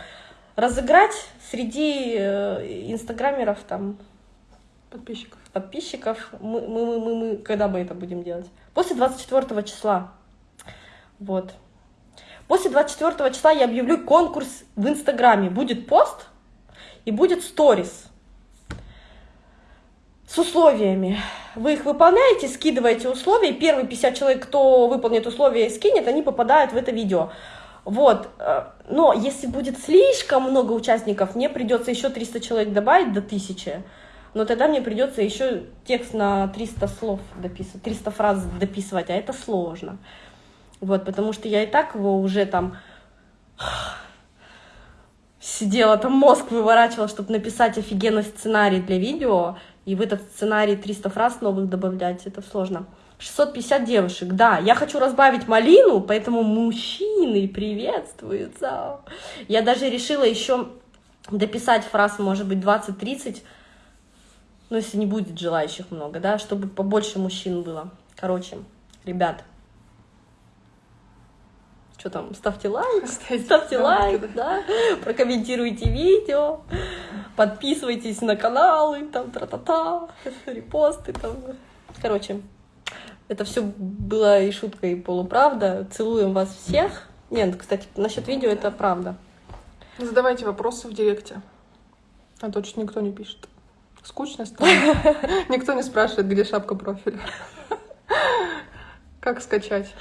Разыграть среди э, инстаграмеров, там, Подписчиков. подписчиков. Мы, мы, мы, мы, когда мы это будем делать? После 24 числа. Вот. После 24 числа я объявлю конкурс в Инстаграме. Будет пост и будет сторис с условиями. Вы их выполняете, скидываете условия, и первые 50 человек, кто выполнит условия и скинет, они попадают в это видео. Вот. э, Но если будет слишком много участников, мне придется еще 300 человек добавить до 1000. Но тогда мне придется еще текст на 300 слов дописывать, 300 фраз дописывать, а это сложно. Вот, потому что я и так его уже там сидела, там мозг выворачивала, чтобы написать офигенный сценарий для видео, и в этот сценарий 300 фраз новых добавлять, это сложно. 650 девушек, да, я хочу разбавить малину, поэтому мужчины приветствуются. Я даже решила еще дописать фраз, может быть, 20-30, ну, если не будет желающих много, да, чтобы побольше мужчин было. Короче, ребят, что там, ставьте лайк, Ставьте ставьте лайк, да, прокомментируйте видео. подписывайтесь на каналы, там, тра-та-та, репосты, там. Короче, это все было и шутка, и полуправда. Целуем вас всех. Нет, кстати, насчет видео это правда. Задавайте вопросы в директе. А то чуть никто не пишет. Скучно стало. Никто не спрашивает, где шапка профиля. Как скачать?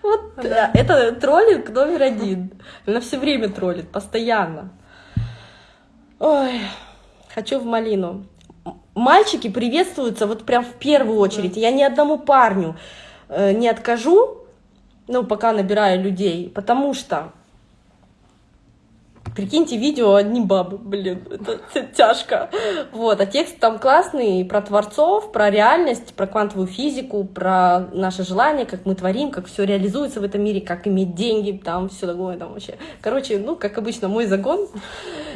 Вот да. это троллинг номер один. Она все время троллит, постоянно. Ой, хочу в малину. Мальчики приветствуются вот прям в первую очередь. Я ни одному парню э, не откажу, ну, пока набираю людей, потому что Прикиньте, видео одни бабы, блин, это, это тяжко. Вот, а текст там классный про творцов, про реальность, про квантовую физику, про наше желание, как мы творим, как все реализуется в этом мире, как иметь деньги, там все такое там вообще. Короче, ну, как обычно, мой загон.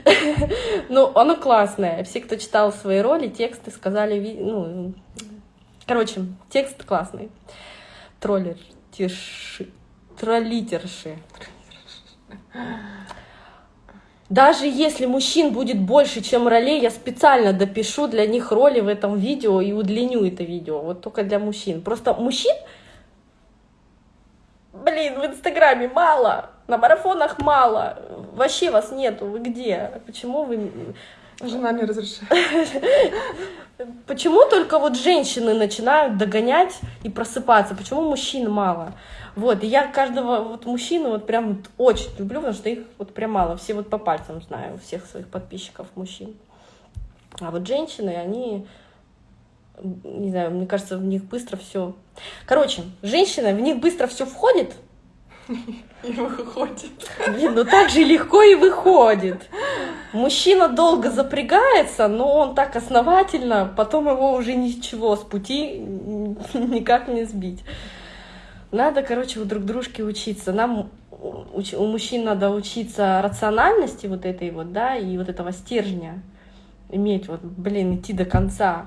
Но оно классное. Все, кто читал свои роли, тексты, сказали, ну, короче, текст классный. Троллер, тиши, троллитерши. Даже если мужчин будет больше, чем ролей, я специально допишу для них роли в этом видео и удлиню это видео. Вот только для мужчин. Просто мужчин, блин, в Инстаграме мало, на марафонах мало. Вообще вас нету. Вы где? Почему вы... Жена не разрешает. Почему только вот женщины начинают догонять и просыпаться? Почему мужчин мало? Вот, и я каждого вот мужчину вот прям вот очень люблю, потому что их вот прям мало. Все вот по пальцам знаю, всех своих подписчиков мужчин. А вот женщины, они, не знаю, мне кажется, в них быстро все. Короче, женщина, в них быстро все входит. И выходит. Блин, ну так же легко и выходит. Мужчина долго запрягается, но он так основательно, потом его уже ничего с пути никак не сбить. Надо, короче, у друг дружки учиться. Нам у мужчин надо учиться рациональности вот этой вот, да, и вот этого стержня иметь, вот, блин, идти до конца.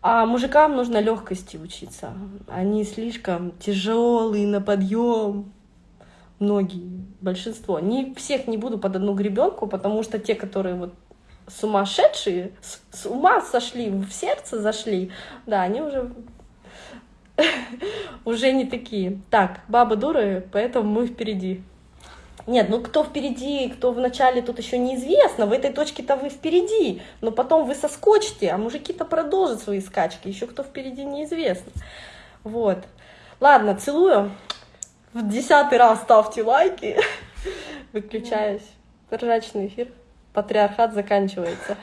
А мужикам нужно легкости учиться. Они слишком тяжелые на подъем. Многие, большинство. Не всех не буду под одну гребенку, потому что те, которые вот сумасшедшие, с, с ума сошли, в сердце зашли, да, они уже уже не такие. Так, бабы дуры, поэтому мы впереди. Нет, ну кто впереди, кто в начале, тут еще неизвестно. В этой точке-то вы впереди, но потом вы соскочите, а мужики-то продолжат свои скачки. Еще кто впереди неизвестно. Вот. Ладно, целую в десятый раз ставьте лайки. Выключаюсь. Ржачный эфир. Патриархат заканчивается.